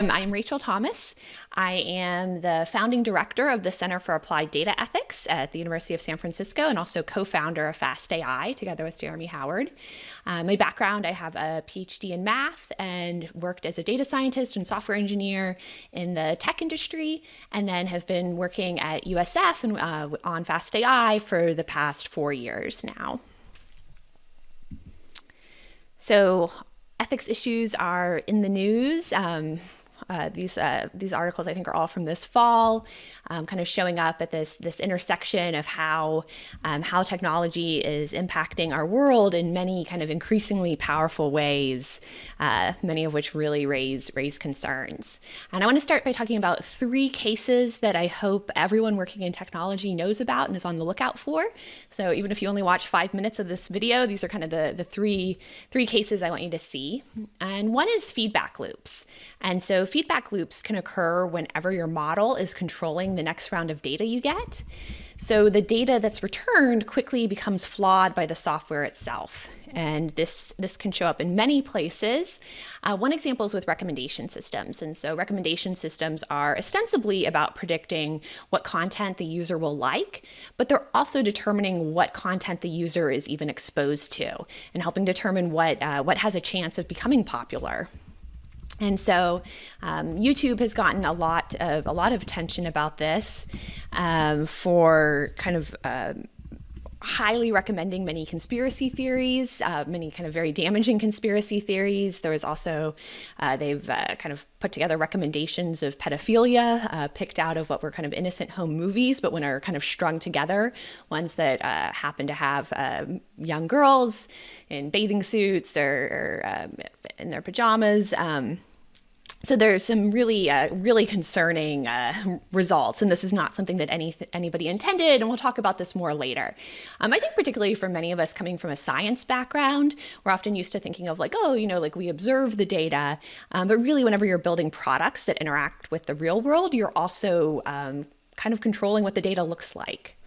I'm Rachel Thomas. I am the founding director of the Center for Applied Data Ethics at the University of San Francisco and also co-founder of Fast AI together with Jeremy Howard. Uh, my background, I have a PhD in math and worked as a data scientist and software engineer in the tech industry and then have been working at USF and uh, on FastAI for the past four years now. So ethics issues are in the news. Um, uh, these uh, these articles I think are all from this fall, um, kind of showing up at this this intersection of how um, how technology is impacting our world in many kind of increasingly powerful ways, uh, many of which really raise raise concerns. And I want to start by talking about three cases that I hope everyone working in technology knows about and is on the lookout for. So even if you only watch five minutes of this video, these are kind of the the three three cases I want you to see. And one is feedback loops. And so feedback loops can occur whenever your model is controlling the next round of data you get. So the data that's returned quickly becomes flawed by the software itself. And this, this can show up in many places. Uh, one example is with recommendation systems. And so recommendation systems are ostensibly about predicting what content the user will like, but they're also determining what content the user is even exposed to and helping determine what, uh, what has a chance of becoming popular. And so um, YouTube has gotten a lot of a lot of attention about this um, for kind of uh, highly recommending many conspiracy theories, uh, many kind of very damaging conspiracy theories. There was also, uh, they've uh, kind of put together recommendations of pedophilia, uh, picked out of what were kind of innocent home movies, but when are kind of strung together, ones that uh, happen to have um, young girls in bathing suits or, or um, in their pajamas. Um, so there's some really, uh, really concerning uh, results, and this is not something that any anybody intended, and we'll talk about this more later. Um, I think particularly for many of us coming from a science background, we're often used to thinking of like, oh, you know, like we observe the data, um, but really whenever you're building products that interact with the real world, you're also um, kind of controlling what the data looks like.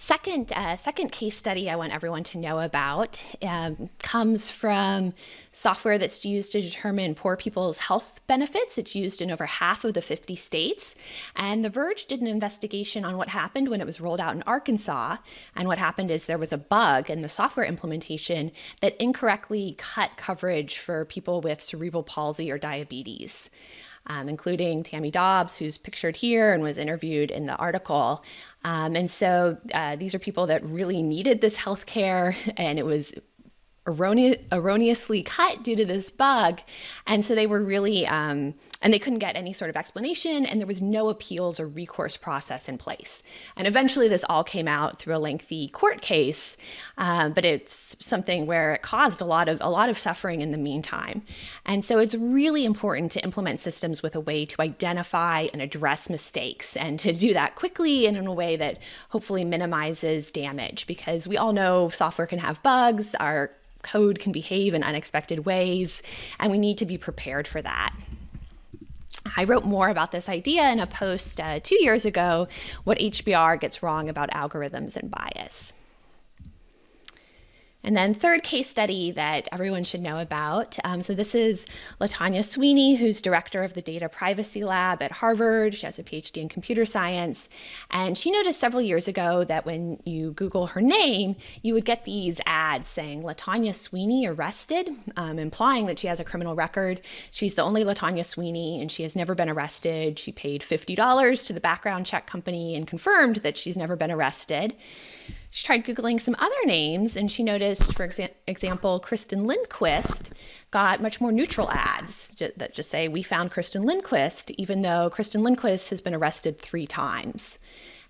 Second, uh, second case study I want everyone to know about um, comes from software that's used to determine poor people's health benefits. It's used in over half of the 50 states. And The Verge did an investigation on what happened when it was rolled out in Arkansas. And what happened is there was a bug in the software implementation that incorrectly cut coverage for people with cerebral palsy or diabetes um, including Tammy Dobbs, who's pictured here and was interviewed in the article. Um, and so uh, these are people that really needed this health care, and it was erroneously cut due to this bug. And so they were really, um, and they couldn't get any sort of explanation, and there was no appeals or recourse process in place. And eventually this all came out through a lengthy court case, uh, but it's something where it caused a lot of a lot of suffering in the meantime. And so it's really important to implement systems with a way to identify and address mistakes, and to do that quickly and in a way that hopefully minimizes damage, because we all know software can have bugs. Our code can behave in unexpected ways, and we need to be prepared for that. I wrote more about this idea in a post uh, two years ago, What HBR Gets Wrong About Algorithms and Bias. And then third case study that everyone should know about. Um, so this is Latanya Sweeney, who's director of the Data Privacy Lab at Harvard. She has a PhD in computer science. And she noticed several years ago that when you Google her name, you would get these ads saying Latanya Sweeney arrested, um, implying that she has a criminal record. She's the only Latanya Sweeney and she has never been arrested. She paid $50 to the background check company and confirmed that she's never been arrested. She tried Googling some other names and she noticed, for exa example, Kristen Lindquist got much more neutral ads that just say, we found Kristen Lindquist, even though Kristen Lindquist has been arrested three times.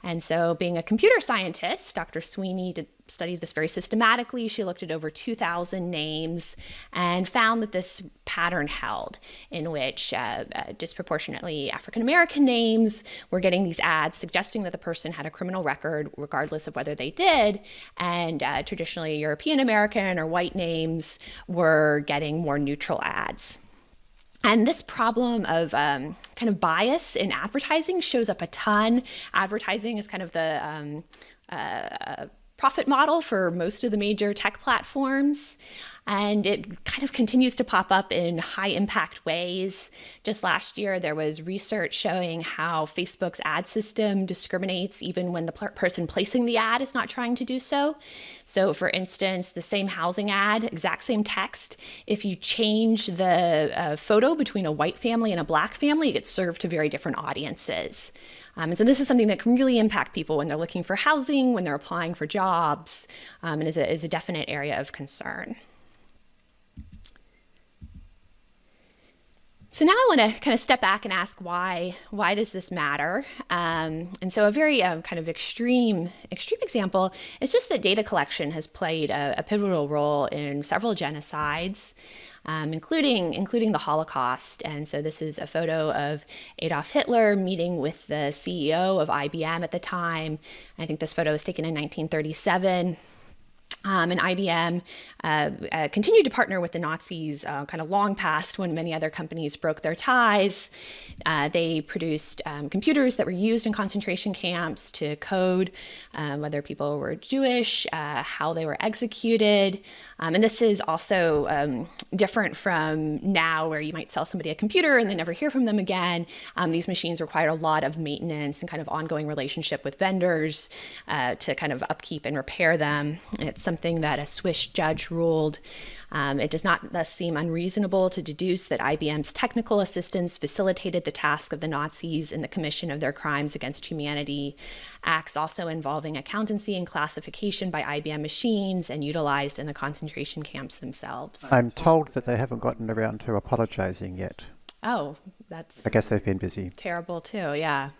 And so being a computer scientist, Dr. Sweeney did, studied this very systematically. She looked at over 2,000 names and found that this pattern held in which uh, uh, disproportionately African-American names were getting these ads suggesting that the person had a criminal record regardless of whether they did. And uh, traditionally European American or white names were getting more neutral ads. And this problem of um, kind of bias in advertising shows up a ton. Advertising is kind of the um, uh, profit model for most of the major tech platforms. And it kind of continues to pop up in high impact ways. Just last year, there was research showing how Facebook's ad system discriminates even when the person placing the ad is not trying to do so. So, for instance, the same housing ad, exact same text, if you change the uh, photo between a white family and a black family, it gets served to very different audiences. Um, and so this is something that can really impact people when they're looking for housing, when they're applying for jobs, um, and is a, is a definite area of concern. So now I want to kind of step back and ask why why does this matter? Um, and so a very um, kind of extreme extreme example is just that data collection has played a, a pivotal role in several genocides um, including including the Holocaust. And so this is a photo of Adolf Hitler meeting with the CEO of IBM at the time. I think this photo was taken in 1937. Um, and IBM uh, uh, continued to partner with the Nazis uh, kind of long past when many other companies broke their ties. Uh, they produced um, computers that were used in concentration camps to code um, whether people were Jewish, uh, how they were executed. Um, and this is also um, different from now, where you might sell somebody a computer and then never hear from them again. Um, these machines require a lot of maintenance and kind of ongoing relationship with vendors uh, to kind of upkeep and repair them. It's something that a Swiss judge ruled. Um, it does not thus seem unreasonable to deduce that IBM's technical assistance facilitated the task of the Nazis in the commission of their crimes against humanity. Acts also involving accountancy and classification by IBM machines and utilized in the concentration camps themselves. I'm told that they haven't gotten around to apologizing yet. Oh, that's. I guess they've been busy. Terrible too, yeah.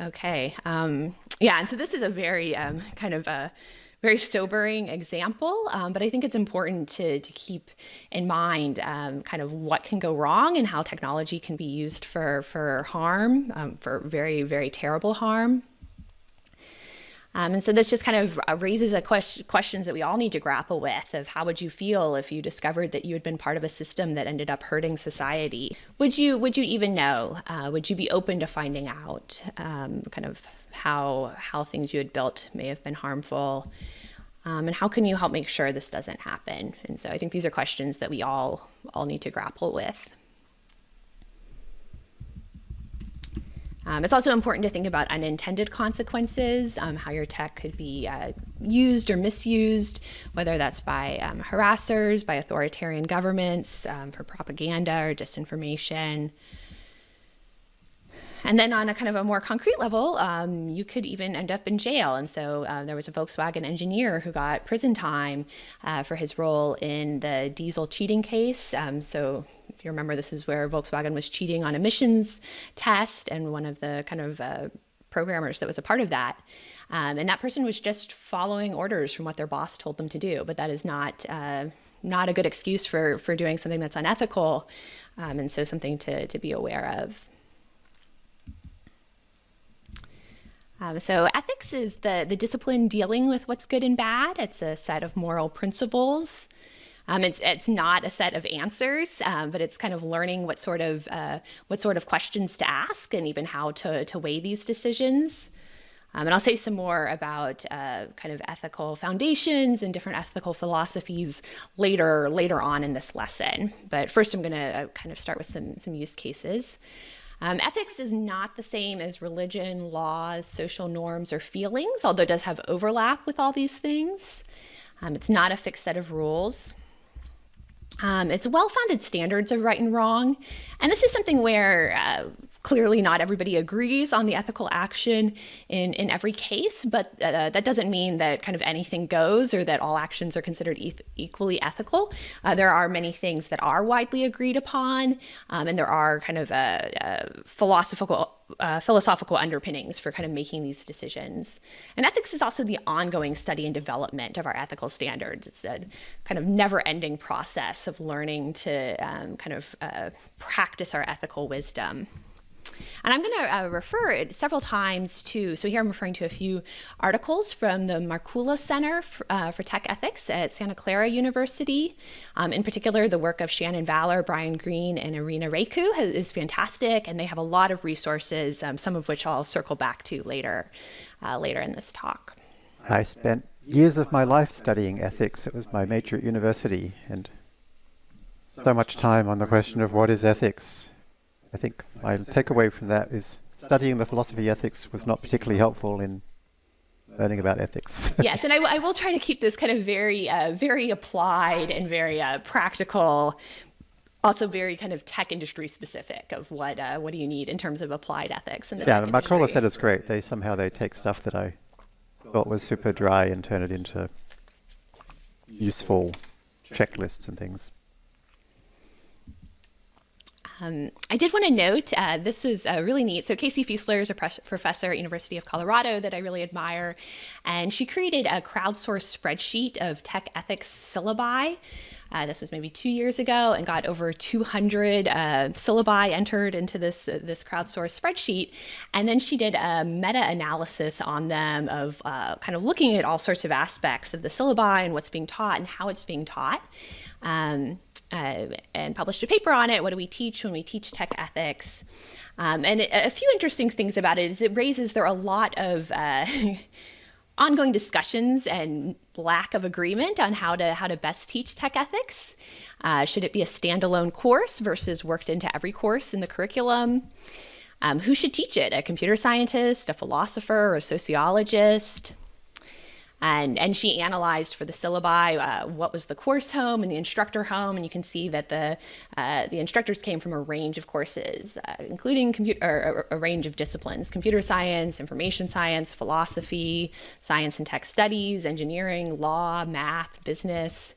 Okay. Um, yeah, and so this is a very um, kind of a very sobering example, um, but I think it's important to, to keep in mind um, kind of what can go wrong and how technology can be used for, for harm, um, for very, very terrible harm. Um, and so this just kind of uh, raises a question, questions that we all need to grapple with of how would you feel if you discovered that you had been part of a system that ended up hurting society? Would you would you even know? Uh, would you be open to finding out um, kind of how how things you had built may have been harmful? Um, and how can you help make sure this doesn't happen? And so I think these are questions that we all all need to grapple with. Um, it's also important to think about unintended consequences, um, how your tech could be uh, used or misused, whether that's by um, harassers, by authoritarian governments, um, for propaganda or disinformation. And then on a kind of a more concrete level, um, you could even end up in jail. And so uh, there was a Volkswagen engineer who got prison time uh, for his role in the diesel cheating case. Um, so if you remember, this is where Volkswagen was cheating on emissions test, and one of the kind of uh, programmers that was a part of that. Um, and that person was just following orders from what their boss told them to do. But that is not uh, not a good excuse for for doing something that's unethical, um, and so something to to be aware of. Um, so ethics is the the discipline dealing with what's good and bad. It's a set of moral principles um, it's it's not a set of answers, um, but it's kind of learning what sort of uh, what sort of questions to ask and even how to to weigh these decisions. Um, and I'll say some more about uh, kind of ethical foundations and different ethical philosophies later later on in this lesson. But first, I'm going to uh, kind of start with some some use cases. Um, ethics is not the same as religion, laws, social norms, or feelings, although it does have overlap with all these things. Um, it's not a fixed set of rules. Um, it's well founded standards of right and wrong. And this is something where uh, clearly not everybody agrees on the ethical action in, in every case, but uh, that doesn't mean that kind of anything goes or that all actions are considered equally ethical. Uh, there are many things that are widely agreed upon, um, and there are kind of uh, uh, philosophical uh, philosophical underpinnings for kind of making these decisions. And ethics is also the ongoing study and development of our ethical standards. It's a kind of never ending process of learning to um, kind of uh, practice our ethical wisdom. And I'm going to uh, refer it several times to, so here I'm referring to a few articles from the Markkula Center for, uh, for Tech Ethics at Santa Clara University. Um, in particular, the work of Shannon Vallor, Brian Green, and Irina Raicu is fantastic, and they have a lot of resources, um, some of which I'll circle back to later, uh, later in this talk. I spent years of my life studying ethics. It was my major at university, and so much time on the question of what is ethics. I think my takeaway from that is studying the philosophy of ethics was not particularly helpful in learning about ethics. yes, and I, will try to keep this kind of very, uh, very applied and very uh, practical, also very kind of tech industry specific of what uh, what do you need in terms of applied ethics. In the yeah, the Markkula said it's great. They somehow they take stuff that I thought was super dry and turn it into useful checklists and things. Um, I did want to note uh, this was uh, really neat. So Casey Fiesler is a professor at University of Colorado that I really admire, and she created a crowdsourced spreadsheet of tech ethics syllabi. Uh, this was maybe two years ago, and got over 200 uh, syllabi entered into this uh, this crowdsourced spreadsheet. And then she did a meta-analysis on them of uh, kind of looking at all sorts of aspects of the syllabi and what's being taught and how it's being taught. Um, uh, and published a paper on it. What do we teach when we teach tech ethics? Um, and a few interesting things about it is it raises there are a lot of uh, ongoing discussions and lack of agreement on how to how to best teach tech ethics. Uh, should it be a standalone course versus worked into every course in the curriculum? Um, who should teach it? A computer scientist, a philosopher, a sociologist? And and she analyzed for the syllabi uh, what was the course home and the instructor home, and you can see that the uh, the instructors came from a range of courses, uh, including computer a range of disciplines: computer science, information science, philosophy, science and tech studies, engineering, law, math, business.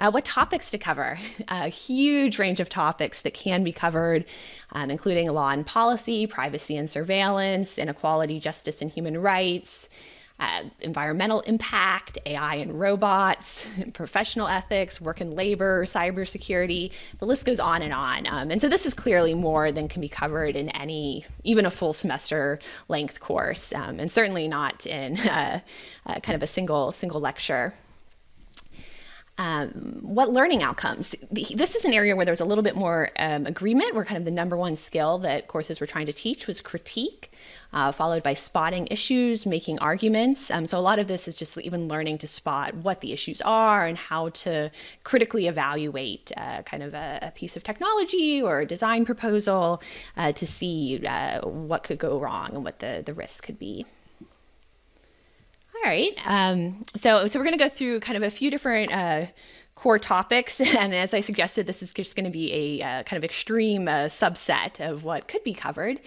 Uh, what topics to cover? A huge range of topics that can be covered, um, including law and policy, privacy and surveillance, inequality, justice, and human rights uh, environmental impact, AI and robots, professional ethics, work and labor, cybersecurity. The list goes on and on. Um, and so this is clearly more than can be covered in any, even a full semester length course, um, and certainly not in uh, uh, kind of a single single lecture. Um, what learning outcomes? This is an area where there was a little bit more um, agreement, where kind of the number one skill that courses were trying to teach was critique, uh, followed by spotting issues, making arguments. Um, so a lot of this is just even learning to spot what the issues are and how to critically evaluate uh, kind of a, a, piece of technology or a design proposal uh, to see uh, what could go wrong and what the, the risk could be. All right. Um, so, so we're going to go through kind of a few different uh, core topics. And as I suggested, this is just going to be a uh, kind of extreme uh, subset of what could be covered.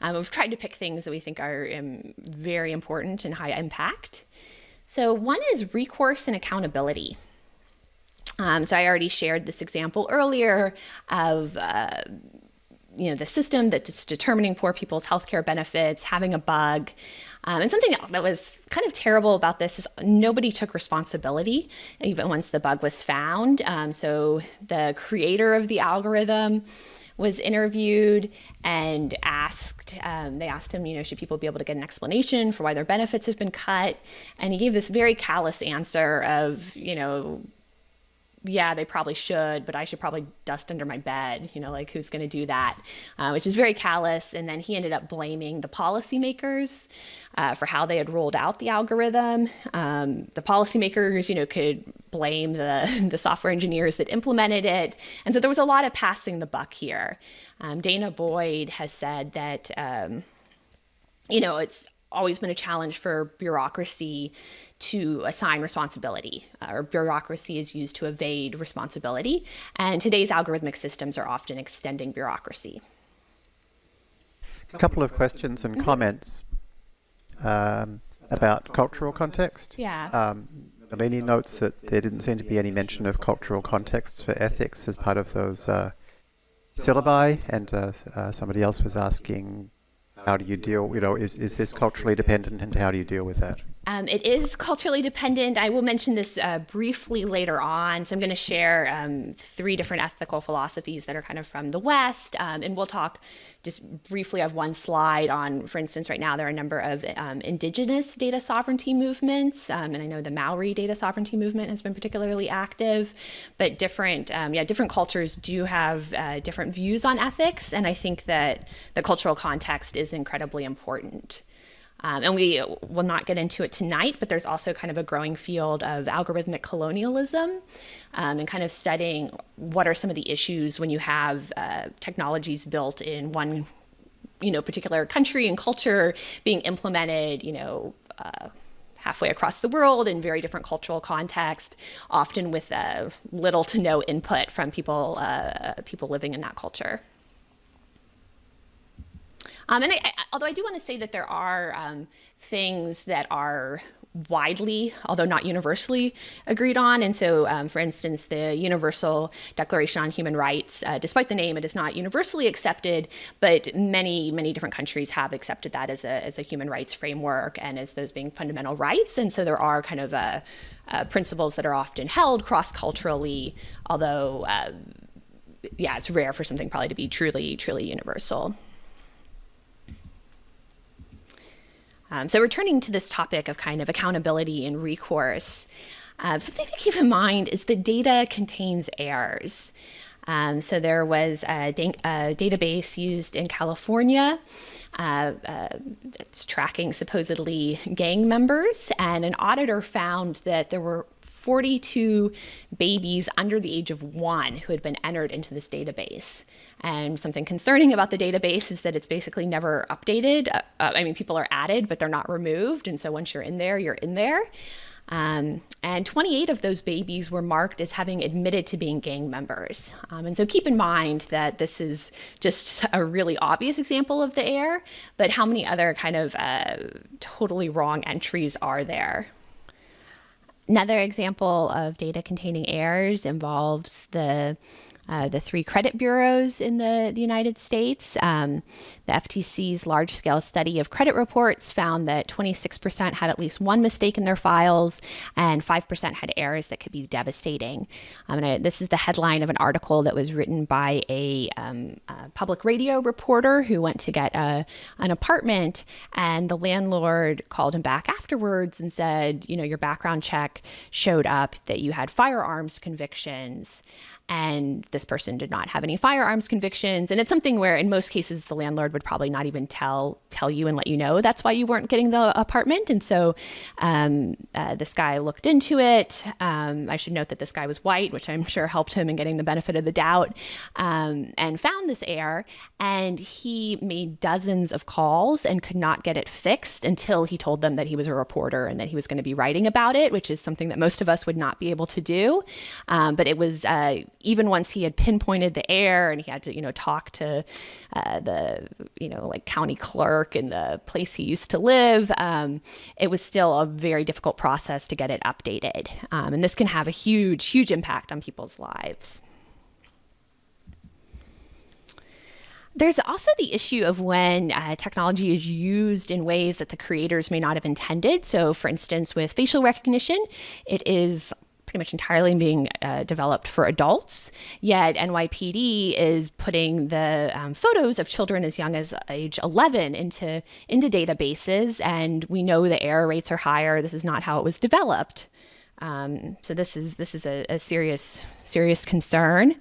Um, we've tried to pick things that we think are um, very important and high impact. So one is recourse and accountability. Um, so I already shared this example earlier of uh, you know the system that's determining poor people's healthcare benefits having a bug um, and something that was kind of terrible about this is nobody took responsibility even once the bug was found um, so the creator of the algorithm was interviewed and asked, um, they asked him, you know, should people be able to get an explanation for why their benefits have been cut? And he gave this very callous answer of, you know, yeah, they probably should, but I should probably dust under my bed. You know, like who's going to do that? Uh, which is very callous. And then he ended up blaming the policymakers uh, for how they had rolled out the algorithm. Um, the policymakers, you know, could blame the the software engineers that implemented it. And so there was a lot of passing the buck here. Um, danah boyd has said that. Um, you know, it's always been a challenge for bureaucracy to assign responsibility, uh, or bureaucracy is used to evade responsibility. And today's algorithmic systems are often extending bureaucracy. A couple of questions and comments um, about cultural context. Yeah. Um, Nalini notes that there didn't seem to be any mention of cultural contexts for ethics as part of those uh, syllabi, and uh, uh, somebody else was asking how do you deal, you know, is, is this culturally dependent and how do you deal with that? Um, it is culturally dependent. I will mention this uh, briefly later on. So I'm going to share um, three different ethical philosophies that are kind of from the West. Um, and we'll talk just briefly of one slide on, for instance, right now there are a number of um, indigenous data sovereignty movements. Um, and I know the Maori data sovereignty movement has been particularly active. But different, um, yeah, different cultures do have uh, different views on ethics. And I think that the cultural context is incredibly important. Um, and we will not get into it tonight, but there's also kind of a growing field of algorithmic colonialism um, and kind of studying what are some of the issues when you have uh, technologies built in one you know particular country and culture being implemented you know uh, halfway across the world in very different cultural context often with uh, little to no input from people uh, people living in that culture um, and I, I, although I do want to say that there are um, things that are widely, although not universally, agreed on. And so, um, for instance, the Universal Declaration on Human Rights, uh, despite the name, it is not universally accepted, but many, many different countries have accepted that as a, as a human rights framework and as those being fundamental rights. And so there are kind of uh, uh, principles that are often held cross culturally, although, uh, yeah, it's rare for something probably to be truly, truly universal. Um, so returning to this topic of kind of accountability and recourse, uh, something to keep in mind is that data contains errors. Um, so there was a, a, database used in California uh, uh, that's tracking supposedly gang members, and an auditor found that there were 42 babies under the age of one who had been entered into this database. And something concerning about the database is that it's basically never updated. Uh, uh I mean, people are added, but they're not removed. And so once you're in there, you're in there. Um, and 28 of those babies were marked as having admitted to being gang members. Um, and so keep in mind that this is just a really obvious example of the error, but how many other kind of uh, totally wrong entries are there? Another example of data containing errors involves the uh, the three credit bureaus in the, the United States. Um, the FTC's large scale study of credit reports found that 26% had at least one mistake in their files, and 5% had errors that could be devastating. Um, I, this is the headline of an article that was written by a, um, a public radio reporter who went to get a, an apartment, and the landlord called him back afterwards and said, You know, your background check showed up that you had firearms convictions and this person did not have any firearms convictions. And it's something where in most cases the landlord would probably not even tell tell you and let you know that's why you weren't getting the apartment. And so um, uh, this guy looked into it. Um, i should note that this guy was white which i'm sure helped him in getting the benefit of the doubt um, and found this error. And he made dozens of calls and could not get it fixed until he told them that he was a reporter and that he was going to be writing about it which is something that most of us would not be able to do. Um, but it was uh, even once he had pinpointed the error and he had to, you know, talk to uh, the, you know, like county clerk and the place he used to live, um, it was still a very difficult process to get it updated. Um, and this can have a huge, huge impact on people's lives. There's also the issue of when uh, technology is used in ways that the creators may not have intended. So, for instance, with facial recognition, it is pretty much entirely being uh, developed for adults. Yet NYPD is putting the um, photos of children as young as age 11 into into databases, and we know the error rates are higher. This is not how it was developed. Um, so this is this is a, a serious serious concern.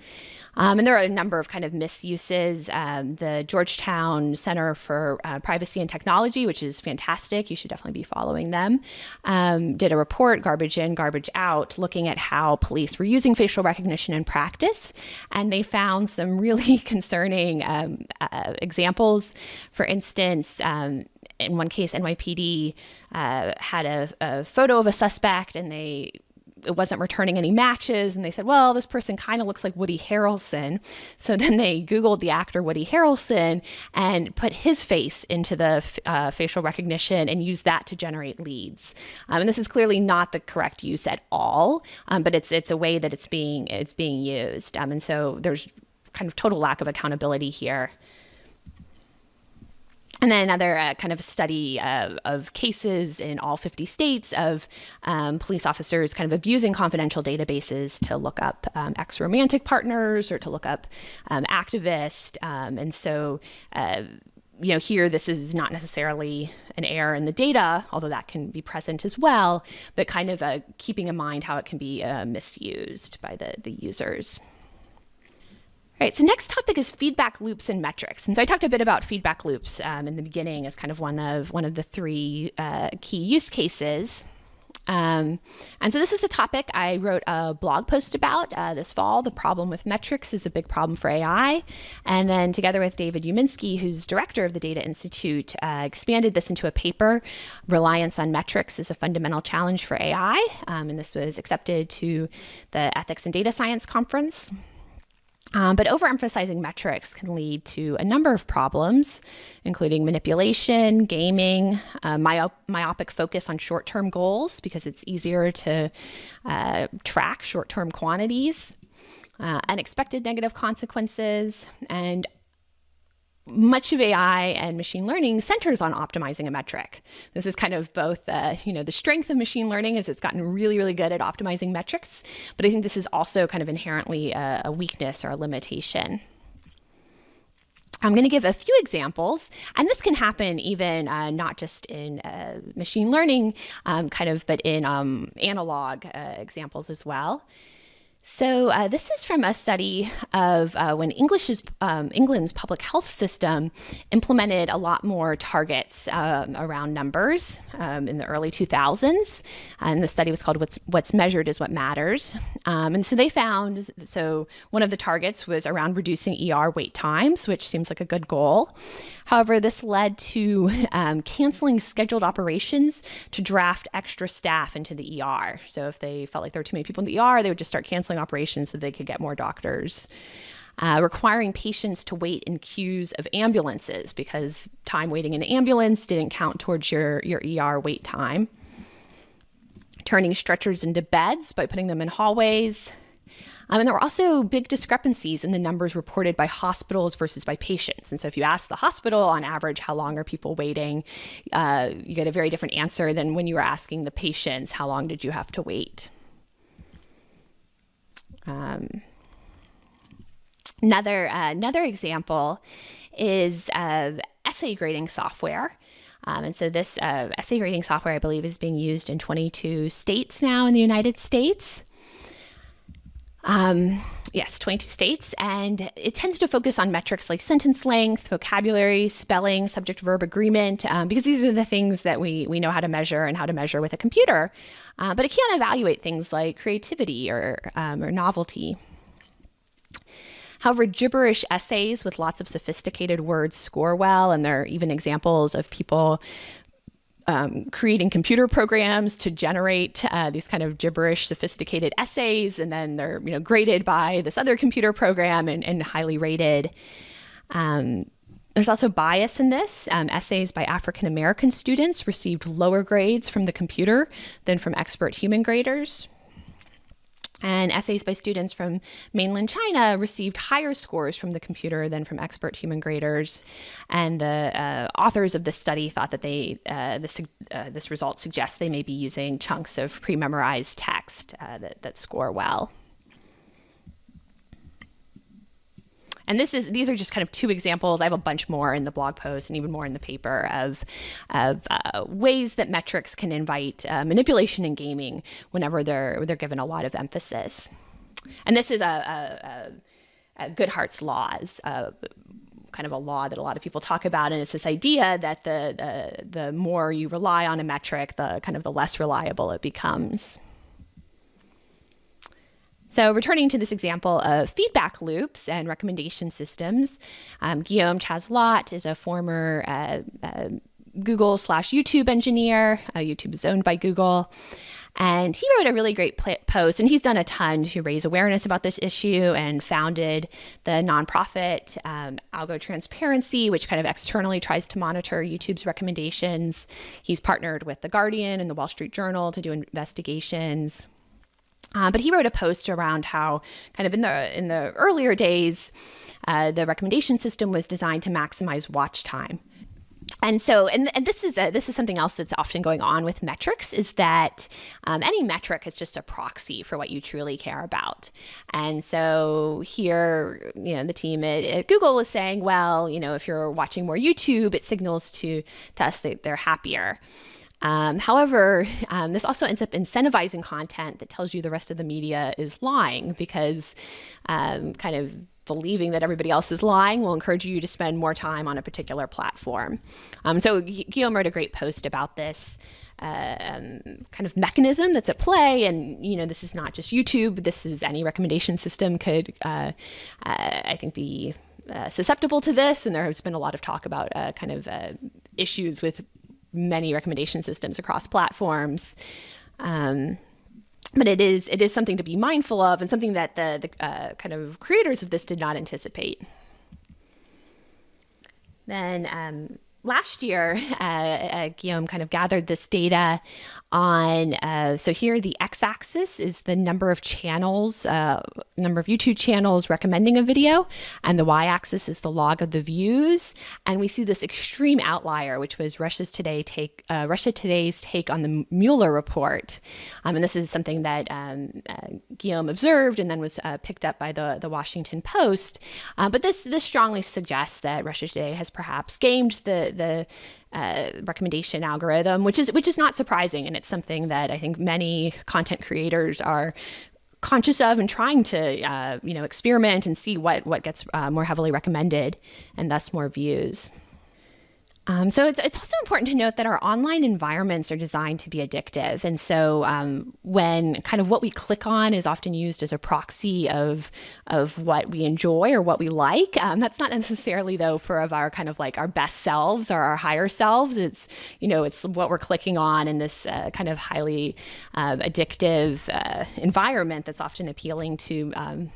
Um, and there are a number of kind of misuses. Um, the Georgetown Center for uh, Privacy and Technology, which is fantastic, you should definitely be following them, um, did a report, Garbage In, Garbage Out, looking at how police were using facial recognition in practice. And they found some really concerning um, uh, examples. For instance, um, in one case, NYPD uh, had a, a, photo of a suspect and they it wasn't returning any matches. And they said, well, this person kind of looks like Woody Harrelson. So then they Googled the actor Woody Harrelson and put his face into the uh, facial recognition and used that to generate leads. Um, and this is clearly not the correct use at all, um, but it's it's a way that it's being it's being used. Um, and so there's kind of total lack of accountability here. And then another uh, kind of study uh, of cases in all 50 states of um, police officers kind of abusing confidential databases to look up um, ex romantic partners or to look up um, activists. Um, and so, uh, you know, here this is not necessarily an error in the data, although that can be present as well, but kind of uh, keeping in mind how it can be uh, misused by the, the users. Right, so next topic is feedback loops and metrics. And so I talked a bit about feedback loops um, in the beginning as kind of one of one of the three uh, key use cases. Um, and so this is a topic I wrote a blog post about uh, this fall. The problem with metrics is a big problem for AI. And then together with David Uminsky, who's director of the Data Institute, uh, expanded this into a paper, Reliance on Metrics is a Fundamental Challenge for AI. Um, and this was accepted to the Ethics and Data Science Conference. Um, but overemphasizing metrics can lead to a number of problems, including manipulation, gaming, uh, myop- myopic focus on short term goals because it's easier to uh, track short term quantities, uh, unexpected negative consequences, and much of AI and machine learning centers on optimizing a metric. This is kind of both, uh, you know, the strength of machine learning is it's gotten really, really good at optimizing metrics, but I think this is also kind of inherently a, a weakness or a limitation. I'm going to give a few examples, and this can happen even uh, not just in uh, machine learning, um, kind of, but in um, analog uh, examples as well. So uh, this is from a study of uh, when English's, um, England's public health system implemented a lot more targets um, around numbers um, in the early 2000s. And the study was called "What's What's Measured is What Matters." Um, and so they found so one of the targets was around reducing ER wait times, which seems like a good goal. However, this led to um, canceling scheduled operations to draft extra staff into the ER. So if they felt like there were too many people in the ER, they would just start canceling operations so they could get more doctors. Uh, requiring patients to wait in queues of ambulances because time waiting in an ambulance didn't count towards your, your ER wait time. Turning stretchers into beds by putting them in hallways, um, and there were also big discrepancies in the numbers reported by hospitals versus by patients. And so, if you ask the hospital on average, how long are people waiting, uh, you get a very different answer than when you were asking the patients, how long did you have to wait? Um, another uh, another example is uh, essay grading software. Um, and so this uh, essay grading software, I believe, is being used in 22 states now in the United States. Um, yes, 22 states, and it tends to focus on metrics like sentence length, vocabulary, spelling, subject verb agreement, um, because these are the things that we, we know how to measure and how to measure with a computer. Uh, but it can't evaluate things like creativity or, um, or novelty. However, gibberish essays with lots of sophisticated words score well, and there are even examples of people um, creating computer programs to generate uh, these kind of gibberish, sophisticated essays, and then they're you know graded by this other computer program and, and highly rated. Um, there's also bias in this. Um, essays by African American students received lower grades from the computer than from expert human graders. And essays by students from mainland China received higher scores from the computer than from expert human graders. And the uh, authors of this study thought that they uh, this, uh, this result suggests they may be using chunks of pre-memorized text uh, that, that score well. And this is these are just kind of two examples. I have a bunch more in the blog post and even more in the paper of of uh, ways that metrics can invite uh, manipulation in gaming whenever they're they're given a lot of emphasis. And this is a, a, a Goodhart's laws. Uh, kind of a law that a lot of people talk about, and it's this idea that the, the the more you rely on a metric, the kind of the less reliable it becomes. So returning to this example of feedback loops and recommendation systems, um, Guillaume Chaslot is a former uh, uh, Google slash YouTube engineer. Uh, YouTube is owned by Google. And he wrote a really great post, and he's done a ton to raise awareness about this issue and founded the nonprofit um, Algo Transparency, which kind of externally tries to monitor YouTube's recommendations. He's partnered with The Guardian and The Wall Street Journal to do investigations. Uh, but he wrote a post around how, kind of in the in the earlier days, uh, the recommendation system was designed to maximize watch time. And so, and, and this is a, this is something else that's often going on with metrics is that um, any metric is just a proxy for what you truly care about. And so here, you know, the team at, at Google was saying, well, you know, if you're watching more YouTube, it signals to to us that they're happier. Um, however, um, this also ends up incentivizing content that tells you the rest of the media is lying because um, kind of believing that everybody else is lying will encourage you to spend more time on a particular platform. Um, so Guillaume wrote a great post about this. Uh, um, kind of mechanism that's at play, and you know this is not just YouTube. This is any recommendation system could, uh, uh, I think, be uh, susceptible to this. And there has been a lot of talk about uh, kind of issues with many recommendation systems across platforms. Um, but it is it is something to be mindful of and something that the, the uh, kind of creators of this did not anticipate. Then um, last year, uh, uh, Guillaume kind of gathered this data on. Uh, so here, the x-axis is the number of channels, uh, number of YouTube channels recommending a video, and the y-axis is the log of the views. And we see this extreme outlier, which was Russia's Today take uh, Russia Today's take on the Mueller report. Um, and this is something that um, uh, Guillaume observed and then was picked up by the the Washington Post. but this this strongly suggests that Russia Today has perhaps gamed the the uh, recommendation algorithm, which is which is not surprising, and it's something that I think many content creators are conscious of and trying to uh, you know experiment and see what what gets uh, more heavily recommended and thus more views. Um, so it's, it's also important to note that our online environments are designed to be addictive. And so um, when kind of what we click on is often used as a proxy of, of what we enjoy or what we like, um, that's not necessarily though for of our kind of like our best selves or our higher selves. It's, you know, it's what we're clicking on in this uh, kind of highly uh, addictive uh, environment that's often appealing to um,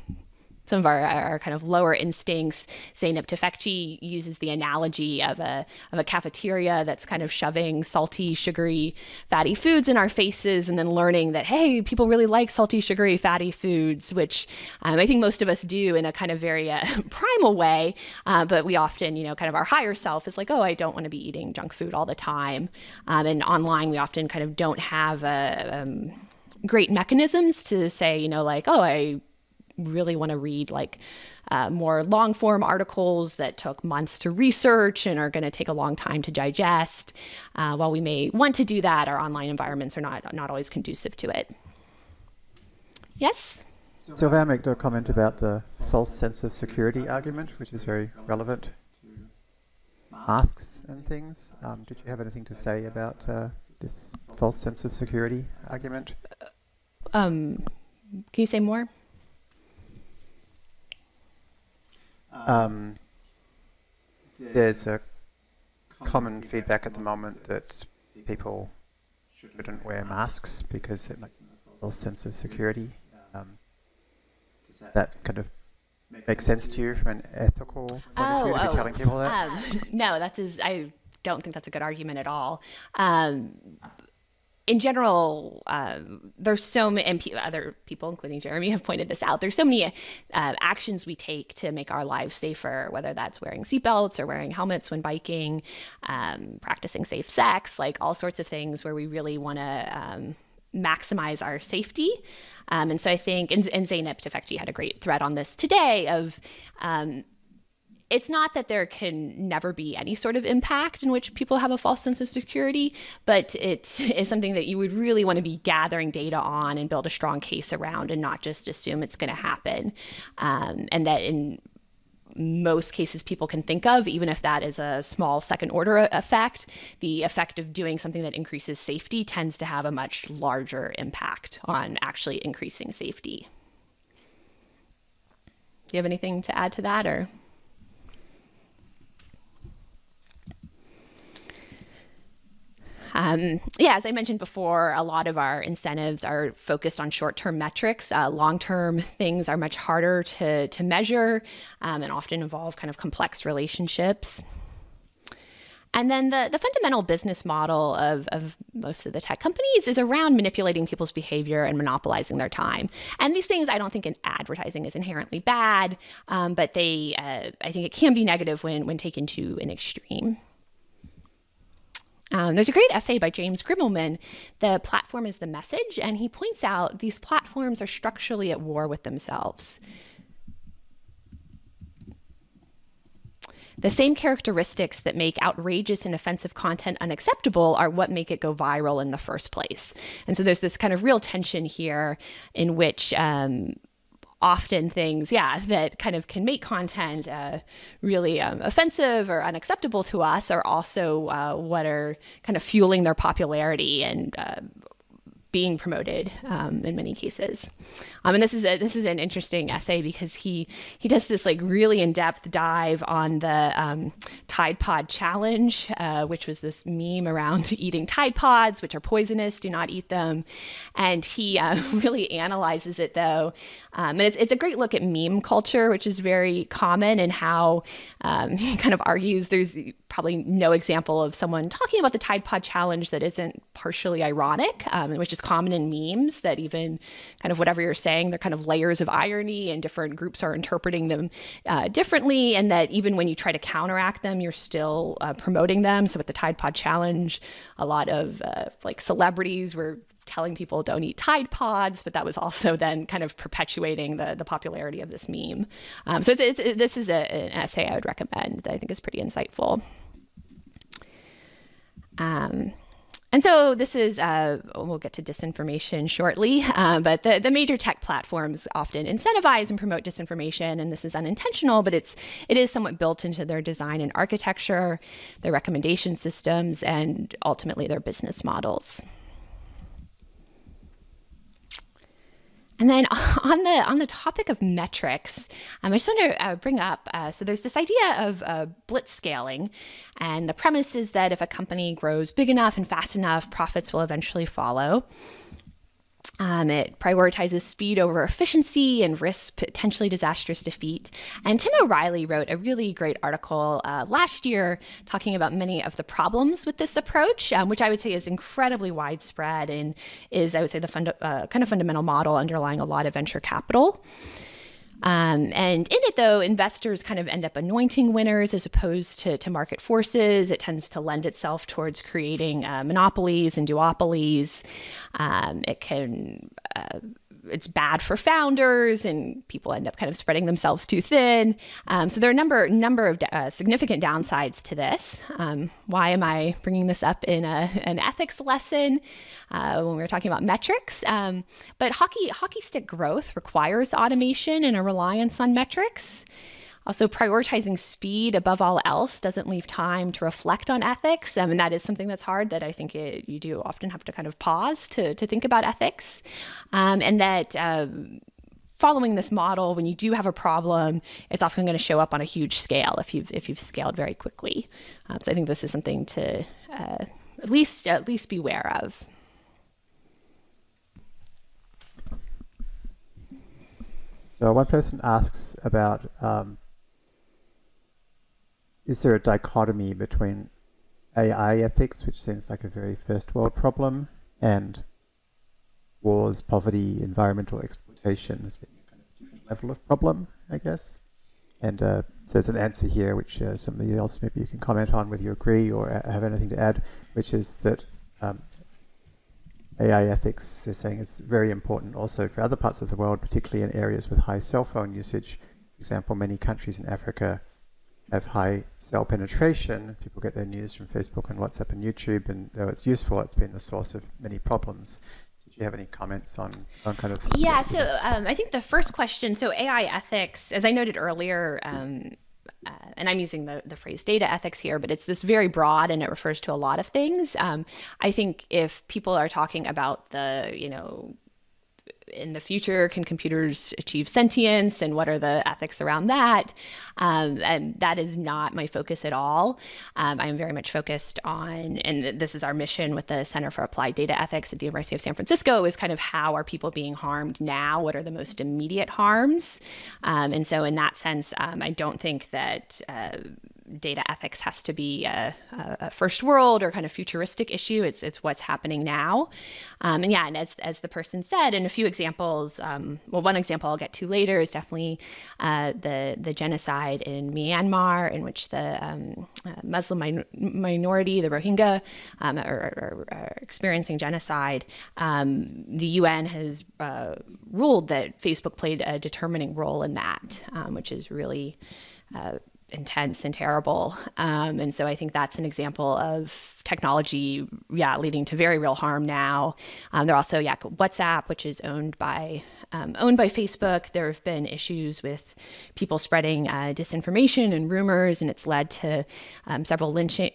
some of our, our kind of lower instincts. Zeynep Tufekci uses the analogy of a, of a cafeteria that's kind of shoving salty, sugary, fatty foods in our faces and then learning that, hey, people really like salty, sugary, fatty foods, which um, I think most of us do in a kind of very uh, primal way. Uh, but we often, you know, kind of our higher self is like, oh, I don't want to be eating junk food all the time. Um, and online, we often kind of don't have a, um, great mechanisms to say, you know, like, oh, I really want to read like uh, more long form articles that took months to research and are going to take a long time to digest. Uh, while we may want to do that, our online environments are not, not always conducive to it. Yes? Sylvain made a comment about the false sense of security argument, which is very relevant to masks and things. Um, did you have anything to say about uh, this false sense of security argument? Um, can you say more? Um, there's a common feedback at the moment that people shouldn't wear masks because it makes a false sense of security. Um, that kind of makes sense to you from an ethical point of view to be oh, telling people that? Um, no, that is, I don't think that's a good argument at all. Um, in general, uh, there's so many, and other people, including Jeremy, have pointed this out. There's so many uh, actions we take to make our lives safer, whether that's wearing seatbelts or wearing helmets when biking, um, practicing safe sex, like all sorts of things where we really want to um, maximize our safety. Um, and so I think, and, and Zeynep Tufekci had a great thread on this today of um, it's not that there can never be any sort of impact in which people have a false sense of security, but it is something that you would really want to be gathering data on and build a strong case around and not just assume it's going to happen. Um, and that in most cases people can think of, even if that is a small second order effect, the effect of doing something that increases safety tends to have a much larger impact on actually increasing safety. Do you have anything to add to that or? Um, yeah, as I mentioned before, a lot of our incentives are focused on short-term metrics. Uh, long-term things are much harder to, to measure um, and often involve kind of complex relationships. And then the, the fundamental business model of, of most of the tech companies is around manipulating people's behavior and monopolizing their time. And these things, I don't think in advertising is inherently bad, um, but they, uh, I think it can be negative when, when taken to an extreme. Um, there's a great essay by James Grimmelmann, The Platform is the Message, and he points out these platforms are structurally at war with themselves. The same characteristics that make outrageous and offensive content unacceptable are what make it go viral in the first place. And so there's this kind of real tension here in which um, often things, yeah, that kind of can make content uh, really um, offensive or unacceptable to us are also uh, what are kind of fueling their popularity and uh, being promoted um, in many cases. Um, and this is a, this is an interesting essay because he he does this like really in depth dive on the um, Tide Pod challenge, uh, which was this meme around eating Tide Pods, which are poisonous. Do not eat them. And he uh, really analyzes it though, um, and it's, it's a great look at meme culture, which is very common, and how um, he kind of argues there's probably no example of someone talking about the Tide Pod challenge that isn't partially ironic, um, which is common in memes. That even kind of whatever you're saying. They're kind of layers of irony, and different groups are interpreting them uh, differently. And that even when you try to counteract them, you're still uh, promoting them. So with the Tide Pod Challenge, a lot of uh, like celebrities were telling people don't eat Tide Pods, but that was also then kind of perpetuating the, the popularity of this meme. Um, so it's, it's, it, this is a, an essay I would recommend that I think is pretty insightful. Um, and so this is, uh, we'll get to disinformation shortly, uh, but the, the major tech platforms often incentivize and promote disinformation, and this is unintentional, but it's it is somewhat built into their design and architecture, their recommendation systems, and ultimately their business models. And then on the on the topic of metrics, um, I just want to uh, bring up. Uh, so there's this idea of uh, blitz scaling, and the premise is that if a company grows big enough and fast enough, profits will eventually follow. Um, it prioritizes speed over efficiency and risks potentially disastrous defeat. And Tim O'Reilly wrote a really great article uh, last year talking about many of the problems with this approach, um, which I would say is incredibly widespread and is, I would say, the uh, kind of fundamental model underlying a lot of venture capital. Um, and in it, though, investors kind of end up anointing winners as opposed to, to market forces. It tends to lend itself towards creating uh, monopolies and duopolies. Um, it can uh, it's bad for founders and people end up kind of spreading themselves too thin. Um, so there are a number number of uh, significant downsides to this. Um, why am I bringing this up in a, an ethics lesson uh, when we were talking about metrics? Um, but hockey hockey stick growth requires automation and a reliance on metrics. Also, prioritizing speed above all else doesn't leave time to reflect on ethics. And that is something that's hard that I think it, you do often have to kind of pause to, to think about ethics. Um, and that um, following this model, when you do have a problem, it's often going to show up on a huge scale if you've, if you've scaled very quickly. Um, so I think this is something to uh, at least at least beware of. So one person asks about um, is there a dichotomy between AI ethics, which seems like a very first world problem, and wars, poverty, environmental exploitation as being a kind of different level of problem, I guess? And uh, there's an answer here, which uh, somebody else maybe you can comment on whether you agree or have anything to add, which is that um, AI ethics, they're saying, is very important also for other parts of the world, particularly in areas with high cell phone usage. For example, many countries in Africa have high cell penetration. People get their news from Facebook and WhatsApp and YouTube, and though it's useful, it's been the source of many problems. Did you have any comments on, on kind of? Yeah, so um, I think the first question so AI ethics, as I noted earlier, um, uh, and I'm using the, the phrase data ethics here, but it's this very broad and it refers to a lot of things. Um, I think if people are talking about the, you know, in the future, can computers achieve sentience and what are the ethics around that? Um, and that is not my focus at all. Um, I am very much focused on, and this is our mission with the Center for Applied Data Ethics at the University of San Francisco, is kind of how are people being harmed now? What are the most immediate harms? Um, and so, in that sense, um, I don't think that. Uh, data ethics has to be a, a, first world or kind of futuristic issue. It's it's what's happening now, um, and yeah, and as as the person said, and a few examples. Um, well, one example I'll get to later is definitely uh, the the genocide in Myanmar, in which the um, uh, Muslim min- minority, the Rohingya, um, are, are, are, experiencing genocide. Um, the UN has uh, ruled that Facebook played a determining role in that, um, which is really uh, intense and terrible. Um, and so I think that's an example of technology, yeah, leading to very real harm now. Um, there are also, yeah, WhatsApp, which is owned by um, owned by Facebook. There have been issues with people spreading uh, disinformation and rumors, and it's led to um, several lynching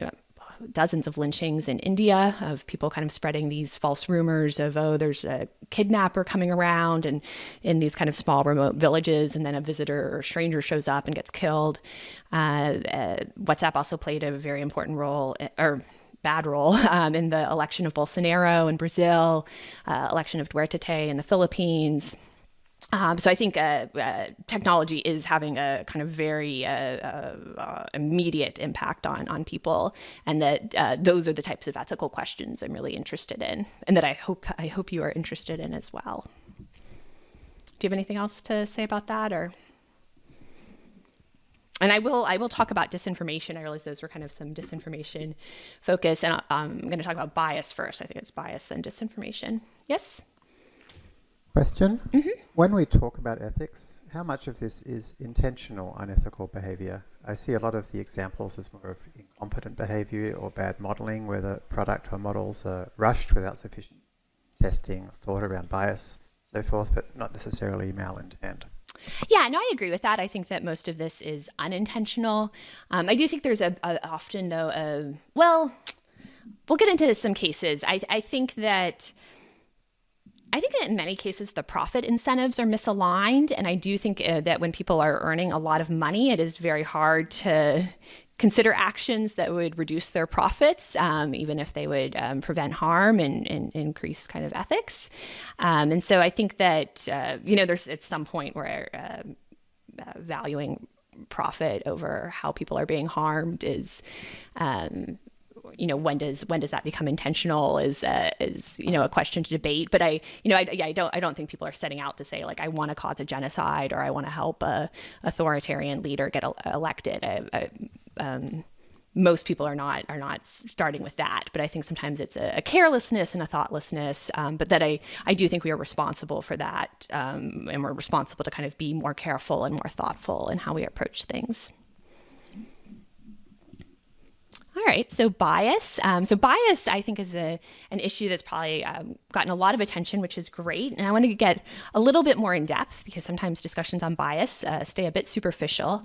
dozens of lynchings in India of people kind of spreading these false rumors of, oh, there's a kidnapper coming around and in these kind of small remote villages, and then a visitor or stranger shows up and gets killed. Uh, uh, WhatsApp also played a very important role, eh, or bad role um, in the election of Bolsonaro in Brazil, uh, election of Duterte in the Philippines. Um, so I think uh, uh, technology is having a kind of very uh, uh, uh immediate impact on on people, and that uh, those are the types of ethical questions I'm really interested in, and that I hope I hope you are interested in as well. Do you have anything else to say about that, or? And I will I will talk about disinformation. I realize those were kind of some disinformation focus, and um, I'm going to talk about bias first. I think it's bias then disinformation. Yes. Question. Mm-hmm. When we talk about ethics, how much of this is intentional unethical behavior? I see a lot of the examples as more of incompetent behavior or bad modeling, where the product or models are rushed without sufficient testing, thought around bias, so forth, but not necessarily malintent. Yeah, no, I agree with that. I think that most of this is unintentional. Um, I do think there's a, a often though a well, we'll get into some cases. I I think that I think that in many cases the profit incentives are misaligned, and I do think uh, that when people are earning a lot of money, it is very hard to consider actions that would reduce their profits, um, even if they would um, prevent harm and, and, increase kind of ethics. Um, and so I think that uh, you know there's at some point where uh, uh, valuing profit over how people are being harmed is um, you know when does when does that become intentional is uh, is you know a question to debate. But i you know I, yeah, I don't i don't think people are setting out to say like i want to cause a genocide or i want to help a authoritarian leader get elected. I, I, um, most people are not are not starting with that. But i think sometimes it's a, a carelessness and a thoughtlessness um, but that i i do think we are responsible for that um, and we're responsible to kind of be more careful and more thoughtful in how we approach things all right, so bias. Um, so bias, I think, is a, an issue that's probably um, gotten a lot of attention, which is great. And I want to get a little bit more in depth because sometimes discussions on bias uh, stay a bit superficial.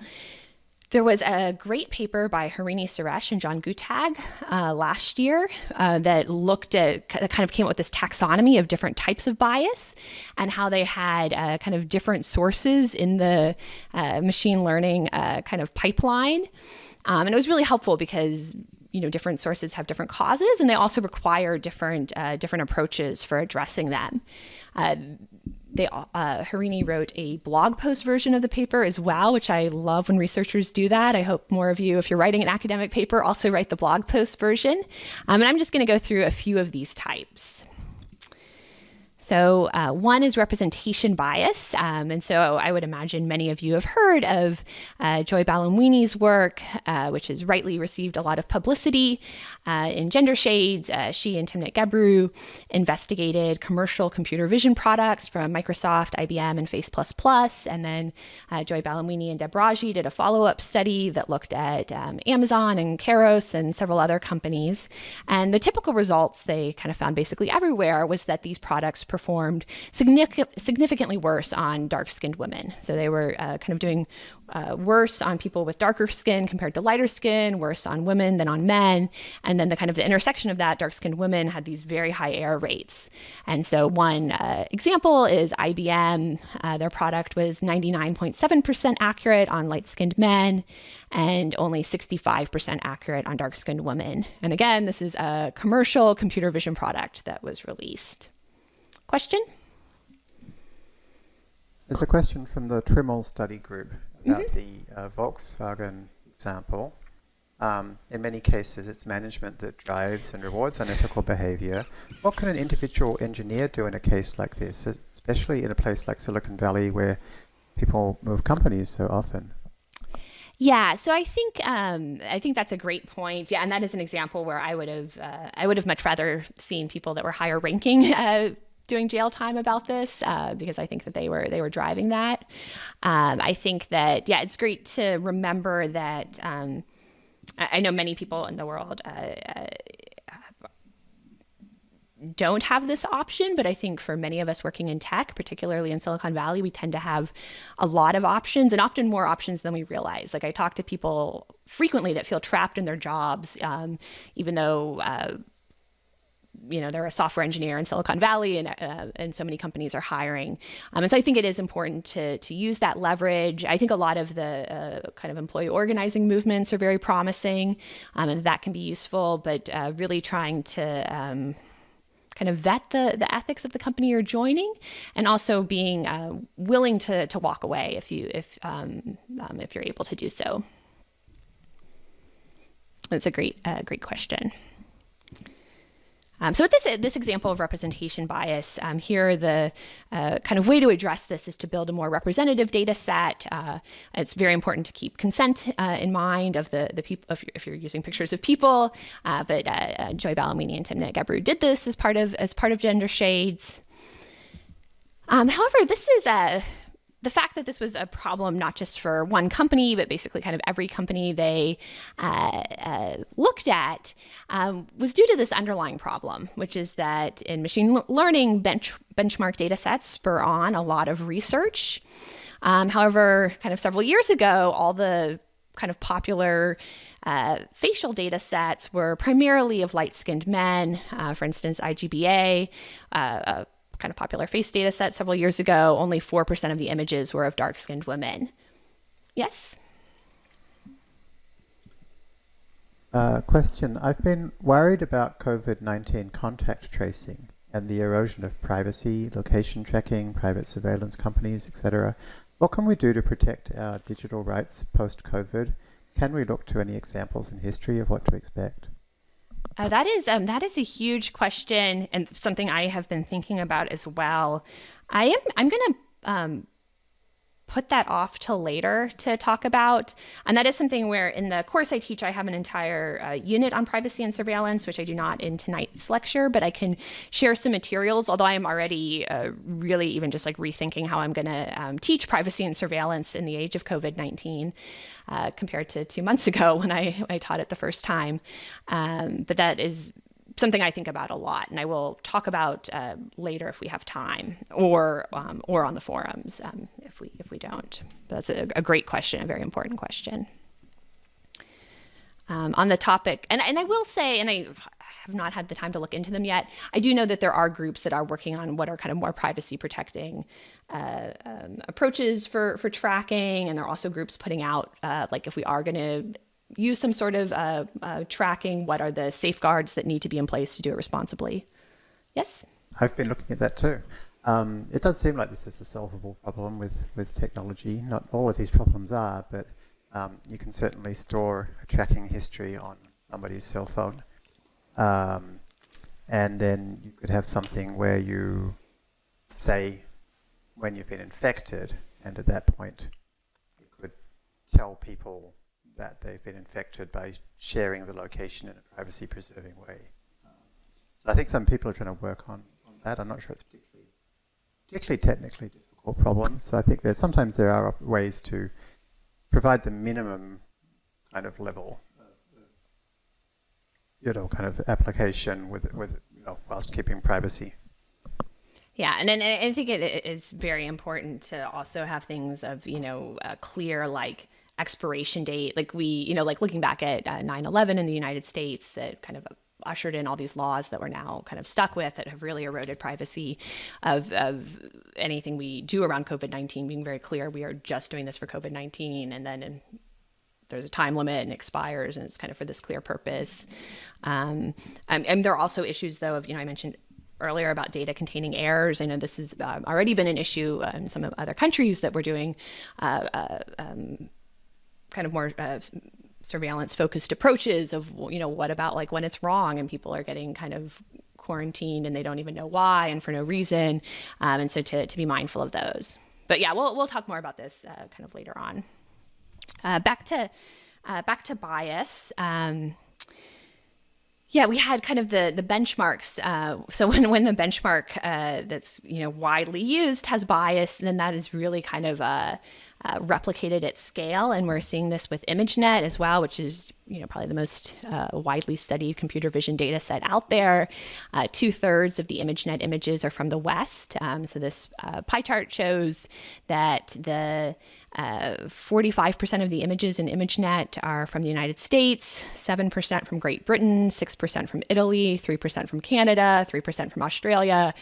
There was a great paper by Harini Suresh and John Guttag uh, last year uh, that looked at, that kind of came up with this taxonomy of different types of bias and how they had uh, kind of different sources in the uh, machine learning uh, kind of pipeline. Um, and it was really helpful because you know different sources have different causes and they also require different uh, different approaches for addressing them. Uh, they uh, Harini wrote a blog post version of the paper as well which i love when researchers do that. I hope more of you if you're writing an academic paper also write the blog post version. Um, and i'm just going to go through a few of these types so, uh, one is representation bias. Um, and so, I would imagine many of you have heard of uh, Joy Buolamwini's work, uh, which has rightly received a lot of publicity uh, in Gender Shades. Uh, she and Timnit Gebru investigated commercial computer vision products from Microsoft, IBM, and Face. And then uh, Joy Buolamwini and Deb Raji did a follow up study that looked at um, Amazon and Kairos and several other companies. And the typical results they kind of found basically everywhere was that these products performed significantly worse on dark skinned women. So they were uh, kind of doing uh, worse on people with darker skin compared to lighter skin, worse on women than on men. And then the kind of the intersection of that, dark skinned women had these very high error rates. And so one uh, example is IBM. Uh, their product was 99.7% accurate on light skinned men and only 65% accurate on dark skinned women. And again, this is a commercial computer vision product that was released. Question? There's a question from the Trimmel study group about mm -hmm. the uh, Volkswagen example. Um, in many cases, it's management that drives and rewards unethical behavior. What can an individual engineer do in a case like this, especially in a place like Silicon Valley where people move companies so often? Yeah, so I think um, I think that's a great point. Yeah, and that is an example where I would have uh, I would have much rather seen people that were higher ranking uh, doing jail time about this uh, because I think that they were they were driving that. Um, I think that yeah, it's great to remember that. Um, I, I, know many people in the world. Uh, uh don't have this option, but I think for many of us working in tech, particularly in Silicon Valley, we tend to have a lot of options and often more options than we realize. Like I talk to people frequently that feel trapped in their jobs, um, even though. You know they're a software engineer in Silicon Valley, and uh, and so many companies are hiring. Um, and so I think it is important to to use that leverage. I think a lot of the uh, kind of employee organizing movements are very promising, um, and that can be useful. But uh, really trying to um, kind of vet the, the ethics of the company you're joining and also being uh, willing to, to walk away if you if um, um, if you're able to do so that's a great uh, great question um, so with this this example of representation bias, um, here the uh, kind of way to address this is to build a more representative data set. Uh, it's very important to keep consent uh, in mind of the the people if you're, if you're using pictures of people. Uh, but uh, uh, Joy Buolamwini and Timnit Gebru did this as part of as part of Gender Shades. Um, however, this is a the fact that this was a problem not just for one company, but basically kind of every company they uh, uh, looked at um, was due to this underlying problem, which is that in machine learning, bench benchmark data sets spur on a lot of research. Um, however, kind of several years ago, all the kind of popular uh, facial data sets were primarily of light skinned men. Uh, for instance, IJB-A uh, kind of popular face data set several years ago, only 4% of the images were of dark skinned women. Yes? Uh, question I've been worried about COVID 19 contact tracing and the erosion of privacy, location tracking, private surveillance companies, etc. What can we do to protect our digital rights post COVID? Can we look to any examples in history of what to expect? Uh, that is um, that is a huge question and something I have been thinking about as well. I am I'm going to um, put that off till later to talk about. And that is something where in the course I teach, I have an entire uh, unit on privacy and surveillance, which I do not in tonight's lecture, but I can share some materials, although I am already uh, really even just like rethinking how I'm going to um, teach privacy and surveillance in the age of COVID 19 uh, compared to two months ago when I, I taught it the first time. Um, but that is something I think about a lot, and I will talk about uh, later if we have time, or um, or on the forums um, if we if we don't. But that's a, a, great question, a very important question. Um, on the topic, and and I will say, and I have not had the time to look into them yet. I do know that there are groups that are working on what are kind of more privacy protecting uh, um, approaches for for tracking, and there are also groups putting out uh, like if we are going to use some sort of uh, uh, tracking? What are the safeguards that need to be in place to do it responsibly? Yes? I've been looking at that too. Um, it does seem like this is a solvable problem with, with technology. Not all of these problems are, but um, you can certainly store a tracking history on somebody's cell phone. Um, and then you could have something where you say when you've been infected, and at that point you could tell people that they've been infected by sharing the location in a privacy preserving way. So I think some people are trying to work on, on that. I'm not sure it's particularly, particularly technically difficult problem. So I think that sometimes there are ways to provide the minimum kind of level you know, kind of application with, with you know, whilst keeping privacy. Yeah, and, and I think it is very important to also have things of, you know, clear like expiration date. Like we, you know, like looking back at uh, 9 11 in the United States that kind of ushered in all these laws that we're now kind of stuck with that have really eroded privacy of, of anything we do around COVID 19, being very clear we are just doing this for COVID 19. And then in, there's a time limit and expires, and it's kind of for this clear purpose. Um, and, and there are also issues, though, of, you know, I mentioned earlier about data containing errors. I know this has uh, already been an issue uh, in some of other countries that we're doing uh, uh um, kind of more uh, surveillance focused approaches of you know what about like when it's wrong and people are getting kind of quarantined and they don't even know why and for no reason um, and so to, to be mindful of those but yeah we'll, we'll talk more about this uh, kind of later on uh, back to uh, back to bias um, Yeah, we had kind of the the benchmarks. Uh, so when when the benchmark uh, that's you know widely used has bias, then that is really kind of uh, uh, replicated at scale, and we're seeing this with ImageNet as well, which is you know probably the most uh, widely studied computer vision data set out there. Uh, Two thirds of the ImageNet images are from the West. Um, so this uh, pie chart shows that the 45% uh, of the images in ImageNet are from the United States, 7% from Great Britain, 6% from Italy, 3% from Canada, 3% from Australia,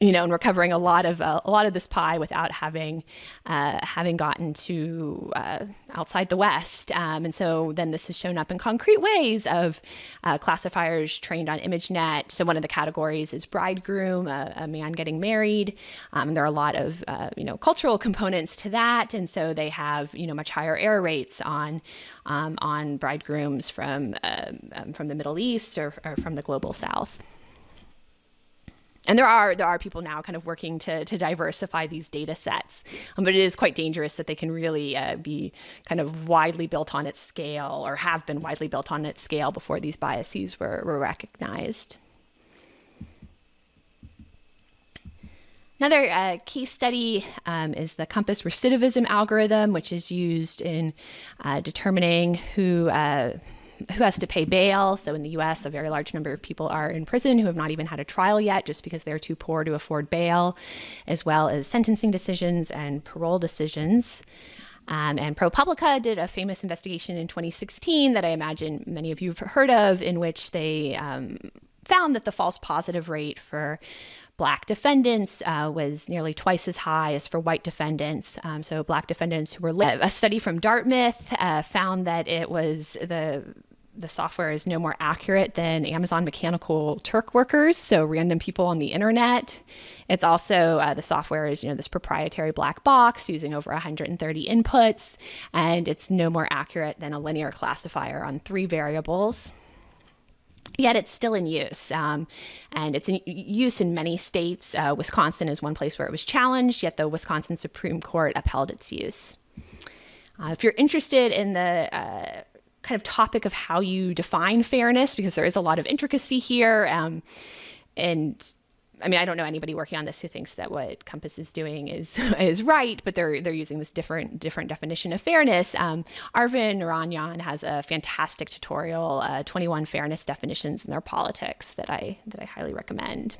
you know, and we're covering a lot of uh, a lot of this pie without having uh, having gotten to uh, outside the West. Um, and so then this has shown up in concrete ways of uh, classifiers trained on ImageNet. So one of the categories is bridegroom, a, man getting married. Um, there are a lot of uh, you know cultural components to that, and so they have you know much higher error rates on um, on bridegrooms from um, from the Middle East or, or from the global South and there are there are people now kind of working to to diversify these data sets, um, but it is quite dangerous that they can really uh, be kind of widely built on its scale or have been widely built on its scale before these biases were, were recognized. Another uh, case study um, is the COMPAS recidivism algorithm, which is used in uh, determining who uh, who has to pay bail. So in the US, a very large number of people are in prison who have not even had a trial yet just because they're too poor to afford bail, as well as sentencing decisions and parole decisions. Um, and ProPublica did a famous investigation in 2016 that I imagine many of you have heard of, in which they um, found that the false positive rate for black defendants uh, was nearly twice as high as for white defendants. Um, so, black defendants who were a study from Dartmouth uh, found that it was the the software is no more accurate than Amazon Mechanical Turk workers, so random people on the internet. It's also uh, the software is you know this proprietary black box using over 130 inputs, and it's no more accurate than a linear classifier on three variables yet it's still in use. Um, and it's in use in many states. Uh, Wisconsin is one place where it was challenged, yet the Wisconsin Supreme Court upheld its use. Uh, if you're interested in the uh, kind of topic of how you define fairness, because there is a lot of intricacy here, um, and I mean, I don't know anybody working on this who thinks that what COMPAS is doing is is right, but they're they're using this different different definition of fairness. Um, Arvind Narayanan has a fantastic tutorial, uh, 21 fairness definitions in their politics that I that I highly recommend.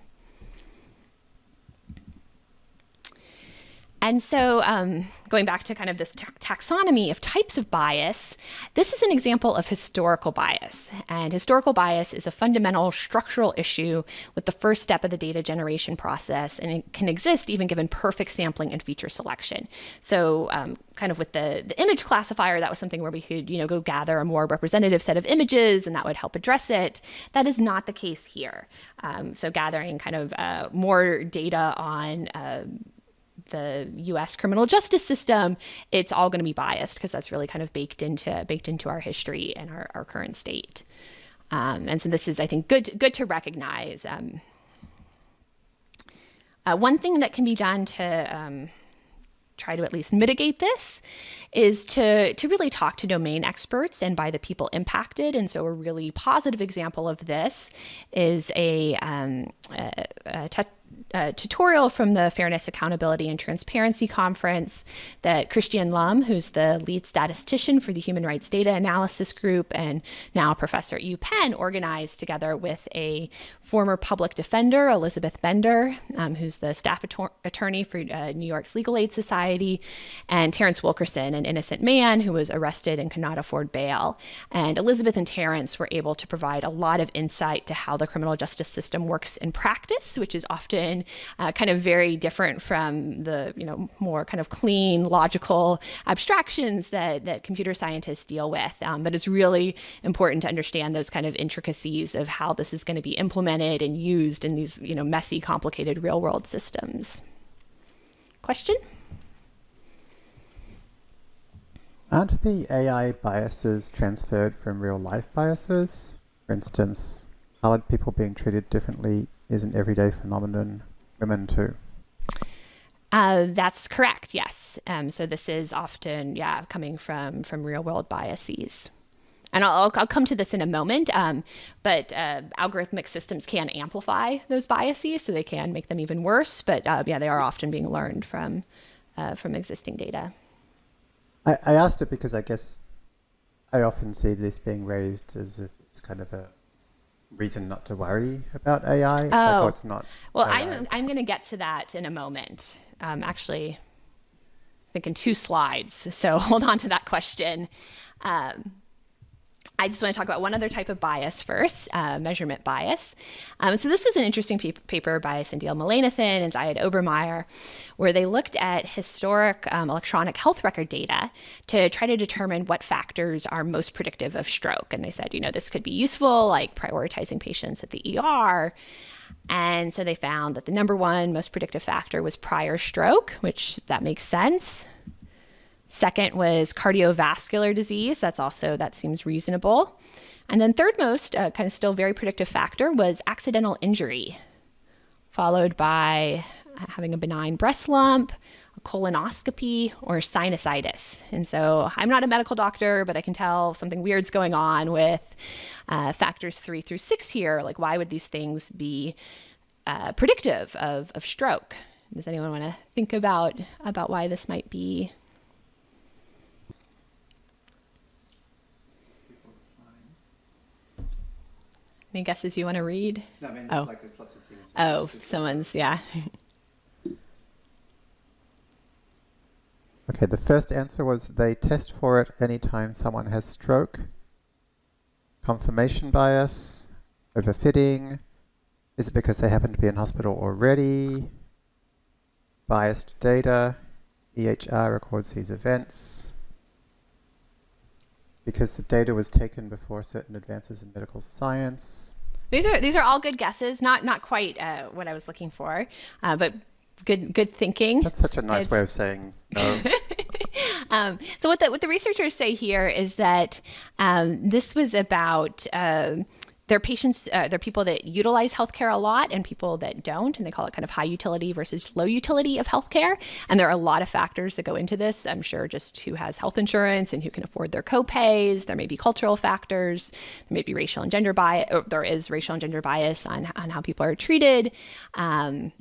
And so, um, going back to kind of this taxonomy of types of bias, this is an example of historical bias. And historical bias is a fundamental structural issue with the first step of the data generation process, and it can exist even given perfect sampling and feature selection. So, um, kind of with the, the image classifier, that was something where we could, you know, go gather a more representative set of images, and that would help address it. That is not the case here. Um, so, gathering kind of uh, more data on uh, the U.S. criminal justice system, it's all going to be biased because that's really kind of baked into baked into our history and our, our current state. Um, and so this is, I think, good good to recognize. Um, uh, one thing that can be done to um, try to at least mitigate this is to to really talk to domain experts and by the people impacted. And so a really positive example of this is a, um, a, a uh, tutorial from the Fairness, Accountability, and Transparency Conference that Kristian Lum, who's the lead statistician for the Human Rights Data Analysis Group and now a professor at UPenn, organized together with a former public defender, Elizabeth Bender, um, who's the staff attorney for uh, New York's Legal Aid Society, and Terrence Wilkerson, an innocent man who was arrested and could not afford bail. And Elizabeth and Terrence were able to provide a lot of insight to how the criminal justice system works in practice, which is often uh, kind of very different from the you know more kind of clean, logical abstractions that that computer scientists deal with. Um, but it's really important to understand those kind of intricacies of how this is going to be implemented and used in these you know messy, complicated real world systems. Question? Aren't the AI biases transferred from real life biases? For instance, colored people being treated differently is an everyday phenomenon women too. Uh, that's correct. Yes. Um, so this is often, yeah, coming from from real world biases, and I'll, I'll come to this in a moment, um, but uh, algorithmic systems can amplify those biases, so they can make them even worse. But uh, yeah, they are often being learned from uh, from existing data. I, I asked it because I guess I often see this being raised as if it's kind of a reason not to worry about AI. It's oh. like, oh, it's not. Well, AI. I'm, I'm going to get to that in a moment. Um, actually, I think in two slides. So hold on to that question. Um, I just want to talk about one other type of bias first, uh, measurement bias. Um, so this was an interesting pe paper by Sendhil Mullainathan and Ziad Obermeyer, where they looked at historic um, electronic health record data to try to determine what factors are most predictive of stroke. And they said, you know, this could be useful, like prioritizing patients at the ER. And so they found that the number one most predictive factor was prior stroke, which that makes sense. Second was cardiovascular disease. That's also, that seems reasonable. And then third most, uh, kind of still very predictive factor, was accidental injury, followed by having a benign breast lump, a colonoscopy, or sinusitis. And so I'm not a medical doctor, but I can tell something weird's going on with uh, factors three through six here. Like, why would these things be uh, predictive of, of stroke? Does anyone want to think about, about why this might be Any guesses you want to read? No, I mean, oh. Like there's lots of things. Oh, someone's, yeah. okay, the first answer was they test for it anytime someone has stroke, confirmation bias, overfitting, is it because they happen to be in hospital already, biased data, EHR records these events, because the data was taken before certain advances in medical science. These are these are all good guesses. Not not quite uh, what I was looking for, uh, but good good thinking. That's such a nice it's... way of saying no. um, so what the what the researchers say here is that um, this was about. Uh, there are patients, uh, there are people that utilize healthcare a lot and people that don't, and they call it kind of high utility versus low utility of healthcare. And there are a lot of factors that go into this. I'm sure just who has health insurance and who can afford their copays. There may be cultural factors. There may be racial and gender bias. there is racial and gender bias on, on how people are treated. Um,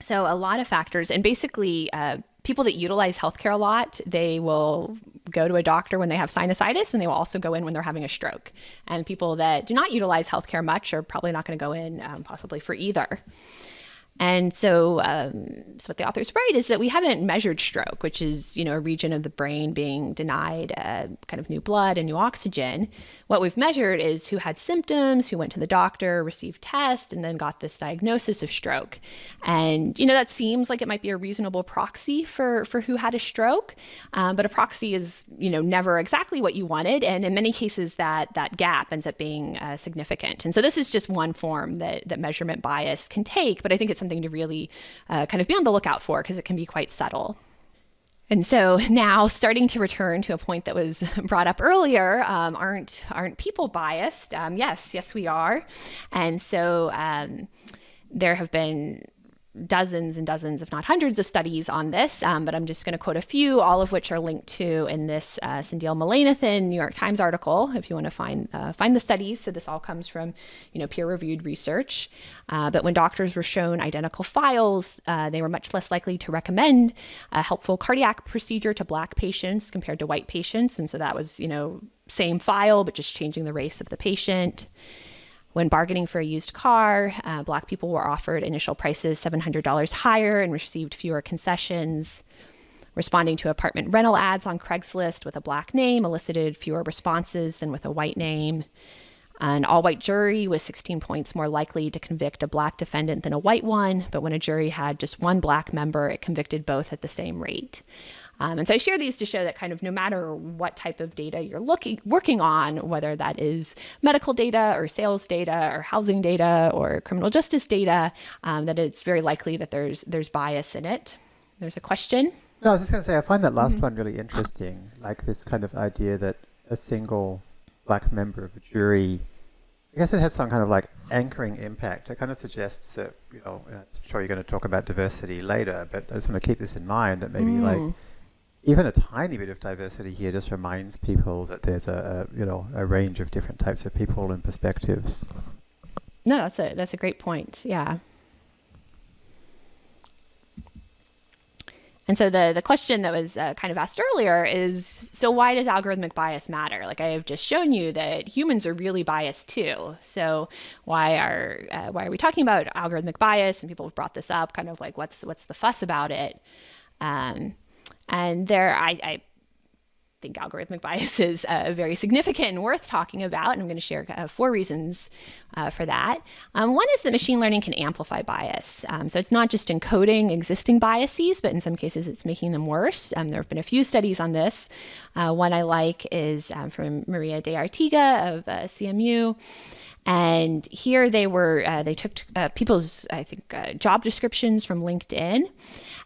so a lot of factors, and basically, uh, people that utilize healthcare a lot, they will go to a doctor when they have sinusitis and they will also go in when they're having a stroke. And people that do not utilize healthcare much are probably not going to go in um, possibly for either. And so, um, so what the authors write is that we haven't measured stroke, which is you know a region of the brain being denied uh, kind of new blood and new oxygen. What we've measured is who had symptoms, who went to the doctor, received tests, and then got this diagnosis of stroke. And you know that seems like it might be a reasonable proxy for for who had a stroke, um, but a proxy is you know never exactly what you wanted, and in many cases that that gap ends up being uh, significant. And so this is just one form that that measurement bias can take, but I think it's something to really uh, kind of be on the lookout for because it can be quite subtle. And so now, starting to return to a point that was brought up earlier, um, aren't aren't people biased? Um, yes, yes, we are. And so um, there have been dozens and dozens, if not hundreds, of studies on this, um, but I'm just going to quote a few, all of which are linked to in this uh, Sendhil Mullainathan New York Times article, if you want to find uh, find the studies. So this all comes from, you know, peer-reviewed research. Uh, but when doctors were shown identical files, uh, they were much less likely to recommend a helpful cardiac procedure to black patients compared to white patients, and so that was, you know, same file but just changing the race of the patient. When bargaining for a used car, uh, Black people were offered initial prices $700 higher and received fewer concessions. Responding to apartment rental ads on Craigslist with a black name elicited fewer responses than with a white name. An all white jury was 16 points more likely to convict a black defendant than a white one, but when a jury had just one black member, it convicted both at the same rate. Um, and so I share these to show that kind of no matter what type of data you're looking working on, whether that is medical data or sales data or housing data or criminal justice data, um, that it's very likely that there's there's bias in it. There's a question. No, I was just going to say I find that last mm-hmm. one really interesting, like this kind of idea that a single black member of a jury I guess it has some kind of like anchoring impact. It kind of suggests that, you know, I'm sure you're going to talk about diversity later, but I just want to keep this in mind that maybe mm. like even a tiny bit of diversity here just reminds people that there's a, a you know a range of different types of people and perspectives. No, that's a that's a great point. Yeah. And so the the question that was uh, kind of asked earlier is so why does algorithmic bias matter? Like I have just shown you that humans are really biased too. So why are uh, why are we talking about algorithmic bias? And people have brought this up, kind of like what's what's the fuss about it? Um, and there, I, I think algorithmic bias is uh, very significant and worth talking about. And I'm going to share uh, four reasons uh, for that. Um, one is that machine learning can amplify bias. Um, so it's not just encoding existing biases, but in some cases it's making them worse. Um, there have been a few studies on this. Uh, one I like is um, from Maria De-Arteaga of uh, CMU. And here they were, uh, they took people's, I think, job descriptions from LinkedIn.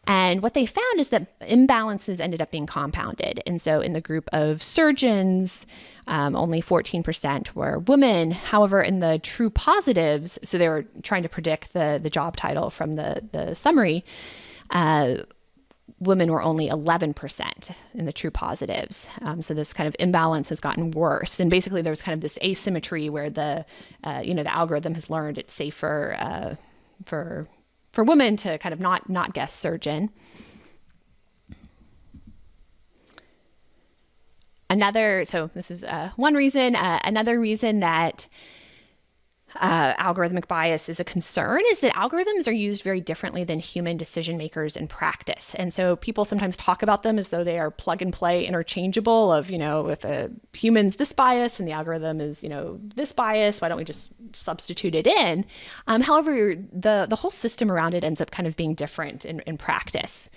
And what they found is that imbalances ended up being compounded. And so in the group of surgeons, um, only 14% were women. However, in the true positives, so they were trying to predict the, the job title from the, the summary, uh, women were only 11% in the true positives. Um, so this kind of imbalance has gotten worse. And basically there's kind of this asymmetry where the, uh, you know, the algorithm has learned it's safer uh, for, for women to kind of not, not guess surgeon. Another, so this is uh, one reason. Uh, another reason that uh, algorithmic bias is a concern is that algorithms are used very differently than human decision makers in practice. And so people sometimes talk about them as though they are plug and play interchangeable of, you know, if a human's this bias and the algorithm is, you know, this bias, why don't we just substitute it in? Um, however, the, the whole system around it ends up kind of being different in, in practice.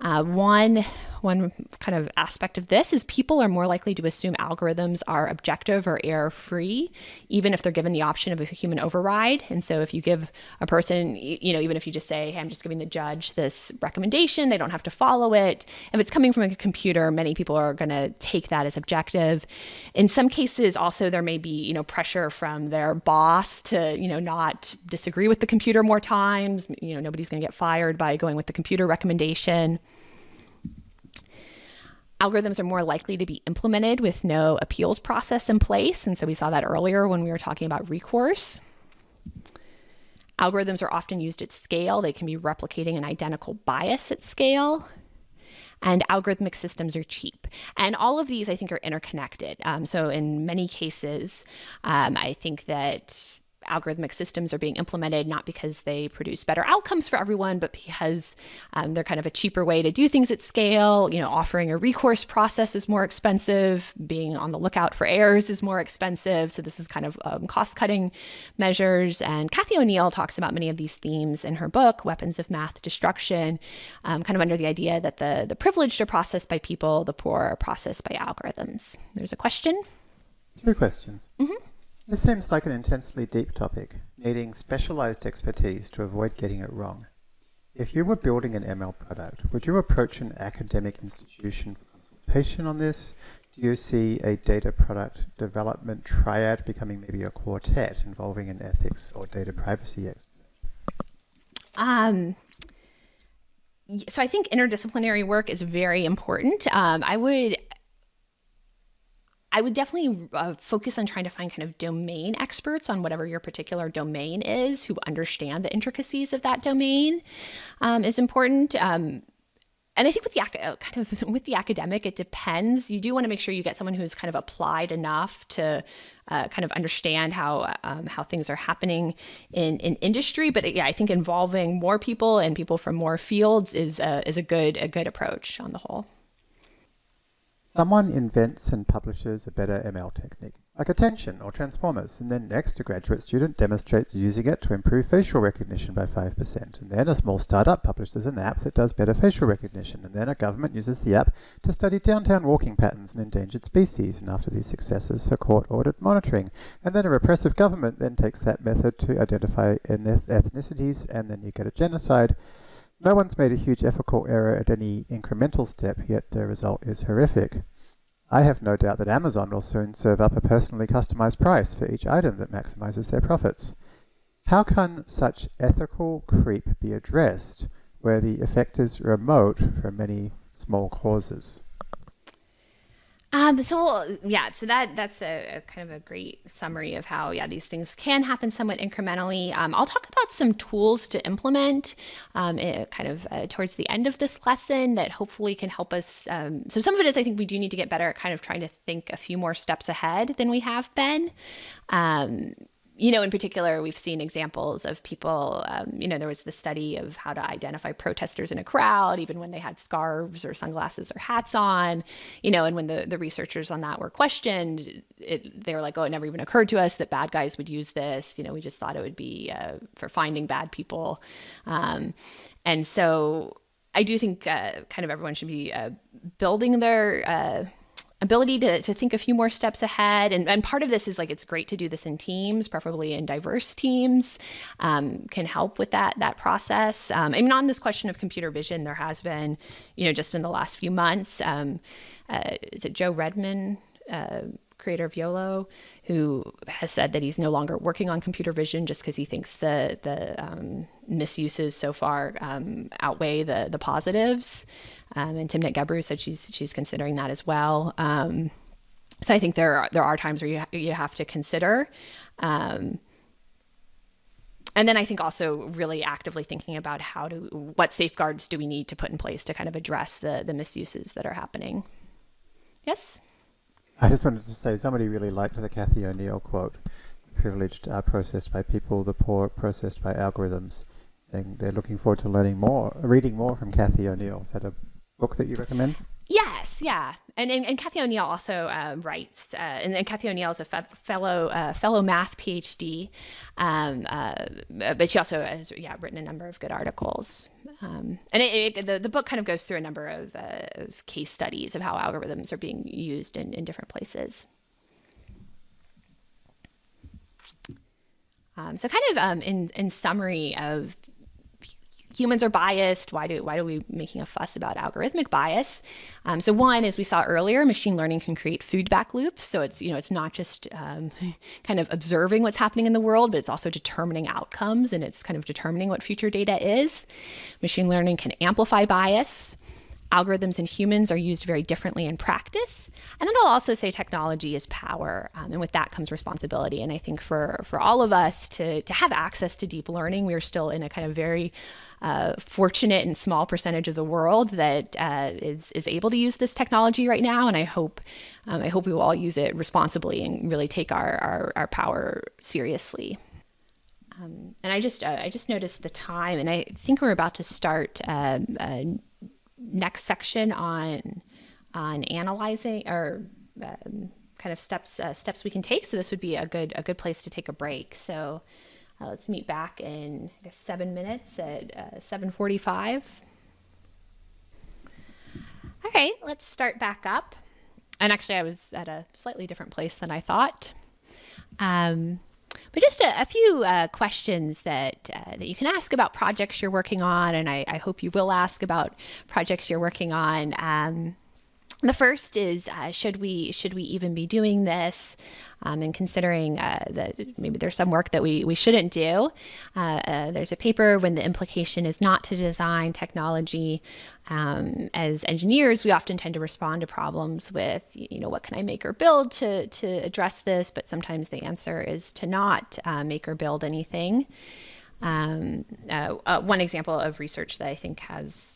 Uh, one one kind of aspect of this is people are more likely to assume algorithms are objective or error free, even if they're given the option of a human override. And so, if you give a person, you know, even if you just say, "Hey, I'm just giving the judge this recommendation," they don't have to follow it. If it's coming from a computer, many people are going to take that as objective. In some cases, also there may be you know pressure from their boss to you know not disagree with the computer more times. You know, nobody's going to get fired by going with the computer recommendation algorithms are more likely to be implemented with no appeals process in place. And so we saw that earlier when we were talking about recourse. Algorithms are often used at scale. They can be replicating an identical bias at scale. And algorithmic systems are cheap. And all of these, I think, are interconnected. Um, so, in many cases, um, I think that algorithmic systems are being implemented not because they produce better outcomes for everyone, but because um, they're kind of a cheaper way to do things at scale. You know, offering a recourse process is more expensive. Being on the lookout for errors is more expensive. So this is kind of um, cost-cutting measures. And Cathy O'Neil talks about many of these themes in her book, Weapons of Math Destruction, um, kind of under the idea that the the privileged are processed by people, the poor are processed by algorithms. There's a question. Two questions. Mm-hmm. This seems like an intensely deep topic, needing specialized expertise to avoid getting it wrong. If you were building an ML product, would you approach an academic institution for consultation on this? Do you see a data product development triad becoming maybe a quartet involving an ethics or data privacy expert? Um, so I think interdisciplinary work is very important. Um, I would I would definitely uh, focus on trying to find kind of domain experts on whatever your particular domain is who understand the intricacies of that domain um, is important. Um, and I think with the uh, kind of with the academic, it depends. You do want to make sure you get someone who's kind of applied enough to uh, kind of understand how um, how things are happening in, in industry. But yeah, I think involving more people and people from more fields is a, is a good a good approach on the whole. Someone invents and publishes a better ML technique, like attention or transformers, and then next a graduate student demonstrates using it to improve facial recognition by 5%, and then a small startup publishes an app that does better facial recognition, and then a government uses the app to study downtown walking patterns and endangered species, and after these successes for court-ordered monitoring, and then a repressive government then takes that method to identify ethnicities, and then you get a genocide. No one's made a huge ethical error at any incremental step, yet the result is horrific. I have no doubt that Amazon will soon serve up a personally customized price for each item that maximizes their profits. How can such ethical creep be addressed where the effect is remote from many small causes? Um, so yeah, so that that's a, a, kind of a great summary of how yeah these things can happen somewhat incrementally. Um, I'll talk about some tools to implement, um, it, kind of uh, towards the end of this lesson that hopefully can help us. Um, so some of it is I think we do need to get better at kind of trying to think a few more steps ahead than we have been. You know, in particular, we've seen examples of people, um, you know, there was the study of how to identify protesters in a crowd, even when they had scarves or sunglasses or hats on, you know, and when the, the researchers on that were questioned, it, they were like, oh, it never even occurred to us that bad guys would use this. You know, we just thought it would be uh, for finding bad people. Um, and so I do think uh, kind of everyone should be uh, building their uh, ability to, to think a few more steps ahead. And, and part of this is like it's great to do this in teams, preferably in diverse teams, um, can help with that that process. Um, I mean, on this question of computer vision, there has been, you know, just in the last few months, um, uh, is it Joe Redmon? Uh, creator of YOLO, who has said that he's no longer working on computer vision just because he thinks the the um, misuses so far um, outweigh the the positives. Um, and Timnit Gebru said she's she's considering that as well. Um, so I think there are, there are times where you ha- you have to consider. Um, and then I think also really actively thinking about how to what safeguards do we need to put in place to kind of address the the misuses that are happening. Yes. I just wanted to say somebody really liked the Cathy O'Neil quote: "Privileged are processed by people, the poor processed by algorithms." And they're looking forward to learning more, reading more from Cathy O'Neil. Is that a book that you recommend? Yes, yeah, and and, and Cathy O'Neil also uh, writes, uh, and, and Cathy O'Neil is a fe- fellow uh, fellow math PhD, um, uh, but she also has yeah written a number of good articles, um, and it, it, the the book kind of goes through a number of, uh, of case studies of how algorithms are being used in, in different places. Um, so kind of um, in in summary of humans are biased. Why do why do we making a fuss about algorithmic bias? Um, so one, as we saw earlier, machine learning can create feedback loops. So it's you know it's not just um, kind of observing what's happening in the world, but it's also determining outcomes and it's kind of determining what future data is. Machine learning can amplify bias algorithms and humans are used very differently in practice. And then I'll also say technology is power, um, and with that comes responsibility. And I think for for all of us to to have access to deep learning, we're still in a kind of very uh, fortunate and small percentage of the world that uh, is is able to use this technology right now. And I hope um, I hope we will all use it responsibly and really take our our, our power seriously. Um, and I just uh, I just noticed the time, and I think we're about to start um, next section on on analyzing or um, kind of steps uh, steps we can take. So this would be a good a good place to take a break. So uh, let's meet back in guess, seven minutes at uh, seven forty five. All right, let's start back up. And actually, I was at a slightly different place than I thought. Um, but just a, a few uh, questions that uh, that you can ask about projects you're working on, and I, I, hope you will ask about projects you're working on. Um, the first is uh, should we should we even be doing this? Um, and considering uh, that maybe there's some work that we, we shouldn't do uh, uh, there's a paper when the implication is not to design technology um, as engineers we often tend to respond to problems with you know what can i make or build to, to address this? But sometimes the answer is to not uh, make or build anything. Um, uh, one example of research that i think has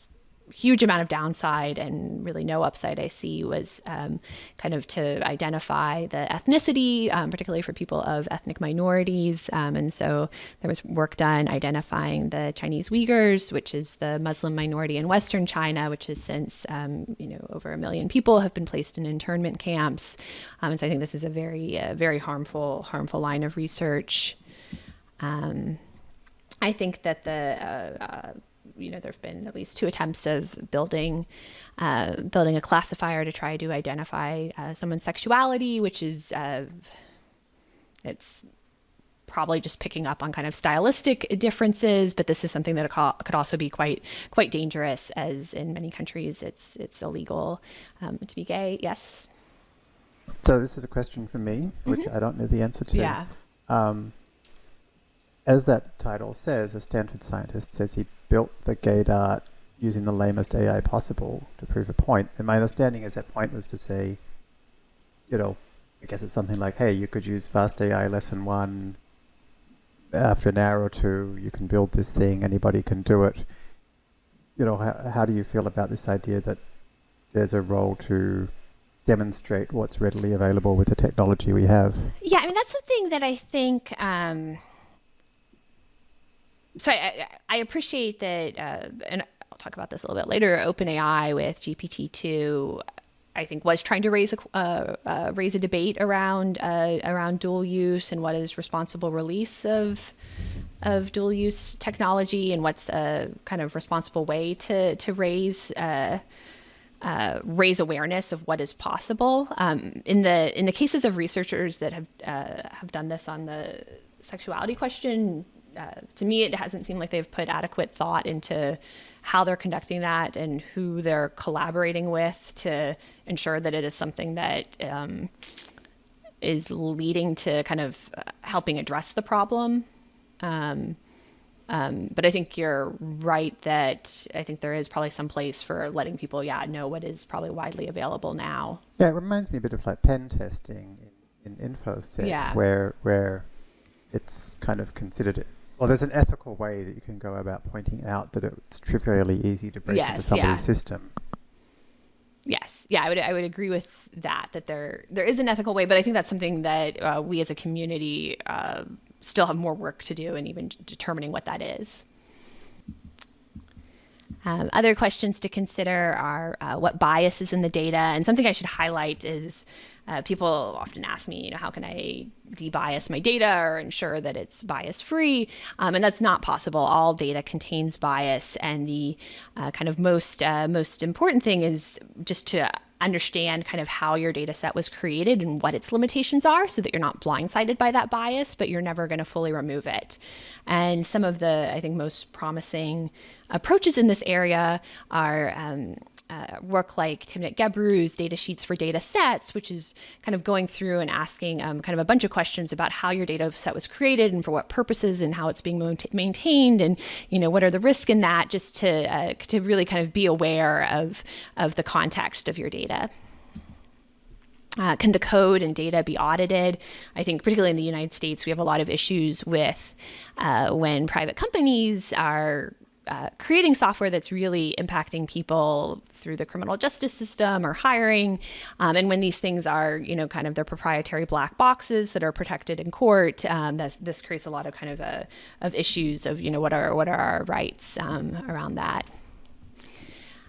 huge amount of downside and really no upside I see was um, kind of to identify the ethnicity, um, particularly for people of ethnic minorities. Um, and so there was work done identifying the Chinese Uyghurs, which is the Muslim minority in Western China, which has since, um, you know, over a million people have been placed in internment camps. Um, and so I think this is a very, uh, very harmful, harmful line of research. Um, I think that the uh, uh, you know, there have been at least two attempts of building uh, building a classifier to try to identify uh, someone's sexuality, which is uh, it's probably just picking up on kind of stylistic differences, but this is something that could also be quite quite dangerous, as in many countries it's it's illegal um, to be gay. Yes. So this is a question from me, which mm-hmm. I don't know the answer to. Yeah. Um, as that title says, a Stanford scientist says he built the gaydar using the lamest AI possible to prove a point. And my understanding is that point was to say, you know, I guess it's something like, hey, you could use Fast AI lesson one. After an hour or two, you can build this thing. Anybody can do it. You know, how, how do you feel about this idea that there's a role to demonstrate what's readily available with the technology we have? Yeah, I mean that's something that I think. Um, so I, I appreciate that, uh, and I'll talk about this a little bit later. OpenAI with GPT two, I think, was trying to raise a uh, uh, raise a debate around uh, around dual use and what is responsible release of of dual use technology and what's a kind of responsible way to to raise. Uh, uh, raise awareness of what is possible. Um, in the in the cases of researchers that have uh, have done this on the sexuality question, uh, to me, it hasn't seemed like they've put adequate thought into how they're conducting that and who they're collaborating with to ensure that it is something that um, is leading to kind of uh, helping address the problem. Um, um, but I think you're right that I think there is probably some place for letting people, yeah, know what is probably widely available now. Yeah, it reminds me a bit of like pen testing in, in InfoSec, Yeah. where where it's kind of considered. Well, there's an ethical way that you can go about pointing out that it's trivially easy to break into somebody's yeah. system. Yes, yeah, I would I would agree with that that there there is an ethical way, but I think that's something that uh, we as a community uh, still have more work to do in even determining what that is. Um, other questions to consider are uh, what bias is in the data, and something I should highlight is uh, people often ask me, you know, how can I debias my data or ensure that it's bias free? Um, and that's not possible. All data contains bias, and the uh, kind of most uh, most important thing is just to understand kind of how your data set was created and what its limitations are so that you're not blindsided by that bias, but you're never going to fully remove it. And some of the, I think, most promising approaches in this area are. Um, uh, work like Timnit Gebru's data sheets for data sets, which is kind of going through and asking um, kind of a bunch of questions about how your data set was created and for what purposes and how it's being maintained and you know what are the risks in that, just to uh, to really kind of be aware of of the context of your data. Uh, can the code and data be audited? I think, particularly in the United States, we have a lot of issues with uh, when private companies are uh, creating software that's really impacting people through the criminal justice system or hiring. Um, and when these things are, you know, kind of their proprietary black boxes that are protected in court, um, this, this creates a lot of kind of a, of issues of, you know, what are what are our rights um, around that.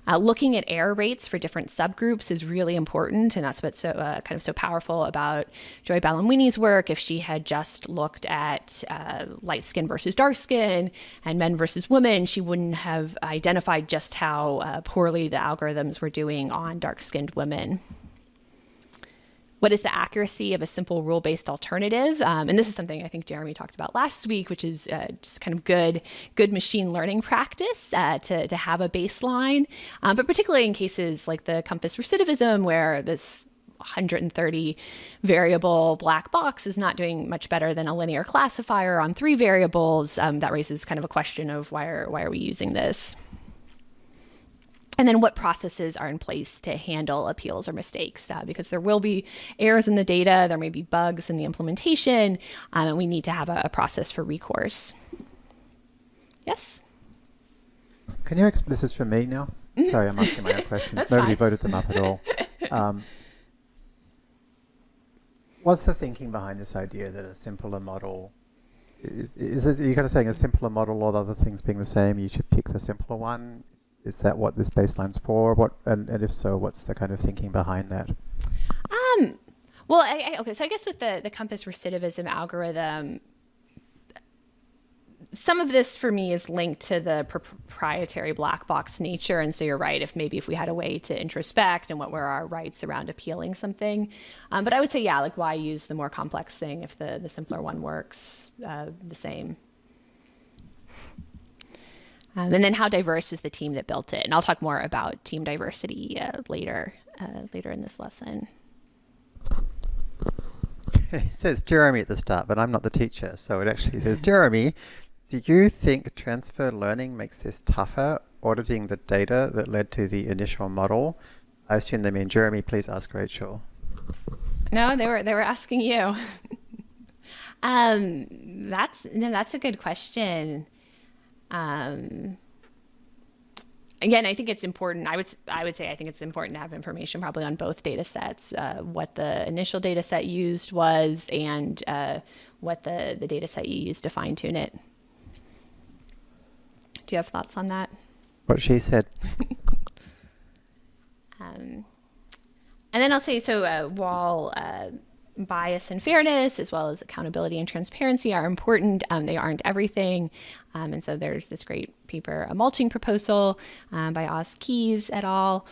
Uh, looking at error rates for different subgroups is really important, and that's what's so uh, kind of so powerful about Joy Buolamwini's work. If she had just looked at uh, light skin versus dark skin and men versus women, she wouldn't have identified just how uh, poorly the algorithms were doing on dark skinned women what is the accuracy of a simple rule-based alternative? Um, and this is something i think jeremy talked about last week which is uh, just kind of good good machine learning practice uh, to, to have a baseline. Um, but particularly in cases like the COMPAS recidivism where this 130 variable black box is not doing much better than a linear classifier on three variables um, that raises kind of a question of why are, why are we using this and then what processes are in place to handle appeals or mistakes uh, because there will be errors in the data there may be bugs in the implementation um, and we need to have a, a process for recourse yes Can you? This is for me now. Sorry, I'm asking my own questions. Nobody fine. voted them up at all. Um, what's the thinking behind this idea that a simpler model is? Is are you kind of saying a simpler model, all other things being the same, you should pick the simpler one? Is that what this baseline's for? What, and, and if so, what's the kind of thinking behind that? Um, well, I, I, okay, so I guess with the the COMPAS recidivism algorithm, some of this for me is linked to the pr- proprietary black box nature, and so you're right. If maybe if we had a way to introspect and what were our rights around appealing something, um, but I would say yeah, like why use the more complex thing if the the simpler one works uh, the same. Um, and then how diverse is the team that built it? And I'll talk more about team diversity uh, later uh, later in this lesson. it says Jeremy at the start, but I'm not the teacher, so it actually says Jeremy. Do you think transfer learning makes this tougher auditing the data that led to the initial model. I assume they mean Jeremy. Please ask Rachel. No, they were they were asking you. um, that's no, that's a good question. Um, again, I think it's important. I would I would say I think it's important to have information probably on both data sets, uh, what the initial data set used was, and uh, what the the data set you used to fine tune it. Do you have thoughts on that? What she said. um, and then I'll say so uh, while uh, bias and fairness, as well as accountability and transparency, are important. Um, they aren't everything. Um, and so there's this great paper, a mulching proposal um, by Os Keyes et al.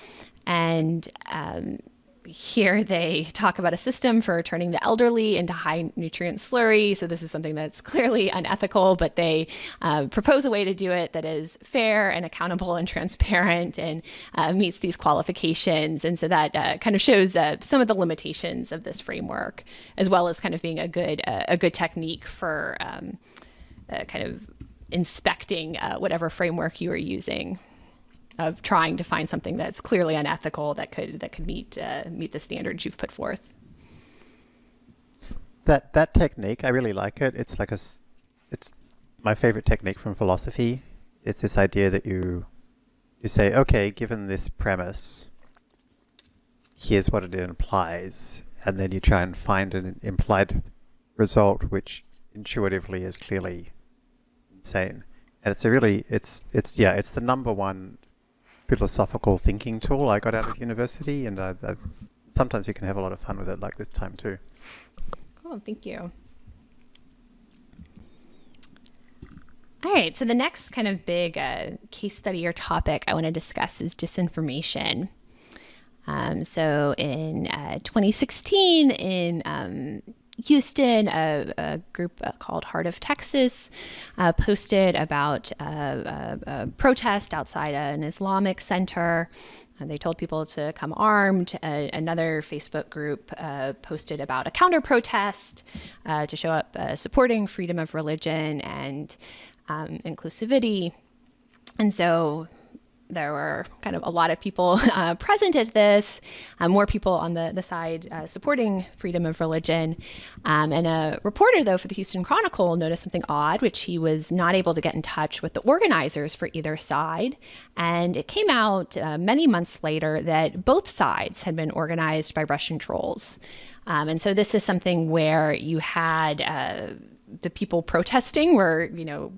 And um, here they talk about a system for turning the elderly into high nutrient slurry. So this is something that's clearly unethical, but they uh, propose a way to do it that is fair and accountable and transparent and uh, meets these qualifications. And so that uh, kind of shows uh, some of the limitations of this framework, as well as kind of being a good uh, a good technique for um, uh, kind of inspecting whatever framework you are using of trying to find something that's clearly unethical that could that could meet uh, meet the standards you've put forth. That that technique, I really like it. It's like a, it's my favorite technique from philosophy. It's this idea that you you say, okay, given this premise, here's what it implies, and then you try and find an implied result which intuitively is clearly insane. And it's a really, it's, it's, yeah, it's the number one philosophical thinking tool I got out of university, and I, I, sometimes you can have a lot of fun with it, like this time too. Cool, thank you. All right, so the next kind of big uh, case study or topic I want to discuss is disinformation. Um, so in uh, 2016, in um, Houston, a, a group uh, called Heart of Texas uh, posted about a, uh, a, a, protest outside an Islamic center. Uh, they told people to come armed. another Facebook group uh, posted about a counter protest uh, to show up supporting freedom of religion and um, inclusivity. And so there were kind of a lot of people uh, present at this, uh, more people on the, the side uh, supporting freedom of religion. Um, and a reporter, though, for the Houston Chronicle noticed something odd, which he was not able to get in touch with the organizers for either side. And it came out uh, many months later that both sides had been organized by Russian trolls. Um, and so this is something where you had uh, the people protesting were, you know,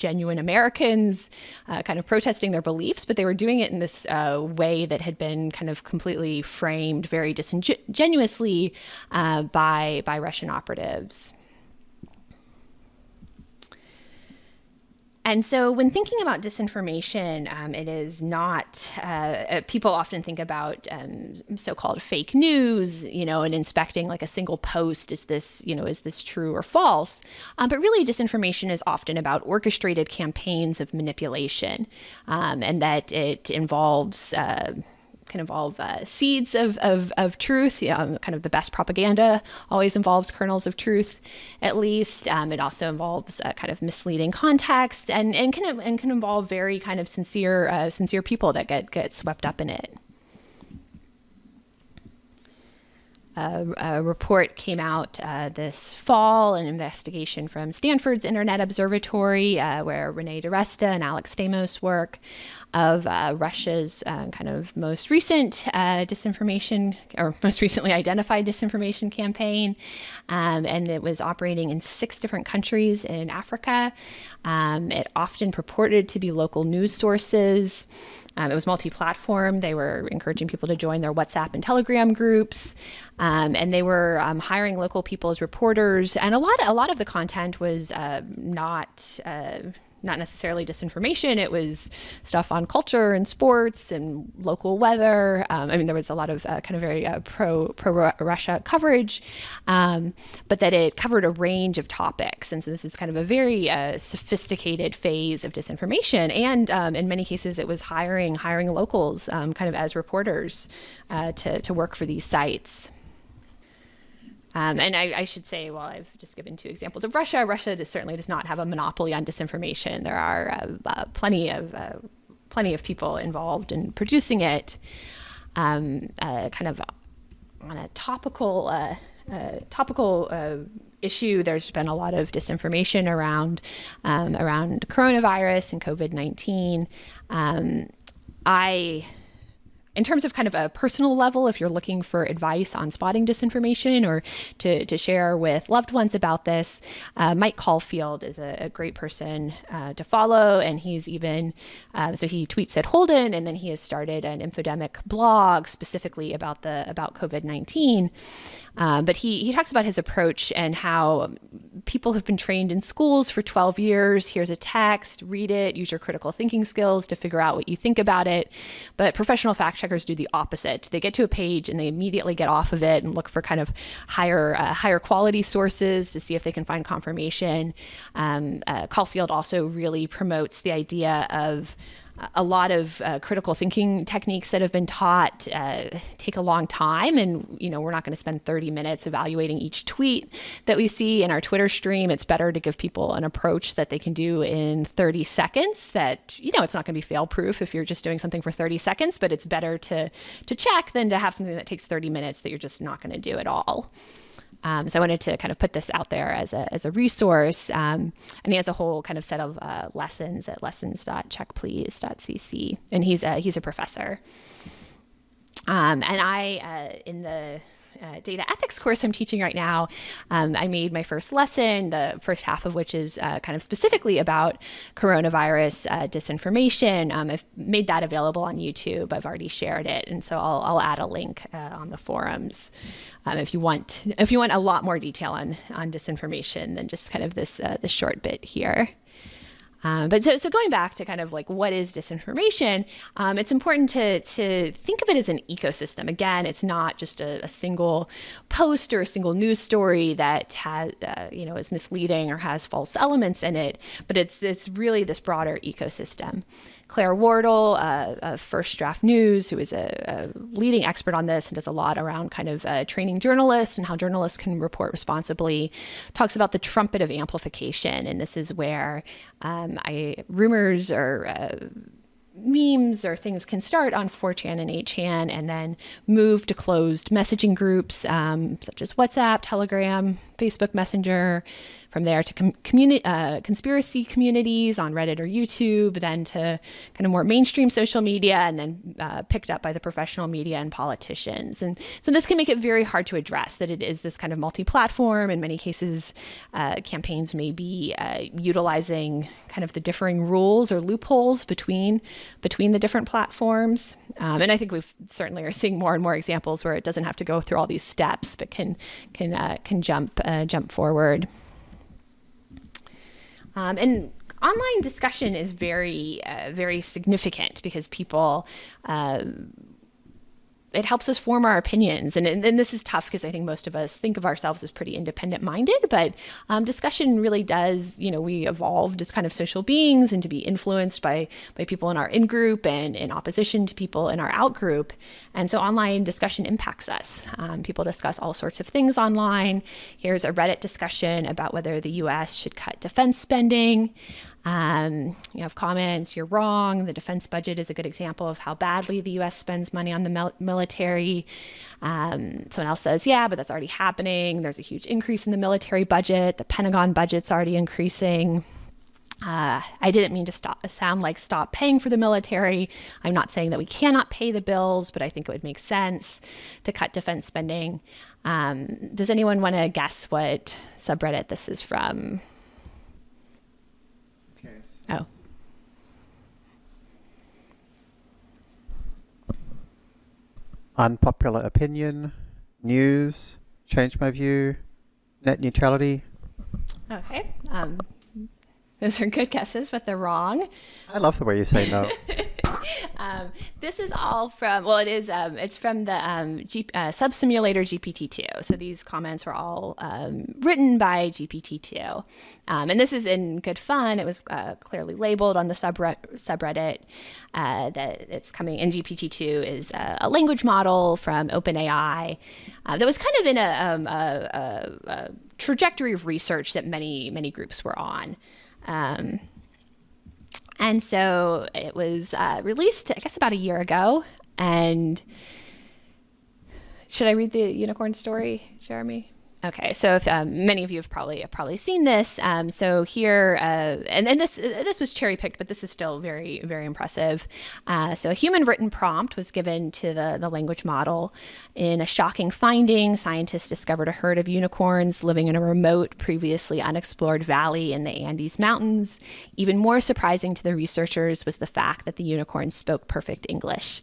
genuine Americans uh, kind of protesting their beliefs, but they were doing it in this uh, way that had been kind of completely framed very disingenuously uh, by, by Russian operatives. And so, when thinking about disinformation, um, it is not, uh, uh, people often think about um, so called fake news, you know, and inspecting like a single post is this, you know, is this true or false? Um, but really, disinformation is often about orchestrated campaigns of manipulation, um, and that it involves, uh, can involve uh, seeds of, of, of truth. Um, kind of the best propaganda always involves kernels of truth, at least. Um, it also involves uh, kind of misleading context and, and, can, and can involve very kind of sincere, uh, sincere people that get, get swept up in it. A, report came out uh, this fall, an investigation from Stanford's Internet Observatory, uh, where Renee DiResta and Alex Stamos work, of uh, Russia's uh, kind of most recent uh, disinformation, or most recently identified disinformation campaign. Um, and it was operating in six different countries in Africa. Um, it often purported to be local news sources. Um, it was multi-platform. They were encouraging people to join their WhatsApp and Telegram groups, um, and they were um, hiring local people as reporters. And a lot, a lot of the content was uh, not. Uh, not necessarily disinformation. It was stuff on culture and sports and local weather. Um, I mean, there was a lot of uh, kind of very uh, pro pro Russia coverage, um, but that it covered a range of topics. And so this is kind of a very uh, sophisticated phase of disinformation. And um, in many cases, it was hiring hiring locals um, kind of as reporters uh, to to work for these sites. Um, and I, I, should say, well, I've just given two examples of Russia. Russia does, certainly does not have a monopoly on disinformation. There are uh, uh, plenty of uh, plenty of people involved in producing it. Um, uh, kind of on a topical uh, uh, topical uh, issue, there's been a lot of disinformation around um, around coronavirus and COVID nineteen. Um, I in terms of kind of a personal level, if you're looking for advice on spotting disinformation or to, to share with loved ones about this, uh, Mike Caulfield is a, a great person uh, to follow. And he's even, uh, so he tweets at Holden, and then he has started an infodemic blog specifically about the about COVID 19. Um, but he, he talks about his approach and how people have been trained in schools for 12 years. Here's a text, read it, use your critical thinking skills to figure out what you think about it. But professional fact checkers do the opposite. They get to a page and they immediately get off of it and look for kind of higher uh, higher quality sources to see if they can find confirmation. Um, uh, Caulfield also really promotes the idea of a lot of uh, critical thinking techniques that have been taught uh, take a long time. And you know we're not going to spend 30 minutes evaluating each tweet that we see in our twitter stream. It's better to give people an approach that they can do in 30 seconds that you know it's not going to be fail proof if you're just doing something for 30 seconds but it's better to to check than to have something that takes 30 minutes that you're just not going to do at all um, so I wanted to kind of put this out there as a, as a resource. Um, and he has a whole kind of set of uh, lessons at lessons.checkplease.cc. And he's a, he's a professor. Um, and I, uh, in the uh, data ethics course I'm teaching right now, um, I made my first lesson, the first half of which is uh, kind of specifically about coronavirus uh, disinformation. Um, I've made that available on YouTube. I've already shared it, and so I'll, I'll add a link uh, on the forums um, if you want if you want a lot more detail on on disinformation than just kind of this uh, this short bit here. Um, but so, so going back to kind of like what is disinformation, um, it's important to, to think of it as an ecosystem. Again, it's not just a, a single post or a single news story that has, uh, you know, is misleading or has false elements in it, but it's, it's really this broader ecosystem. Claire Wardle, uh, of First Draft News, who is a, a, leading expert on this and does a lot around kind of uh, training journalists and how journalists can report responsibly, talks about the trumpet of amplification. And this is where um, I rumors or uh, memes or things can start on 4chan and 8chan and then move to closed messaging groups um, such as WhatsApp, Telegram, Facebook Messenger, from there to com- communi- uh, conspiracy communities on Reddit or YouTube, then to kind of more mainstream social media, and then uh, picked up by the professional media and politicians. And so this can make it very hard to address that it is this kind of multi platform. In many cases, uh, campaigns may be uh, utilizing kind of the differing rules or loopholes between, between the different platforms. Um, and I think we certainly are seeing more and more examples where it doesn't have to go through all these steps, but can, can, uh, can jump, uh, jump forward. Um, and online discussion is very, uh, very significant because people uh, it helps us form our opinions. And, and, and this is tough because I think most of us think of ourselves as pretty independent minded, but um, discussion really does, you know, we evolved as kind of social beings and to be influenced by, by people in our in group and in opposition to people in our out group. And so online discussion impacts us. Um, people discuss all sorts of things online. Here's a Reddit discussion about whether the US should cut defense spending. Um, you have comments, you're wrong. The defense budget is a good example of how badly the US spends money on the mil- military. Um, someone else says, yeah, but that's already happening. There's a huge increase in the military budget. The Pentagon budget's already increasing. Uh, I didn't mean to stop, sound like stop paying for the military. I'm not saying that we cannot pay the bills, but I think it would make sense to cut defense spending. Um, does anyone want to guess what subreddit this is from? Oh. Unpopular opinion, news, change my view, net neutrality. Okay. Um, those are good guesses, but they're wrong. I love the way you say no. um, this is all from well, it is um, it's from the um, G, uh, SubSimulator GPT-2. So these comments were all um, written by GPT-2, um, and this is in good fun. It was uh, clearly labeled on the subreddit uh, that it's coming. And GPT-2 is a, a language model from OpenAI uh, that was kind of in a, um, a, a, trajectory of research that many many groups were on. Um, And so it was uh, released, I guess, about a year ago. And should I read the unicorn story, Jeremy? Okay, so if um, many of you have probably have probably seen this, um, so here uh, and, and this this was cherry picked, but this is still very very impressive. Uh, so a human written prompt was given to the the language model. In a shocking finding, scientists discovered a herd of unicorns living in a remote, previously unexplored valley in the Andes Mountains. Even more surprising to the researchers was the fact that the unicorns spoke perfect English.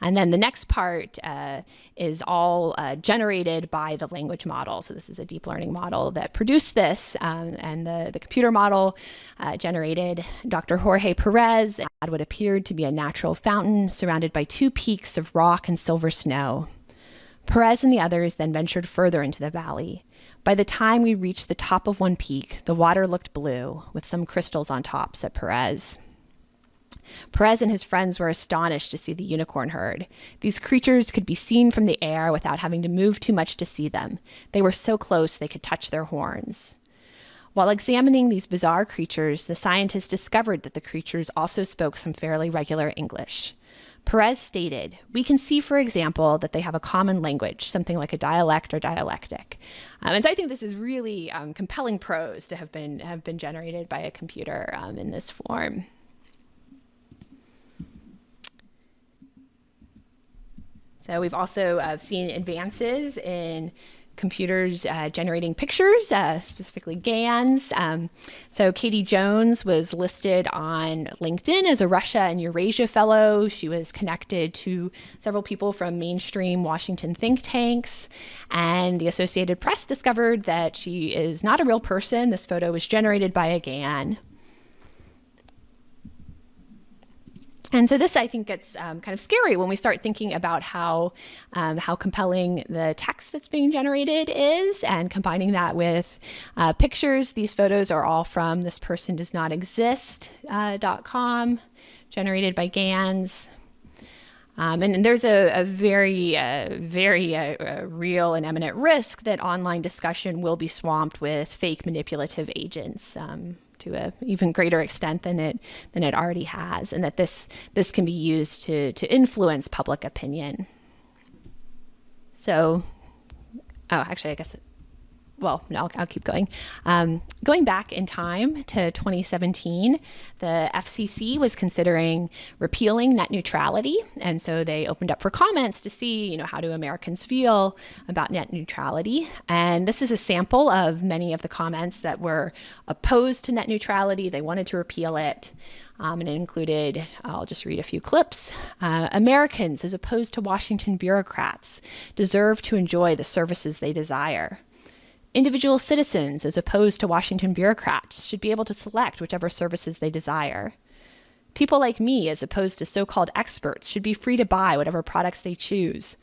And then the next part uh, is all uh, generated by the language model. So this is a deep learning model that produced this, um, and the, the computer model uh, generated Dr. Jorge Perez at what appeared to be a natural fountain surrounded by two peaks of rock and silver snow. Perez and the others then ventured further into the valley. By the time we reached the top of one peak, the water looked blue, with some crystals on top, said Perez. Perez and his friends were astonished to see the unicorn herd. These creatures could be seen from the air without having to move too much to see them. They were so close they could touch their horns. While examining these bizarre creatures, the scientists discovered that the creatures also spoke some fairly regular English. Perez stated, We can see, for example, that they have a common language, something like a dialect or dialectic. Um, and so I think this is really um, compelling prose to have been, have been generated by a computer um, in this form. So we've also uh, seen advances in computers uh, generating pictures, uh, specifically GANs. Um, so Katie Jones was listed on LinkedIn as a Russia and Eurasia Fellow. She was connected to several people from mainstream Washington think tanks. And the Associated Press discovered that she is not a real person. This photo was generated by a GAN. And so this, I think, gets um, kind of scary when we start thinking about how um, how compelling the text that's being generated is, and combining that with uh, pictures. These photos are all from this person does not exist.com, uh, generated by GANs. Um, and, there's a, a very, uh, very uh, real and eminent risk that online discussion will be swamped with fake manipulative agents. Um, to an even greater extent than it than it already has, and that this this can be used to to influence public opinion. So, oh, actually, I guess well, I'll, I'll keep going. Um, going back in time to 2017, the FCC was considering repealing net neutrality, and so they opened up for comments to see, you know, how do Americans feel about net neutrality. And this is a sample of many of the comments that were opposed to net neutrality. They wanted to repeal it. Um, and it included, I'll just read a few clips. Uh, Americans, as opposed to Washington bureaucrats, deserve to enjoy the services they desire. Individual citizens, as opposed to Washington bureaucrats, should be able to select whichever services they desire. People like me, as opposed to so called experts, should be free to buy whatever products they choose.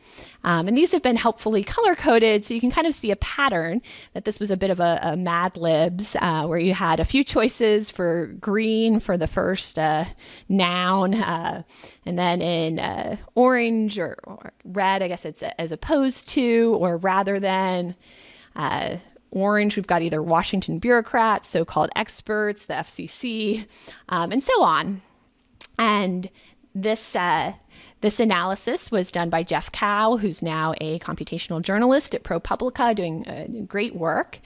Um, and these have been helpfully color coded, so you can kind of see a pattern that this was a bit of a, a Mad Libs, uh, where you had a few choices for green for the first uh, noun, uh, and then in uh, orange or, or, red, I guess it's as opposed to or rather than. Uh, orange, we've got either Washington bureaucrats, so called experts, the FCC, um, and so on. And this uh, this analysis was done by Jeff Kao, who's now a computational journalist at ProPublica, doing uh, great work.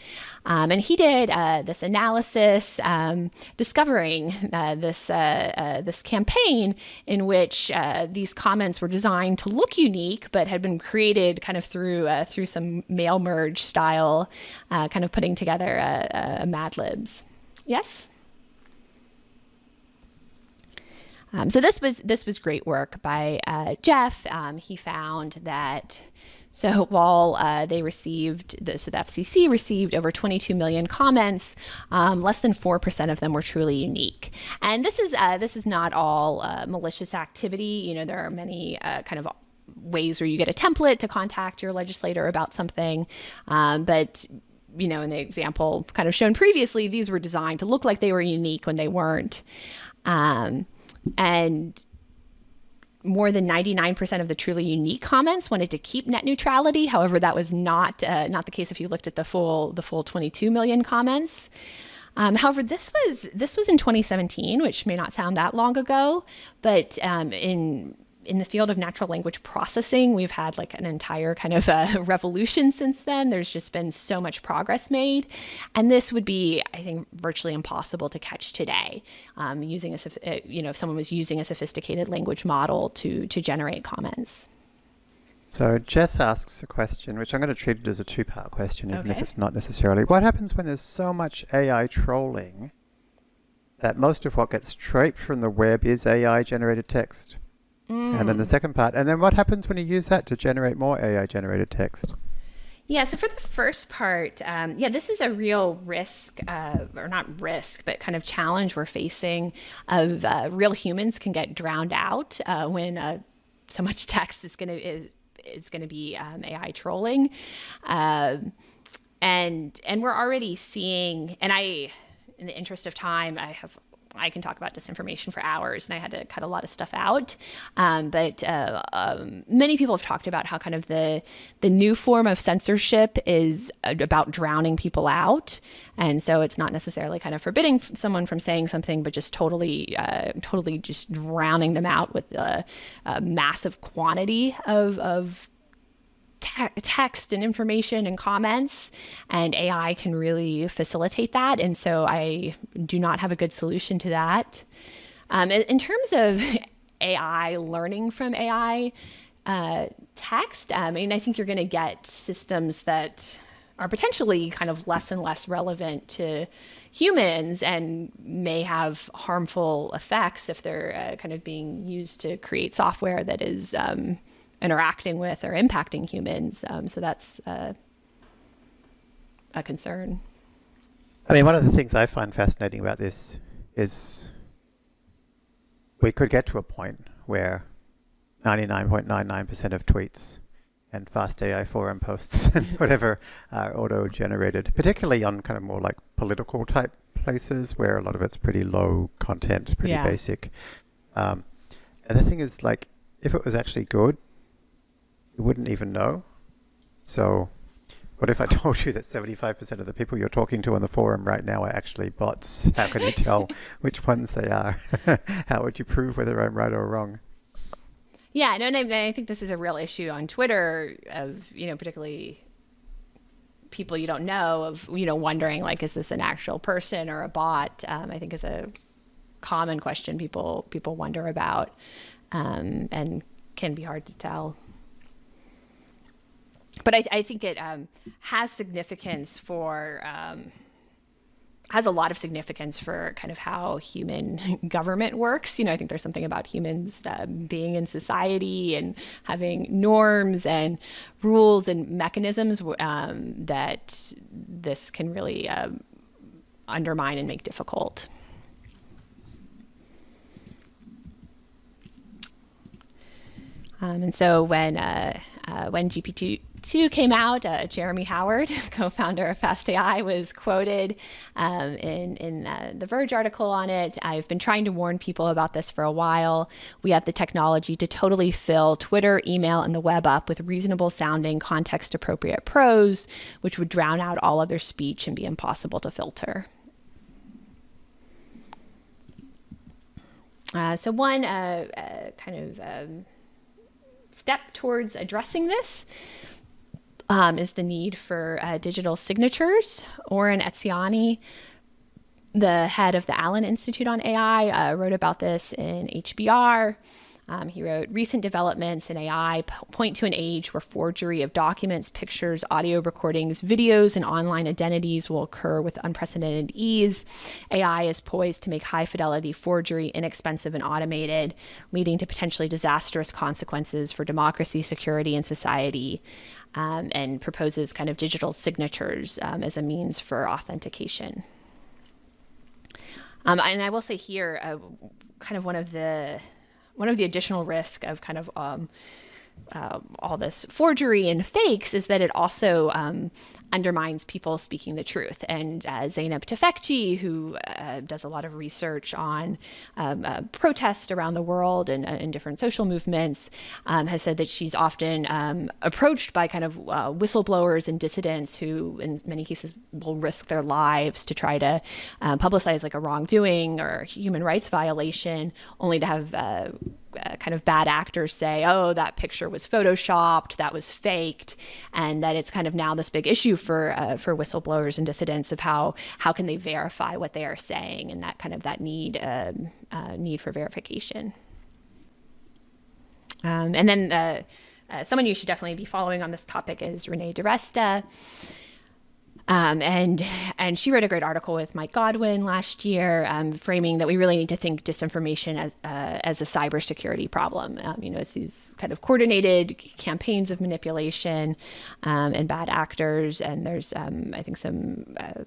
Um, and he did uh, this analysis, um, discovering uh, this uh, uh, this campaign in which uh, these comments were designed to look unique, but had been created kind of through through some mail merge style, kind of putting together a, a Mad Libs. Yes. Um, so this was this was great work by uh, Jeff. Um, he found that so while uh, they received the, FCC received over 22 million comments, um, less than four percent of them were truly unique. And this is uh, this is not all uh, malicious activity. You know there are many uh, kind of ways where you get a template to contact your legislator about something, um, but you know, in the example kind of shown previously, these were designed to look like they were unique when they weren't. Um, and more than 99% of the truly unique comments wanted to keep net neutrality. However, that was not uh, not the case if you looked at the full the full 22 million comments. Um, however, this was this was in 2017, which may not sound that long ago, but um, in in the field of natural language processing, we've had like an entire kind of uh, revolution since then. There's just been so much progress made. And this would be, I think, virtually impossible to catch today um, using a, uh, you know, if someone was using a sophisticated language model to, to generate comments. So Jess asks a question, which I'm going to treat it as a two-part question, even okay. if it's not necessarily. What happens when there's so much AI trolling that most of what gets scraped from the web is AI-generated text? Mm. And then the mm. second part, and then what happens when you use that to generate more AI-generated text? Yeah, so for the first part, um, yeah, this is a real risk, uh, or not risk, but kind of challenge we're facing of uh, real humans can get drowned out uh, when uh, so much text is going to is, is going to be um, AI trolling, um, and and we're already seeing, and I, in the interest of time, I have I can talk about disinformation for hours, and I had to cut a lot of stuff out. Um, but uh, um, many people have talked about how kind of the the new form of censorship is about drowning people out, and so it's not necessarily kind of forbidding someone from saying something, but just totally, uh, totally just drowning them out with a, a massive quantity of of te- text and information and comments, and AI can really facilitate that. And so I do not have a good solution to that. Um, in, terms of AI learning from AI uh, text, I mean, I think you're going to get systems that are potentially kind of less and less relevant to humans and may have harmful effects if they're uh, kind of being used to create software that is um, interacting with or impacting humans. Um, so that's uh, a concern. I mean, one of the things I find fascinating about this is we could get to a point where 99.99% of tweets and fast AI forum posts and whatever are auto-generated, particularly on kind of more like political type places where a lot of it's pretty low content, pretty yeah. basic. Um, and the thing is, like, if it was actually good, you wouldn't even know. So what if I told you that 75% of the people you're talking to on the forum right now are actually bots? How can you tell which ones they are? How would you prove whether I'm right or wrong? Yeah, no, and I think this is a real issue on Twitter of, you know, particularly people you don't know of, you know, wondering like, is this an actual person or a bot? Um, I think is a common question people people wonder about um, and can be hard to tell but I, I think it um, has significance for um, has a lot of significance for kind of how human government works. You know, I think there's something about humans uh, being in society and having norms and rules and mechanisms um, that this can really um, undermine and make difficult. Um, and so when uh, uh, when GPT 2 came out, uh, Jeremy Howard, co-founder of FastAI, was quoted um, in, in uh, the Verge article on it. I've been trying to warn people about this for a while. We have the technology to totally fill Twitter, email, and the web up with reasonable sounding, context appropriate prose, which would drown out all other speech and be impossible to filter. Uh, so one uh, uh, kind of um, step towards addressing this um, is the need for uh, digital signatures. Oren Etzioni, the head of the Allen Institute on AI, uh, wrote about this in HBR. Um, he wrote, Recent developments in AI point to an age where forgery of documents, pictures, audio recordings, videos, and online identities will occur with unprecedented ease. AI is poised to make high fidelity forgery inexpensive and automated, leading to potentially disastrous consequences for democracy, security, and society. Um, and proposes kind of digital signatures um, as a means for authentication. Um, and I will say here, uh, kind of one of the one of the additional risk of kind of um, uh, all this forgery and fakes is that it also um, undermines people speaking the truth. And uh, Zeynep Tufekci, who uh, does a lot of research on um, uh, protest around the world and, and different social movements, um, has said that she's often um, approached by kind of uh, whistleblowers and dissidents who, in many cases, will risk their lives to try to uh, publicize like a wrongdoing or human rights violation, only to have uh, uh, kind of bad actors say, oh, that picture was photoshopped, that was faked, and that it's kind of now this big issue for uh, for whistleblowers and dissidents of how how can they verify what they are saying, and that kind of that need um, uh, need for verification. Um, and then uh, uh, someone you should definitely be following on this topic is Renee DiResta. Um, and and she wrote a great article with Mike Godwin last year, um, framing that we really need to think disinformation as uh, as a cybersecurity problem. Um, you know, it's these kind of coordinated campaigns of manipulation um, and bad actors, and there's um, I think some uh,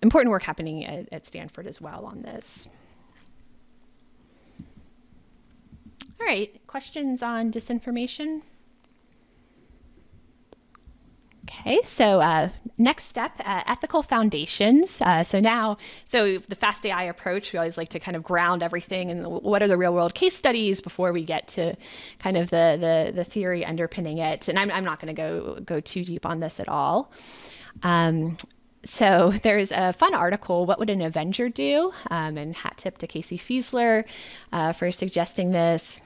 important work happening at, at Stanford as well on this. All right, questions on disinformation? Okay, so uh, next step, uh, ethical foundations. Uh, so now, so the fast AI approach, we always like to kind of ground everything and what are the real world case studies before we get to kind of the the, the theory underpinning it. And I'm, I'm not going to go go too deep on this at all. Um, so there's a fun article, What Would an Avenger Do? Um, and hat tip to Casey Fiesler uh, for suggesting this.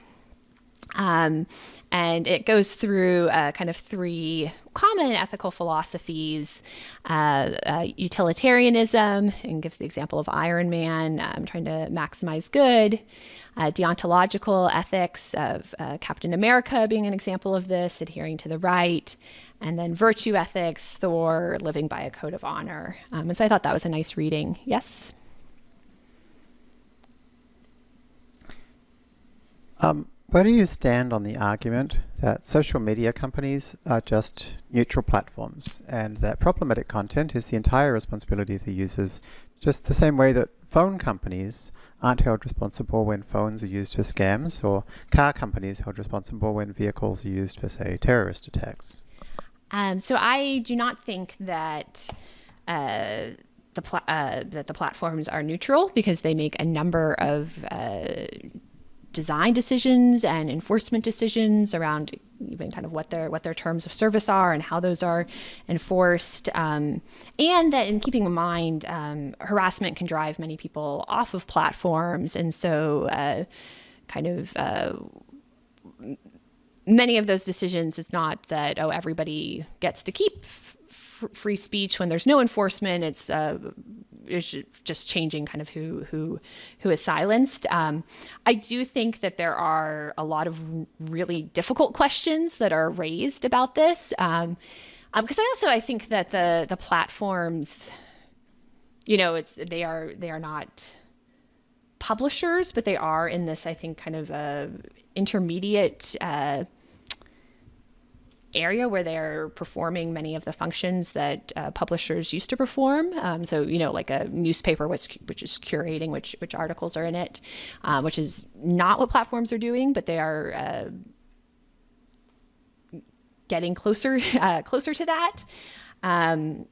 Um, and it goes through uh, kind of three common ethical philosophies uh, uh, utilitarianism, and gives the example of Iron Man, um, trying to maximize good, uh, deontological ethics of uh, Captain America being an example of this, adhering to the right, and then virtue ethics, Thor, living by a code of honor. Um, and so I thought that was a nice reading. Yes? Um, where do you stand on the argument that social media companies are just neutral platforms and that problematic content is the entire responsibility of the users, just the same way that phone companies aren't held responsible when phones are used for scams or car companies held responsible when vehicles are used for, say, terrorist attacks? Um, so I do not think that uh, the uh, that the platforms are neutral because they make a number of uh, design decisions and enforcement decisions around even kind of what their what their terms of service are and how those are enforced, um, and that in keeping in mind um, harassment can drive many people off of platforms, and so uh, kind of. Uh, many of those decisions, it's not that oh everybody gets to keep free speech when there's no enforcement. It's uh, is just changing kind of who who who is silenced. Um, I do think that there are a lot of really difficult questions that are raised about this. Um, because um, I also I think that the the platforms, you know, it's they are they are not publishers, but they are in this I think kind of a intermediate. Uh, area where they're performing many of the functions that uh, publishers used to perform. Um, so, you know, like a newspaper, which, which is curating which, which articles are in it, um, which is not what platforms are doing, but they are uh, getting closer, uh, closer to that. Um,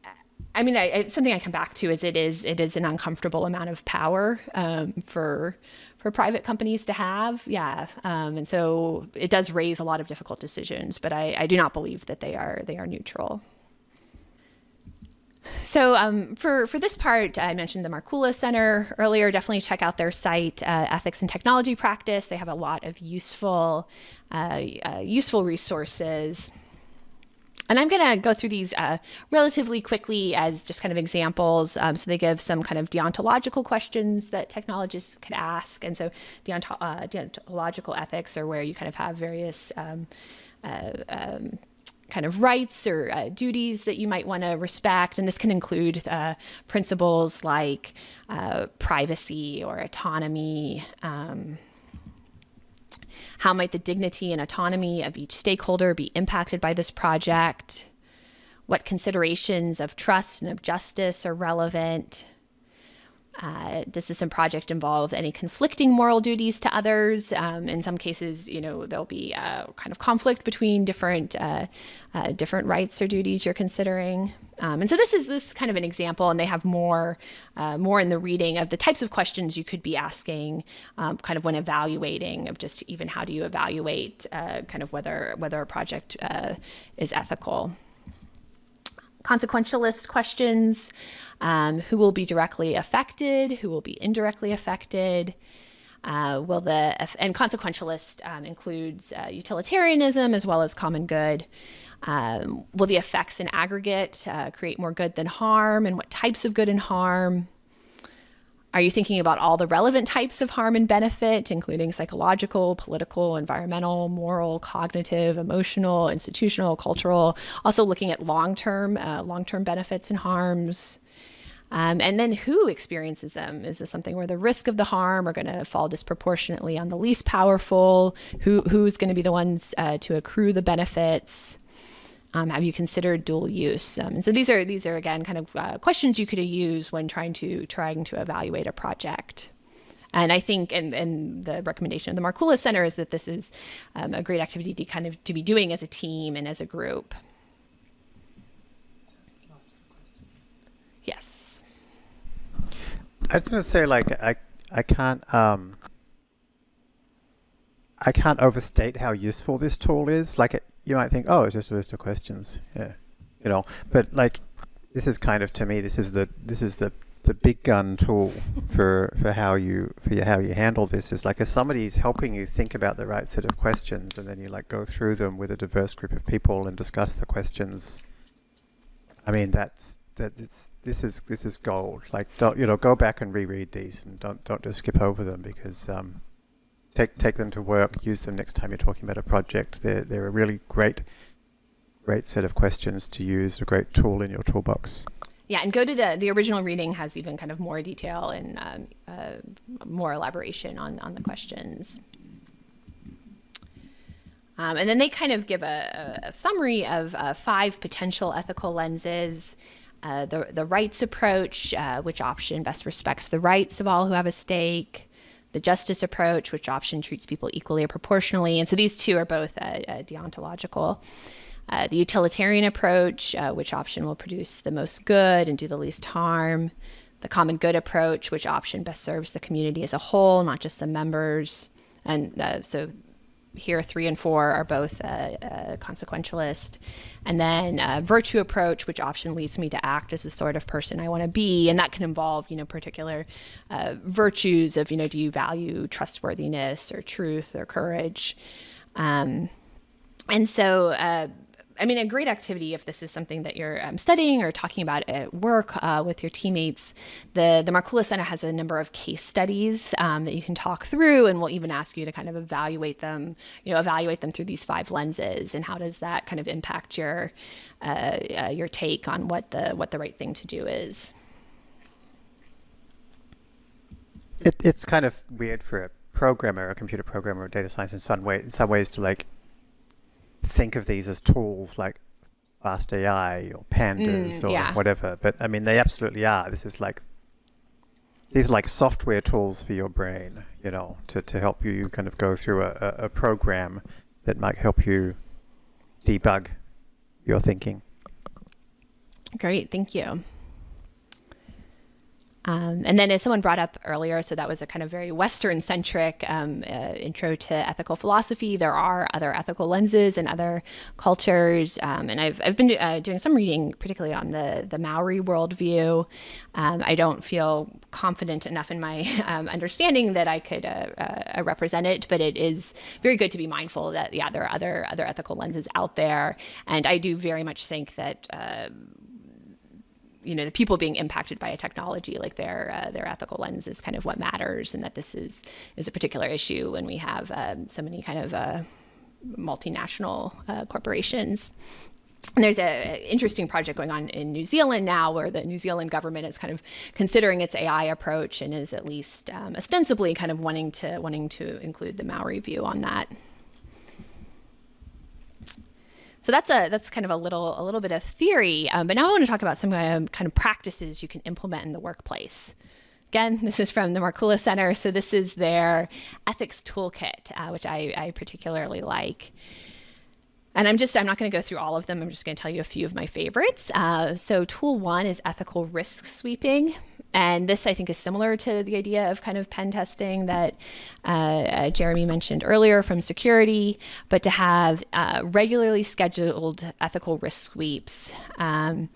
I mean, I, I, something I come back to is it is it is an uncomfortable amount of power um, for for private companies to have. Yeah, um, and so it does raise a lot of difficult decisions, but I, I do not believe that they are they are neutral. So um, for, for this part, I mentioned the Markkula Center earlier. Definitely check out their site, uh, Ethics and Technology Practice. They have a lot of useful, uh, uh, useful resources. And I'm going to go through these uh, relatively quickly as just kind of examples. Um, so they give some kind of deontological questions that technologists could ask. And so uh, deontological ethics are where you kind of have various um, uh, um, kind of rights or uh, duties that you might want to respect. And this can include uh, principles like uh, privacy or autonomy. Um, how might the dignity and autonomy of each stakeholder be impacted by this project? What considerations of trust and of justice are relevant? Uh, does this project involve any conflicting moral duties to others? Um, in some cases, you know, there'll be a kind of conflict between different uh, uh, different rights or duties you're considering. Um, and so this is this is kind of an example, and they have more uh, more in the reading of the types of questions you could be asking, um, kind of when evaluating of just even how do you evaluate uh, kind of whether whether a project uh, is ethical consequentialist questions um, who will be directly affected, who will be indirectly affected. Uh, will the and consequentialist um, includes uh, utilitarianism as well as common good. Um, will the effects in aggregate uh, create more good than harm, and what types of good and harm? Are you thinking about all the relevant types of harm and benefit, including psychological, political, environmental, moral, cognitive, emotional, institutional, cultural? Also looking at long-term, uh, long-term benefits and harms. Um, and then who experiences them? Is this something where the risk of the harm are going to fall disproportionately on the least powerful? Who who's going to be the ones uh, to accrue the benefits? Um, have you considered dual use? Um, and so these are these are again kind of uh, questions you could use when trying to trying to evaluate a project. And I think, and, and the recommendation of the Markkula Center is that this is um, a great activity to kind of to be doing as a team and as a group. Yes. I was going to say, like, I I can't um, I can't overstate how useful this tool is. Like, it, you might think, oh, it's just a list of questions. Yeah, you know, but like this is kind of to me, this is the this is the the big gun tool for for how you for how you handle this is like if somebody's helping you think about the right set of questions and then you like go through them with a diverse group of people and discuss the questions i mean that's that it's this is this is gold like don't you know go back and reread these and don't don't just skip over them because um take take them to work, use them next time you're talking about a project. They're they're a really great great set of questions to use, a great tool in your toolbox. Yeah, and go to the the original reading has even kind of more detail and um, uh, more elaboration on on the questions. Um, and then they kind of give a, a summary of uh, five potential ethical lenses. Uh, the, the rights approach, uh, which option best respects the rights of all who have a stake the justice approach, which option treats people equally or proportionally. And so these two are both uh, uh, deontological. Uh, the utilitarian approach, uh, which option will produce the most good and do the least harm. The common good approach, which option best serves the community as a whole, not just the members. And uh, so here three and four are both uh, uh, consequentialist. And then uh, virtue approach which option leads me to act as the sort of person i want to be. And that can involve you know particular uh, virtues of you know do you value trustworthiness or truth or courage? Um, and so uh, I mean, a great activity if this is something that you're um, studying or talking about at work uh, with your teammates. The the Markkula Center has a number of case studies um, that you can talk through, and we'll even ask you to kind of evaluate them. You know, evaluate them through these five lenses, and how does that kind of impact your uh, uh, your take on what the what the right thing to do is. It, it's kind of weird for a programmer, a computer programmer, or data science in some way, in some ways to like think of these as tools like Fast AI or Pandas mm, or yeah. whatever. But I mean, they absolutely are. This is like these are like software tools for your brain, you know, to, to help you kind of go through a, a, a program that might help you debug your thinking. Great, thank you. Um, and then, as someone brought up earlier, so that was a kind of very Western centric um, uh, intro to ethical philosophy. There are other ethical lenses and other cultures. Um, and I've, I've been uh, doing some reading, particularly on the, the Maori worldview. Um, I don't feel confident enough in my um, understanding that I could uh, uh, represent it, but it is very good to be mindful that, yeah, there are other, other ethical lenses out there. And I do very much think that uh, you know the people being impacted by a technology like their uh, their ethical lens is kind of what matters and that this is is a particular issue when we have um, so many kind of uh, multinational uh, corporations and there's an interesting project going on in New Zealand now where the New Zealand government is kind of considering its AI approach and is at least um, ostensibly kind of wanting to wanting to include the Maori view on that. So that's a that's kind of a little a little bit of theory. Um, but now I want to talk about some um, kind of practices you can implement in the workplace. again, this is from the Markkula Center. So this is their ethics toolkit, uh, which I, I particularly like. And I'm just, I'm not going to go through all of them. I'm just going to tell you a few of my favorites. Uh, so, tool one is ethical risk sweeping. And this, I think, is similar to the idea of kind of pen testing that uh, uh, Jeremy mentioned earlier from security, but to have uh, regularly scheduled ethical risk sweeps. Um,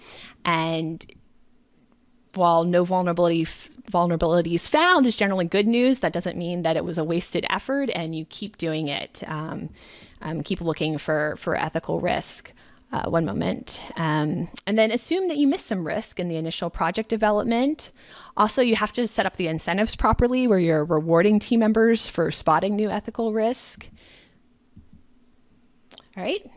and while no vulnerability vulnerabilities found is generally good news, that doesn't mean that it was a wasted effort and you keep doing it. Um, um, keep looking for, for ethical risk. Uh, one moment. Um, and then assume that you missed some risk in the initial project development. Also, you have to set up the incentives properly where you're rewarding team members for spotting new ethical risk. All right.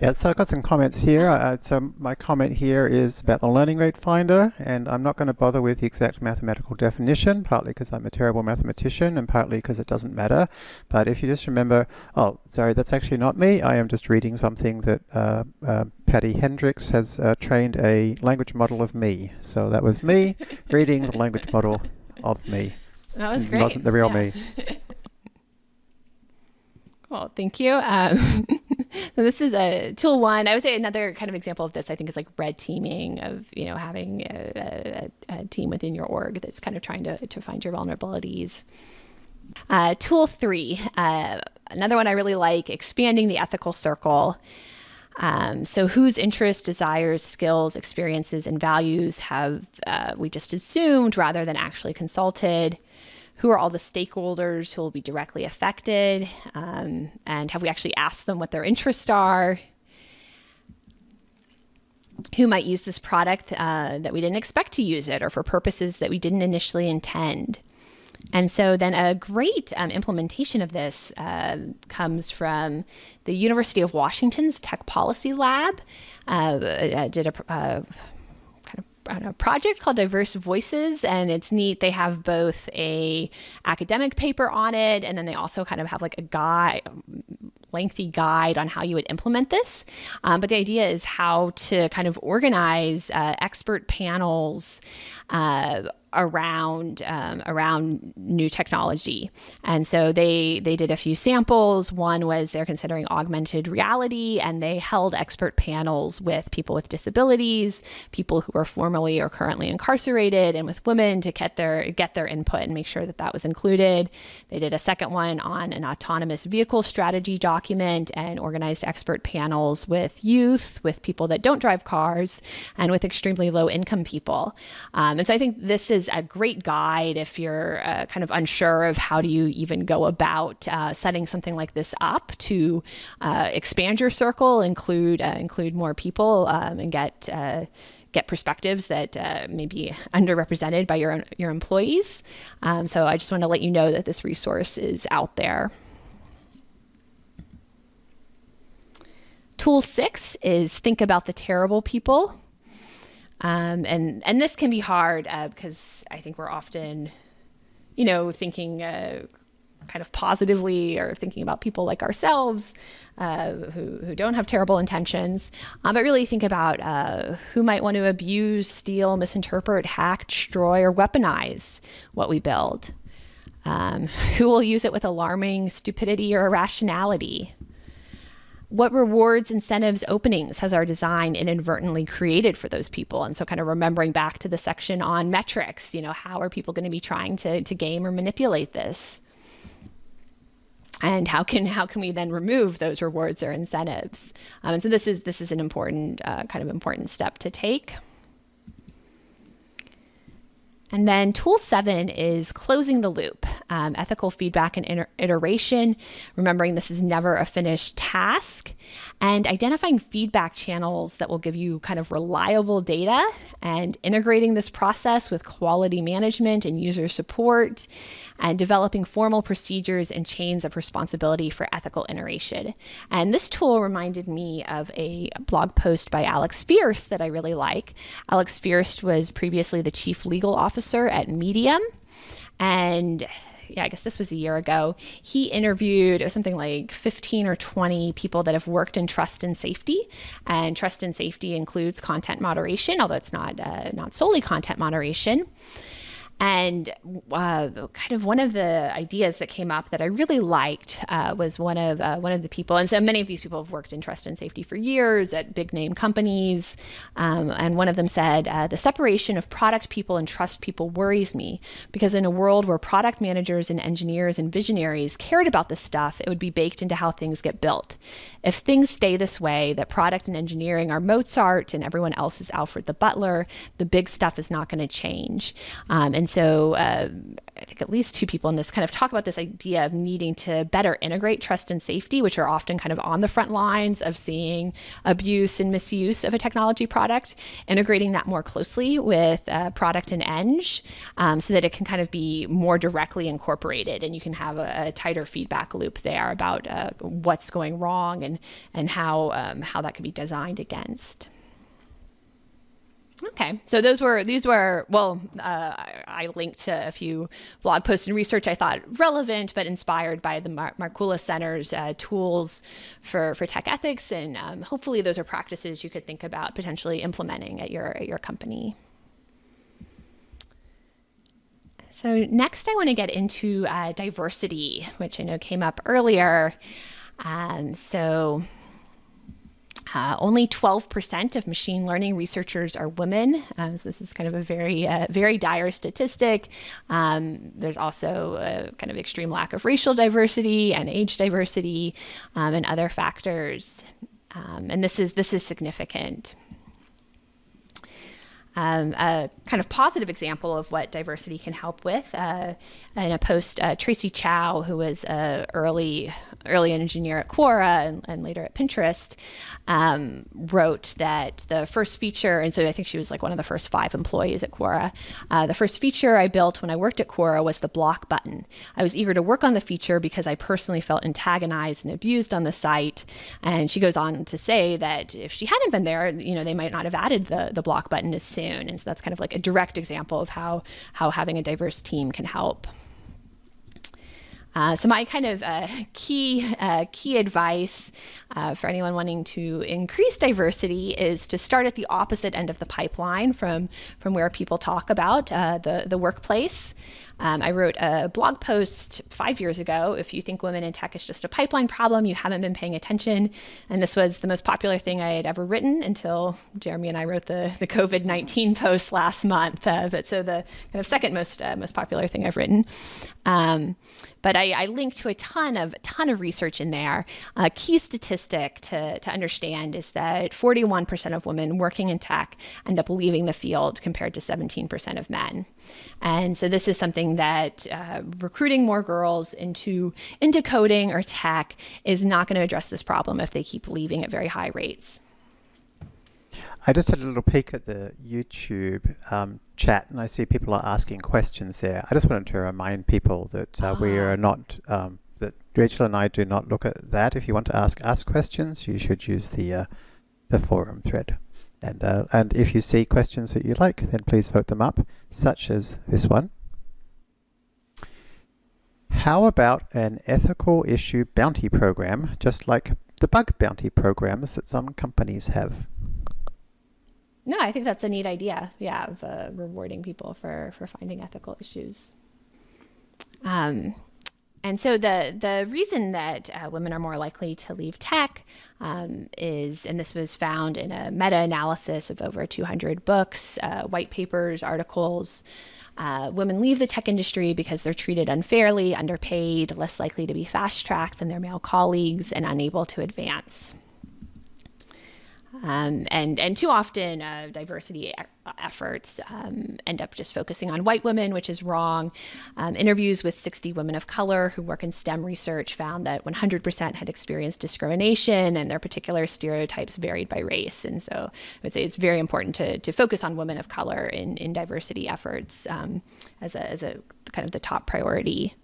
Yeah, so I've got some comments here. Uh, so my comment here is about the learning rate finder, and I'm not going to bother with the exact mathematical definition, partly because I'm a terrible mathematician and partly because it doesn't matter. But if you just remember, oh, sorry, that's actually not me. I am just reading something that uh, uh, Patty Hendricks has uh, trained a language model of me. So that was me reading the language model of me. That was great. It wasn't the real Yeah. me. Cool, thank you. Um, so this is a tool one. I would say another kind of example of this, I think, is like red teaming of you know having a, a, a team within your org that's kind of trying to to find your vulnerabilities. Uh, tool three, uh, another one I really like, expanding the ethical circle. Um, so, whose interests, desires, skills, experiences, and values have uh, we just assumed rather than actually consulted? Who are all the stakeholders who will be directly affected? Um, and have we actually asked them what their interests are? Who might use this product uh, that we didn't expect to use it or for purposes that we didn't initially intend? And so then a great um, implementation of this uh, comes from the University of Washington's Tech Policy Lab. Uh, uh, did a uh, know, project called Diverse Voices, and it's neat. They have both a academic paper on it, and then they also kind of have like a guide, lengthy guide on how you would implement this. Um, but the idea is how to kind of organize uh, expert panels uh, around um, around new technology. And so they they did a few samples. One was they're considering augmented reality, and they held expert panels with people with disabilities, people who are formerly or currently incarcerated, and with women to get their get their input and make sure that that was included. They did a second one on an autonomous vehicle strategy document and organized expert panels with youth, with people that don't drive cars, and with extremely low income people. Um, and so I think this is a great guide if you're uh, kind of unsure of how do you even go about uh, setting something like this up to uh, expand your circle, include uh, include more people, um, and get uh, get perspectives that uh, may be underrepresented by your your employees. Um, so I just want to let you know that this resource is out there. Tool six is think about the terrible people. Um, and and this can be hard uh, because I think we're often, you know, thinking uh, kind of positively or thinking about people like ourselves uh, who who don't have terrible intentions, uh, but really think about uh, who might want to abuse, steal, misinterpret, hack, destroy, or weaponize what we build. Um, who will use it with alarming stupidity or irrationality? What rewards, incentives, openings has our design inadvertently created for those people? And so, kind of remembering back to the section on metrics, you know, how are people going to be trying to, to game or manipulate this? And how can how can we then remove those rewards or incentives? Um, and so this is this is an important uh, kind of important step to take. And then tool seven is closing the loop, um, ethical feedback and iter- iteration, remembering this is never a finished task, and identifying feedback channels that will give you kind of reliable data and integrating this process with quality management and user support, and developing formal procedures and chains of responsibility for ethical iteration. And this tool reminded me of a blog post by Alex Feerst that I really like. Alex Feerst was previously the chief legal officer at Medium. And yeah, I guess this was a year ago. He interviewed something like 15 or 20 people that have worked in trust and safety. And trust and safety includes content moderation, although it's not uh, not solely content moderation. And uh, kind of one of the ideas that came up that I really liked uh, was one of uh, one of the people, and so many of these people have worked in trust and safety for years at big name companies. Um, and one of them said, uh, "The separation of product people and trust people worries me because in a world where product managers and engineers and visionaries cared about this stuff, it would be baked into how things get built. If things stay this way, that product and engineering are Mozart and everyone else is Alfred the Butler, the big stuff is not going to change." Um, and so uh, I think at least two people in this kind of talk about this idea of needing to better integrate trust and safety, which are often kind of on the front lines of seeing abuse and misuse of a technology product, integrating that more closely with uh, product and eng um, so that it can kind of be more directly incorporated and you can have a, a tighter feedback loop there about uh, what's going wrong and, and how, um, how that could be designed against. Okay, so those were these were well, uh, I, linked to a few blog posts and research I thought relevant, but inspired by the Mar- Markkula Center's uh, tools for for tech ethics, and um, hopefully those are practices you could think about potentially implementing at your at your company. So next, I want to get into uh, diversity, which I know came up earlier. Um, so uh, only 12% of machine learning researchers are women. Um, so this is kind of a very, uh, very dire statistic. Um, there's also a kind of extreme lack of racial diversity and age diversity um, and other factors. Um, and this is this is significant. Um, a kind of positive example of what diversity can help with. Uh, in a post, uh, Tracy Chow, who was an early early engineer at Quora and, and later at Pinterest, um, wrote that the first feature, and so I think she was like one of the first five employees at Quora. Uh, the first feature I built when I worked at Quora was the block button. I was eager to work on the feature because I personally felt antagonized and abused on the site. And she goes on to say that if she hadn't been there, you know, they might not have added the, the block button as soon. And so that's kind of like a direct example of how, how having a diverse team can help. Uh, so my kind of uh, key uh, key advice uh, for anyone wanting to increase diversity is to start at the opposite end of the pipeline from from where people talk about uh, the the workplace. Um, I wrote a blog post five years ago. If you think women in tech is just a pipeline problem, you haven't been paying attention. And this was the most popular thing I had ever written until Jeremy and I wrote the, the COVID 19 post last month. Uh, but so the kind of second most, uh, most popular thing I've written. Um, but I, I linked to a ton of ton of research in there. A key statistic to, to understand is that 41% of women working in tech end up leaving the field compared to 17% of men. And so this is something that uh, recruiting more girls into into coding or tech is not going to address this problem if they keep leaving at very high rates. I just had a little peek at the YouTube um, chat and I see people are asking questions there. I just wanted to remind people that uh, we are ah. not, um, that Rachel and I do not look at that. If you want to ask us questions, you should use the, uh, the forum thread. And, uh, and if you see questions that you like, then please vote them up, such as this one. How about an ethical issue bounty program, just like the bug bounty programs that some companies have? No, I think that's a neat idea. Yeah, of uh, rewarding people for for finding ethical issues. Um, and so the the reason that uh, women are more likely to leave tech um, is, and this was found in a meta analysis of over 200 books, uh, white papers, articles. Uh, women leave the tech industry because they're treated unfairly, underpaid, less likely to be fast tracked than their male colleagues, and unable to advance. Um, and and too often uh, diversity e efforts um, end up just focusing on white women, which is wrong. Um, interviews with 60 women of color who work in STEM research found that 100% had experienced discrimination, and their particular stereotypes varied by race. And so I would say it's very important to, to focus on women of color in, in diversity efforts um, as a as a kind of the top priority.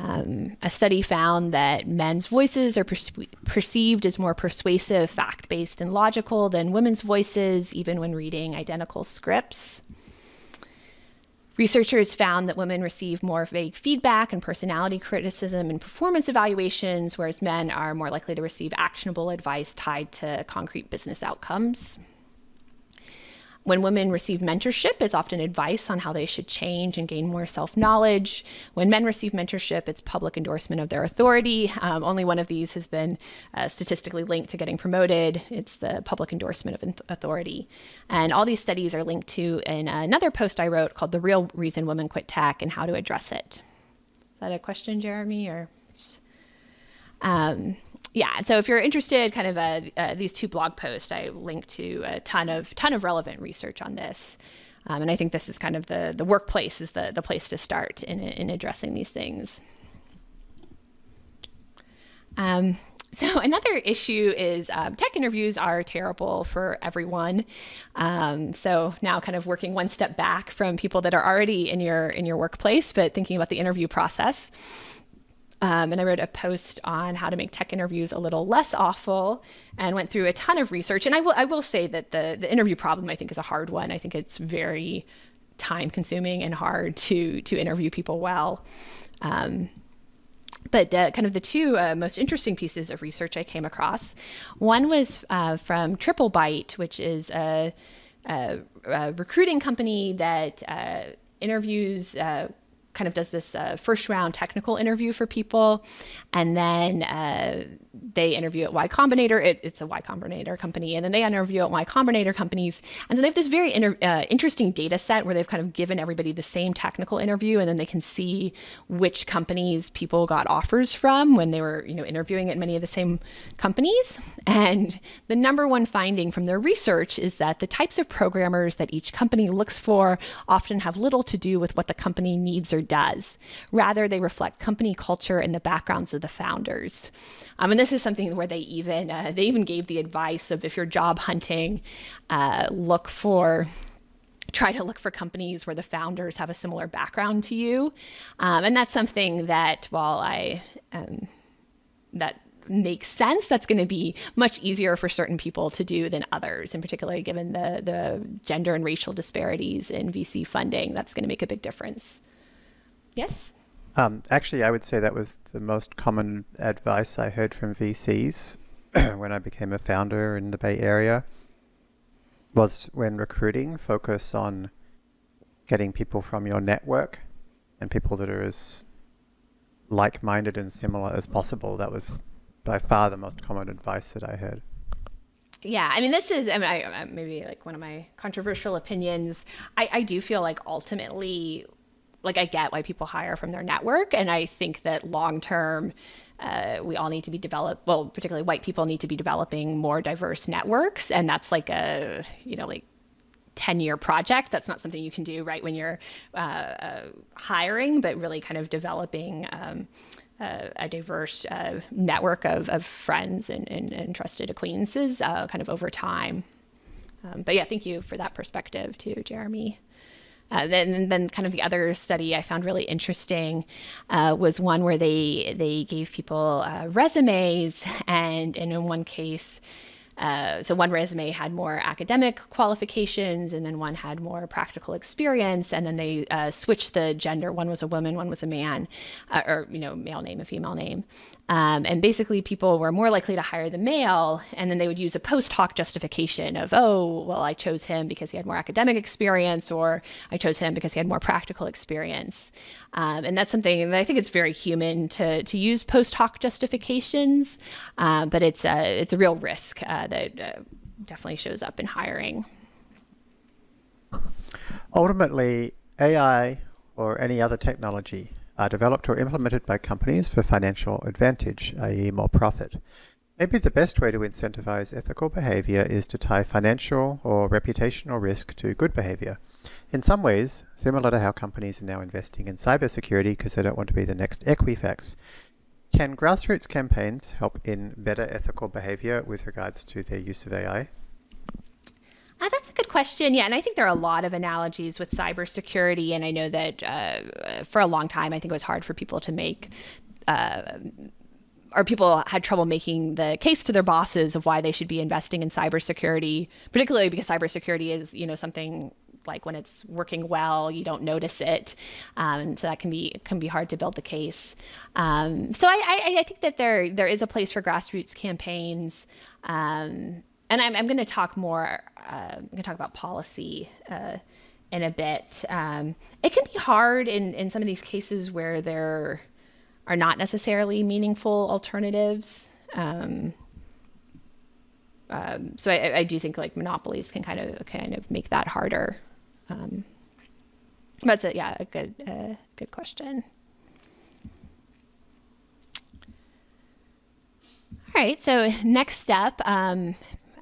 Um, a study found that men's voices are perceived as more persuasive, fact based, and logical than women's voices, even when reading identical scripts. Researchers found that women receive more vague feedback and personality criticism and performance evaluations, whereas men are more likely to receive actionable advice tied to concrete business outcomes when women receive mentorship, it's often advice on how they should change and gain more self knowledge. When men receive mentorship, it's public endorsement of their authority. Um, only one of these has been uh, statistically linked to getting promoted. It's the public endorsement of authority. And all these studies are linked to in another post I wrote called The Real Reason Women Quit Tech and How to Address It. Is that a question, Jeremy? Or. Um, yeah, so if you're interested, kind of uh, uh, these two blog posts, I link to a ton of ton of relevant research on this, um, and I think this is kind of the the workplace is the the place to start in in addressing these things. Um, so another issue is um, tech interviews are terrible for everyone. Um, so now, kind of working one step back from people that are already in your in your workplace, but thinking about the interview process. Um, and I wrote a post on how to make tech interviews a little less awful and went through a ton of research. And I will, I will say that the, the interview problem, I think, is a hard one. I think it's very time consuming and hard to, to interview people well. Um, but uh, kind of the two uh, most interesting pieces of research I came across one was uh, from TripleByte, which is a, a, a recruiting company that uh, interviews uh, kind of does this uh, first round technical interview for people, and then uh, they interview at Y Combinator. It, it's a Y Combinator company, and then they interview at Y Combinator companies. And so they have this very inter- uh, interesting data set where they've kind of given everybody the same technical interview, and then they can see which companies people got offers from when they were, you know, interviewing at many of the same companies. And the number one finding from their research is that the types of programmers that each company looks for often have little to do with what the company needs or does. Rather, they reflect company culture and the backgrounds of the founders. Um, and this is something where they even uh, they even gave the advice of if you're job hunting, uh, look for try to look for companies where the founders have a similar background to you, um, and that's something that while I um, that makes sense that's going to be much easier for certain people to do than others in particular given the the gender and racial disparities in VC funding that's going to make a big difference Yes? Um, actually, I would say that was the most common advice I heard from VCs when I became a founder in the Bay Area was when recruiting, focus on getting people from your network and people that are as like-minded and similar as possible. That was by far the most common advice that I heard. Yeah, I mean, this is, I mean, I, maybe like one of my controversial opinions. I, I do feel like ultimately like I get why people hire from their network, and I think that long term. Uh, we all need to be developed well particularly white people need to be developing more diverse networks and that's like a you know like 10 year project that's not something you can do right when you're uh, uh, hiring but really kind of developing um, a diverse uh, network of, of friends and, and, and trusted acquaintances uh, kind of over time um, but yeah thank you for that perspective too jeremy uh, then, then kind of the other study I found really interesting uh, was one where they they gave people uh, resumes, and, and in one case, uh, so one resume had more academic qualifications, and then one had more practical experience, and then they uh, switched the gender. One was a woman, one was a man, uh, or you know, male name, a female name, um, and basically people were more likely to hire the male, and then they would use a post hoc justification of, oh, well, I chose him because he had more academic experience, or I chose him because he had more practical experience, um, and that's something that I think it's very human to to use post hoc justifications, uh, but it's a it's a real risk uh, that uh, definitely shows up in hiring. Ultimately, AI or any other technology are developed or implemented by companies for financial advantage, i.e. more profit. Maybe the best way to incentivize ethical behavior is to tie financial or reputational risk to good behavior. In some ways, similar to how companies are now investing in cybersecurity because they don't want to be the next Equifax, can grassroots campaigns help in better ethical behavior with regards to their use of AI? Uh, that's a good question. Yeah, and I think there are a lot of analogies with cybersecurity, and I know that uh, for a long time, I think it was hard for people to make. Uh, or people had trouble making the case to their bosses of why they should be investing in cybersecurity, particularly because cybersecurity is, you know, something like when it's working well, you don't notice it, um, so that can be can be hard to build the case. Um, so I, I, I, think that there there is a place for grassroots campaigns. Um, and I'm, I'm going to talk more, uh, I'm going to talk about policy uh, in a bit. Um, it can be hard in, in some of these cases where there are not necessarily meaningful alternatives. Um, um, so I, I, do think like monopolies can kind of kind of make that harder. Um, that's a, yeah, a good uh, good question. All right, so next step, um,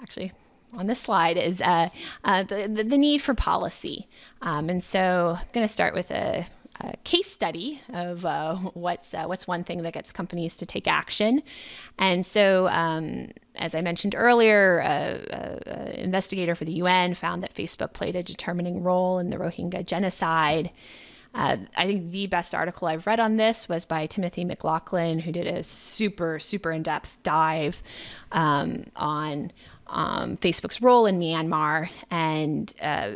actually on this slide is uh, uh, the, the, need for policy. Um, and so I'm going to start with a, a, case study of uh, what's, uh, what's one thing that gets companies to take action. And so, um, as I mentioned earlier, an investigator for the UN found that Facebook played a determining role in the Rohingya genocide. Uh, I think the best article I've read on this was by Timothy McLaughlin, who did a super, super in depth dive um, on um, Facebook's role in Myanmar. And uh,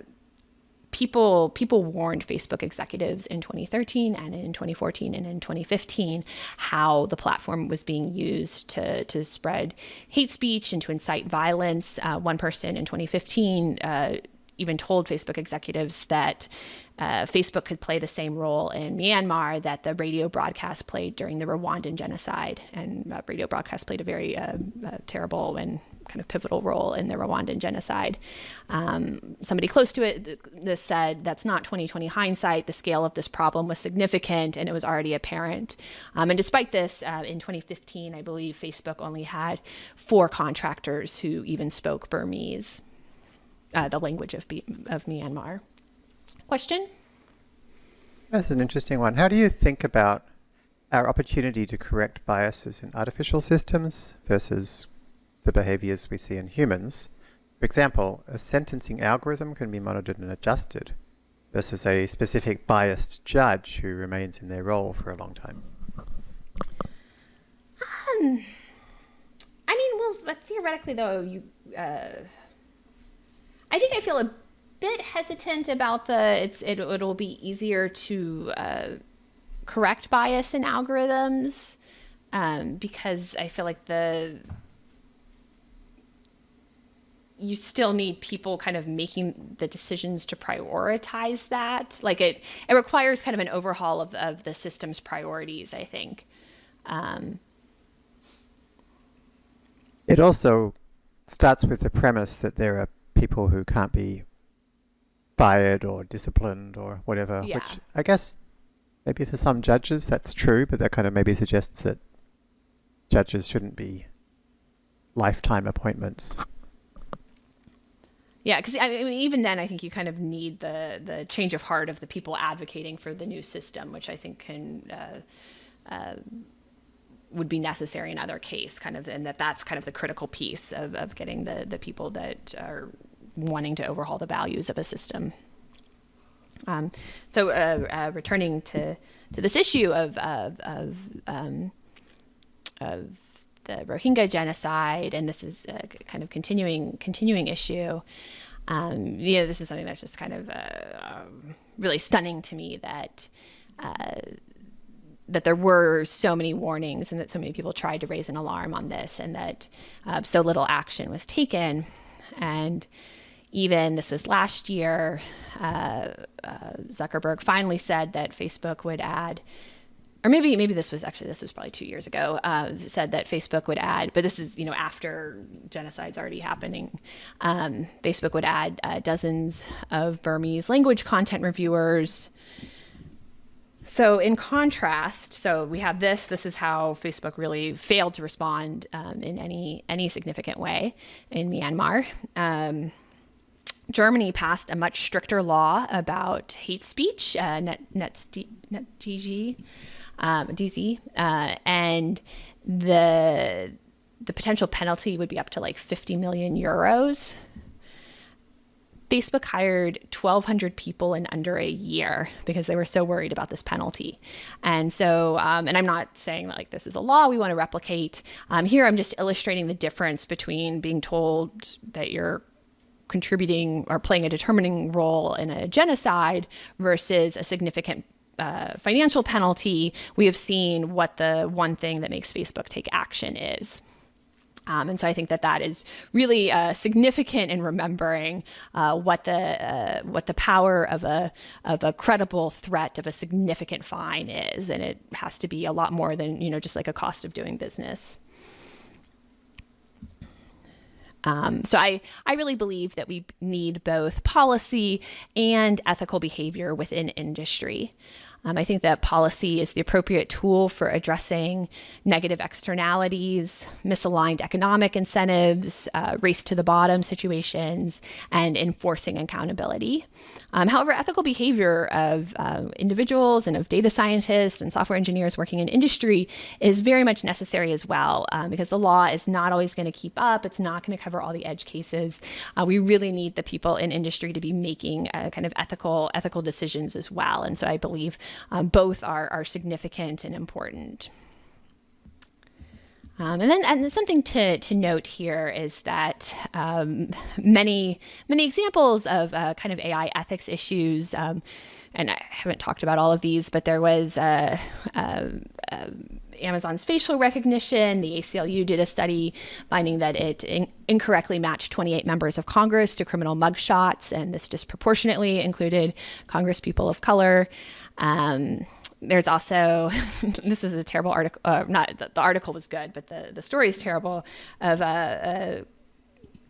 people people warned Facebook executives in 2013 and in 2014 and in 2015 how the platform was being used to to spread hate speech and to incite violence. Uh, one person in 2015 uh, even told Facebook executives that uh, Facebook could play the same role in Myanmar that the radio broadcast played during the Rwandan genocide. And uh, radio broadcast played a very uh, uh, terrible and kind of pivotal role in the Rwandan genocide. Um, somebody close to it this said that's not 2020 hindsight. The scale of this problem was significant and it was already apparent. Um, and despite this, uh, in 2015, I believe Facebook only had four contractors who even spoke Burmese uh, the language of, B of Myanmar. Question? That's an interesting one. How do you think about our opportunity to correct biases in artificial systems versus the behaviors we see in humans? For example, a sentencing algorithm can be monitored and adjusted versus a specific biased judge who remains in their role for a long time. Um, I mean, well, theoretically, though, you uh, I think I feel a bit hesitant about the it's it, it'll be easier to uh, correct bias in algorithms um, because I feel like the you still need people kind of making the decisions to prioritize that. Like it, it requires kind of an overhaul of, of the system's priorities, I think. Um, it also starts with the premise that there are people who can't be fired or disciplined or whatever, yeah. which I guess maybe for some judges that's true, but that kind of maybe suggests that judges shouldn't be lifetime appointments. Yeah, because I mean, even then, I think you kind of need the the change of heart of the people advocating for the new system, which I think can uh, uh, would be necessary in other case, kind of, and that that's kind of the critical piece of, of getting the the people that are wanting to overhaul the values of a system. Um, so uh, uh, returning to, to this issue of, of, of, um, of the Rohingya genocide, and this is a kind of continuing continuing issue. Um, you know, this is something that's just kind of uh, um, really stunning to me that uh, that there were so many warnings and that so many people tried to raise an alarm on this, and that uh, so little action was taken. And even this was last year, uh, uh, Zuckerberg finally said that Facebook would add, or maybe maybe this was actually this was probably two years ago. Uh, said that Facebook would add, but this is you know after genocide's already happening. Um, Facebook would add uh, dozens of Burmese language content reviewers. So in contrast, so we have this. This is how Facebook really failed to respond um, in any any significant way in Myanmar. Um, Germany passed a much stricter law about hate speech, uh, net, net, net DG, um, DZ, uh, and the the potential penalty would be up to like 50 million euros. Facebook hired 1,200 people in under a year because they were so worried about this penalty. And so, um, and I'm not saying that like this is a law we want to replicate. Um, here, I'm just illustrating the difference between being told that you're contributing or playing a determining role in a genocide versus a significant uh, financial penalty, we have seen what the one thing that makes Facebook take action is. Um, and so I think that that is really uh, significant in remembering uh, what the uh, what the power of a of a credible threat of a significant fine is, and it has to be a lot more than you know just like a cost of doing business. Um, so I, I really believe that we need both policy and ethical behavior within industry. Um, I think that policy is the appropriate tool for addressing negative externalities, misaligned economic incentives, uh, race to the bottom situations, and enforcing accountability. Um, however, ethical behavior of uh, individuals and of data scientists and software engineers working in industry is very much necessary as well um, because the law is not always going to keep up. It's not going to cover all the edge cases. Uh, we really need the people in industry to be making uh, kind of ethical ethical decisions as well. And so I believe um, both are, are significant and important. Um, and then and something to, to note here is that um, many many examples of uh, kind of AI ethics issues, um, and I haven't talked about all of these, but there was uh, uh, Amazon's facial recognition. The ACLU did a study finding that it in incorrectly matched 28 members of Congress to criminal mugshots, and this disproportionately included Congress people of color. Um, there's also this was a terrible article. Uh, not the, the, article was good, but the the story is terrible of a,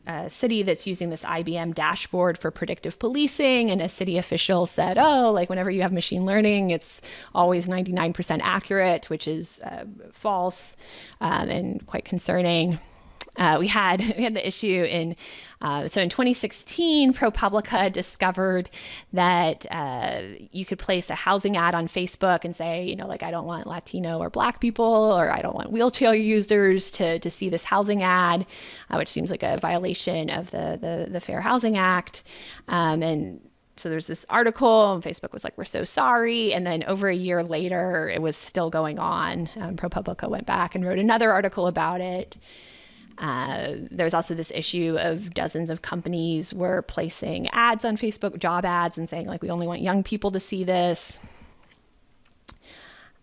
a, a, city that's using this IBM dashboard for predictive policing, and a city official said, "Oh, like whenever you have machine learning, it's always 99% accurate," which is uh, false um, and quite concerning. Uh, we had we had the issue in uh, so in 2016, ProPublica discovered that uh, you could place a housing ad on Facebook and say, you know, like I don't want Latino or Black people, or I don't want wheelchair users to to see this housing ad, uh, which seems like a violation of the the, the Fair Housing Act, um, and so there's this article and facebook was like we're so sorry and then over a year later it was still going on. Um, propublica went back and wrote another article about it uh, there's also this issue of dozens of companies were placing ads on Facebook, job ads, and saying, like, we only want young people to see this.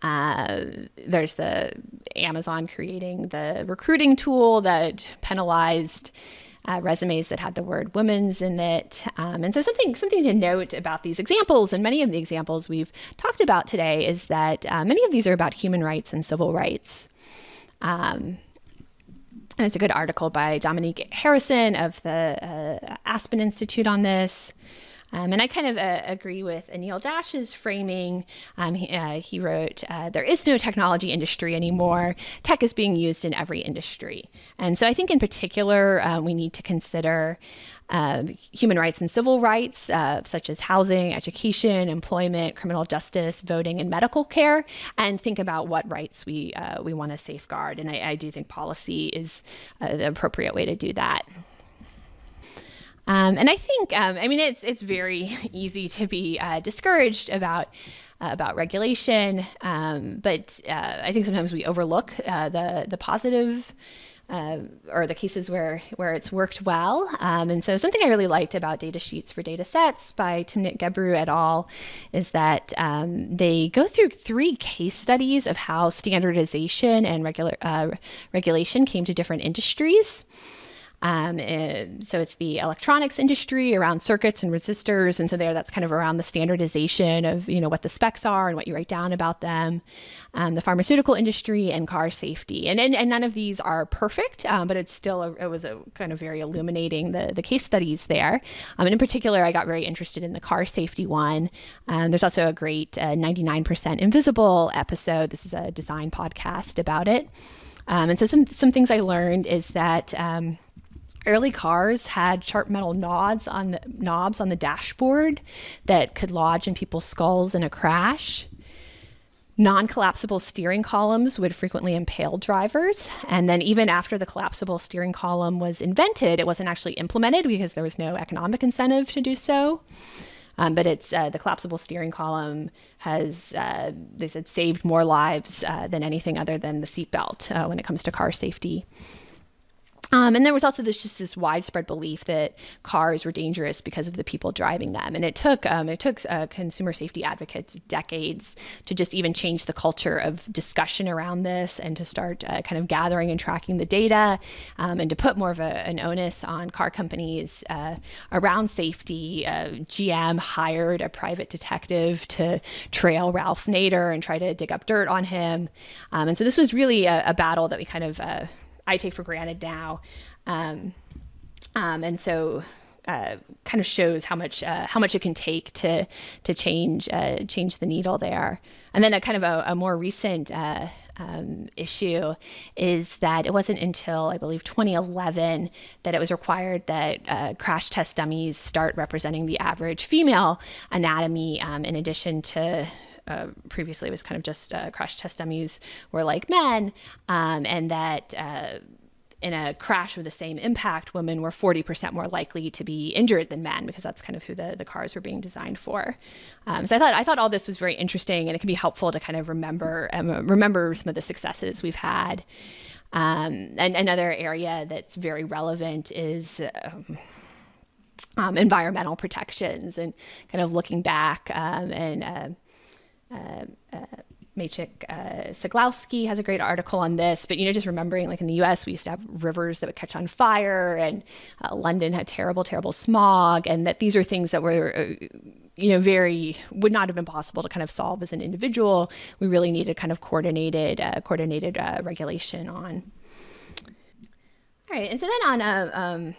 Uh, there's the Amazon creating the recruiting tool that penalized uh, resumes that had the word women's in it. Um, and so something something to note about these examples, and many of the examples we've talked about today, is that uh, many of these are about human rights and civil rights. Um, it's a good article by Dominique Harrison of the uh, Aspen Institute on this. Um, and I kind of uh, agree with Anil Dash's framing. Um, he, uh, he, wrote, uh, There is no technology industry anymore. Tech is being used in every industry. And so I think, in particular, uh, we need to consider uh, human rights and civil rights, uh, such as housing, education, employment, criminal justice, voting, and medical care, and think about what rights we uh, we want to safeguard. And I, I, do think policy is uh, the appropriate way to do that. Um, and I think, um, I mean, it's it's very easy to be uh, discouraged about uh, about regulation, um, but I think sometimes we overlook the the positive uh, or the cases where where it's worked well. Um, and so something I really liked about data sheets for data sets by Timnit Gebru et al. is that um, they go through three case studies of how standardization and regular uh, regulation came to different industries. Um, so it's the electronics industry around circuits and resistors, and so there that's kind of around the standardization of you know what the specs are and what you write down about them. Um, the pharmaceutical industry and car safety, and and, and none of these are perfect, um, but it's still a, it was a kind of very illuminating the the case studies there. Um, and in particular, I got very interested in the car safety one. Um, there's also a great uh, 99% Invisible episode. This is a design podcast about it. Um, and so some some things I learned is that early cars had sharp metal knobs on the knobs on the dashboard that could lodge in people's skulls in a crash. Non-collapsible steering columns would frequently impale drivers, and then even after the collapsible steering column was invented, it wasn't actually implemented because there was no economic incentive to do so. Um, but it's uh, the collapsible steering column has uh, they said saved more lives uh, than anything other than the seatbelt uh, when it comes to car safety. Um, and there was also this just this widespread belief that cars were dangerous because of the people driving them, and it took um, it took uh, consumer safety advocates decades to just even change the culture of discussion around this, and to start uh, kind of gathering and tracking the data, um, and to put more of a, an onus on car companies uh, around safety. Uh, GM hired a private detective to trail Ralph Nader and try to dig up dirt on him, um, and so this was really a, a battle that we kind of uh, I take for granted now. Um, um, and so uh, kind of shows how much uh, how much it can take to to change uh, change the needle there. And then a kind of a, a more recent uh, um, issue is that it wasn't until I believe 2011 that it was required that uh, crash test dummies start representing the average female anatomy, um, in addition to uh, previously was kind of just uh, crash test dummies were like men, um, and that uh, in a crash of the same impact, women were 40% more likely to be injured than men because that's kind of who the, the cars were being designed for. Um, so I thought I thought all this was very interesting, and it can be helpful to kind of remember um, remember some of the successes we've had. Um, and another area that's very relevant is. Um, um, environmental protections and kind of looking back um, and uh, Maciek uh, Ceglowski has a great article on this, but you know, just remembering like in the U.S. we used to have rivers that would catch on fire, and uh, London had terrible, terrible smog, and that these are things that were, uh, you know, very would not have been possible to kind of solve as an individual. We really needed kind of coordinated, uh, coordinated uh, regulation on. All right, and so then on a um,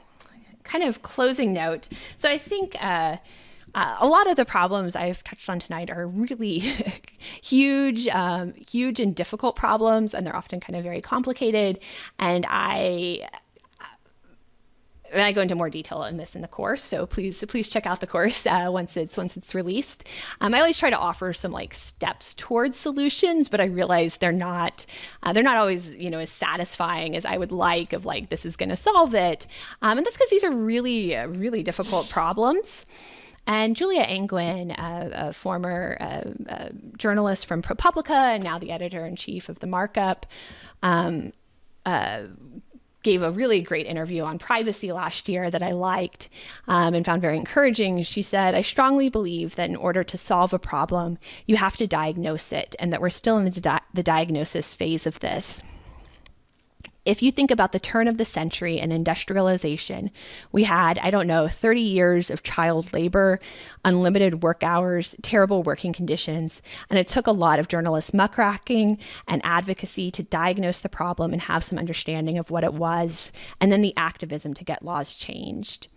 kind of closing note, so I think. Uh, a lot of the problems I've touched on tonight are really huge, um, huge and difficult problems, and they're often kind of very complicated. And I and I go into more detail in this in the course, so please please check out the course uh, once it's once it's released. Um, I always try to offer some like steps towards solutions, but I realize they're not uh, they're not always you know as satisfying as I would like. Of like this is going to solve it, um, and that's because these are really really difficult problems. And Julia Angwin, a, a former uh, uh, journalist from ProPublica and now the editor in chief of The Markup, um, uh, gave a really great interview on privacy last year that I liked um, and found very encouraging. She said, I strongly believe that in order to solve a problem, you have to diagnose it, and that we're still in the, di- the diagnosis phase of this if you think about the turn of the century and industrialization, we had, I don't know, 30 years of child labor, unlimited work hours, terrible working conditions, and it took a lot of journalists muckraking and advocacy to diagnose the problem and have some understanding of what it was, and then the activism to get laws changed.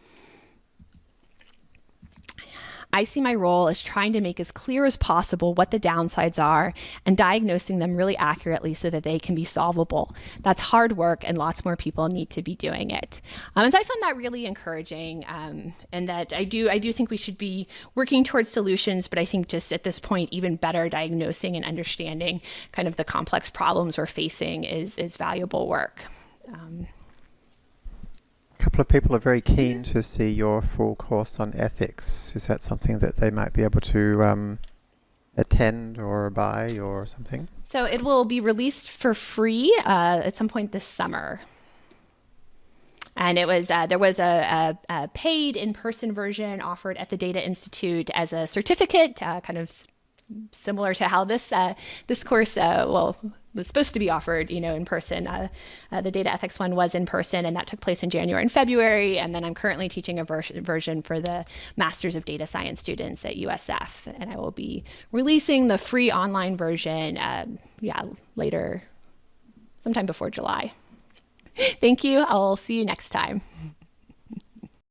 I see my role as trying to make as clear as possible what the downsides are and diagnosing them really accurately so that they can be solvable. That's hard work, and lots more people need to be doing it. Um, and so I found that really encouraging, um, and that I do I do think we should be working towards solutions, but I think just at this point, even better diagnosing and understanding kind of the complex problems we're facing is is valuable work. Um, couple of people are very keen to see your full course on ethics. Is that something that they might be able to um, attend or buy or something? So it will be released for free uh, at some point this summer. And it was uh, there was a, a, a paid in-person version offered at the Data Institute as a certificate, uh, kind of similar to how this uh, this course uh, well was supposed to be offered, you know, in person. Uh, uh, the data ethics one was in person, and that took place in January and February. And then I'm currently teaching a ver- version for the Masters of Data Science students at USF, and I will be releasing the free online version, uh, yeah, later, sometime before July. Thank you. I'll see you next time.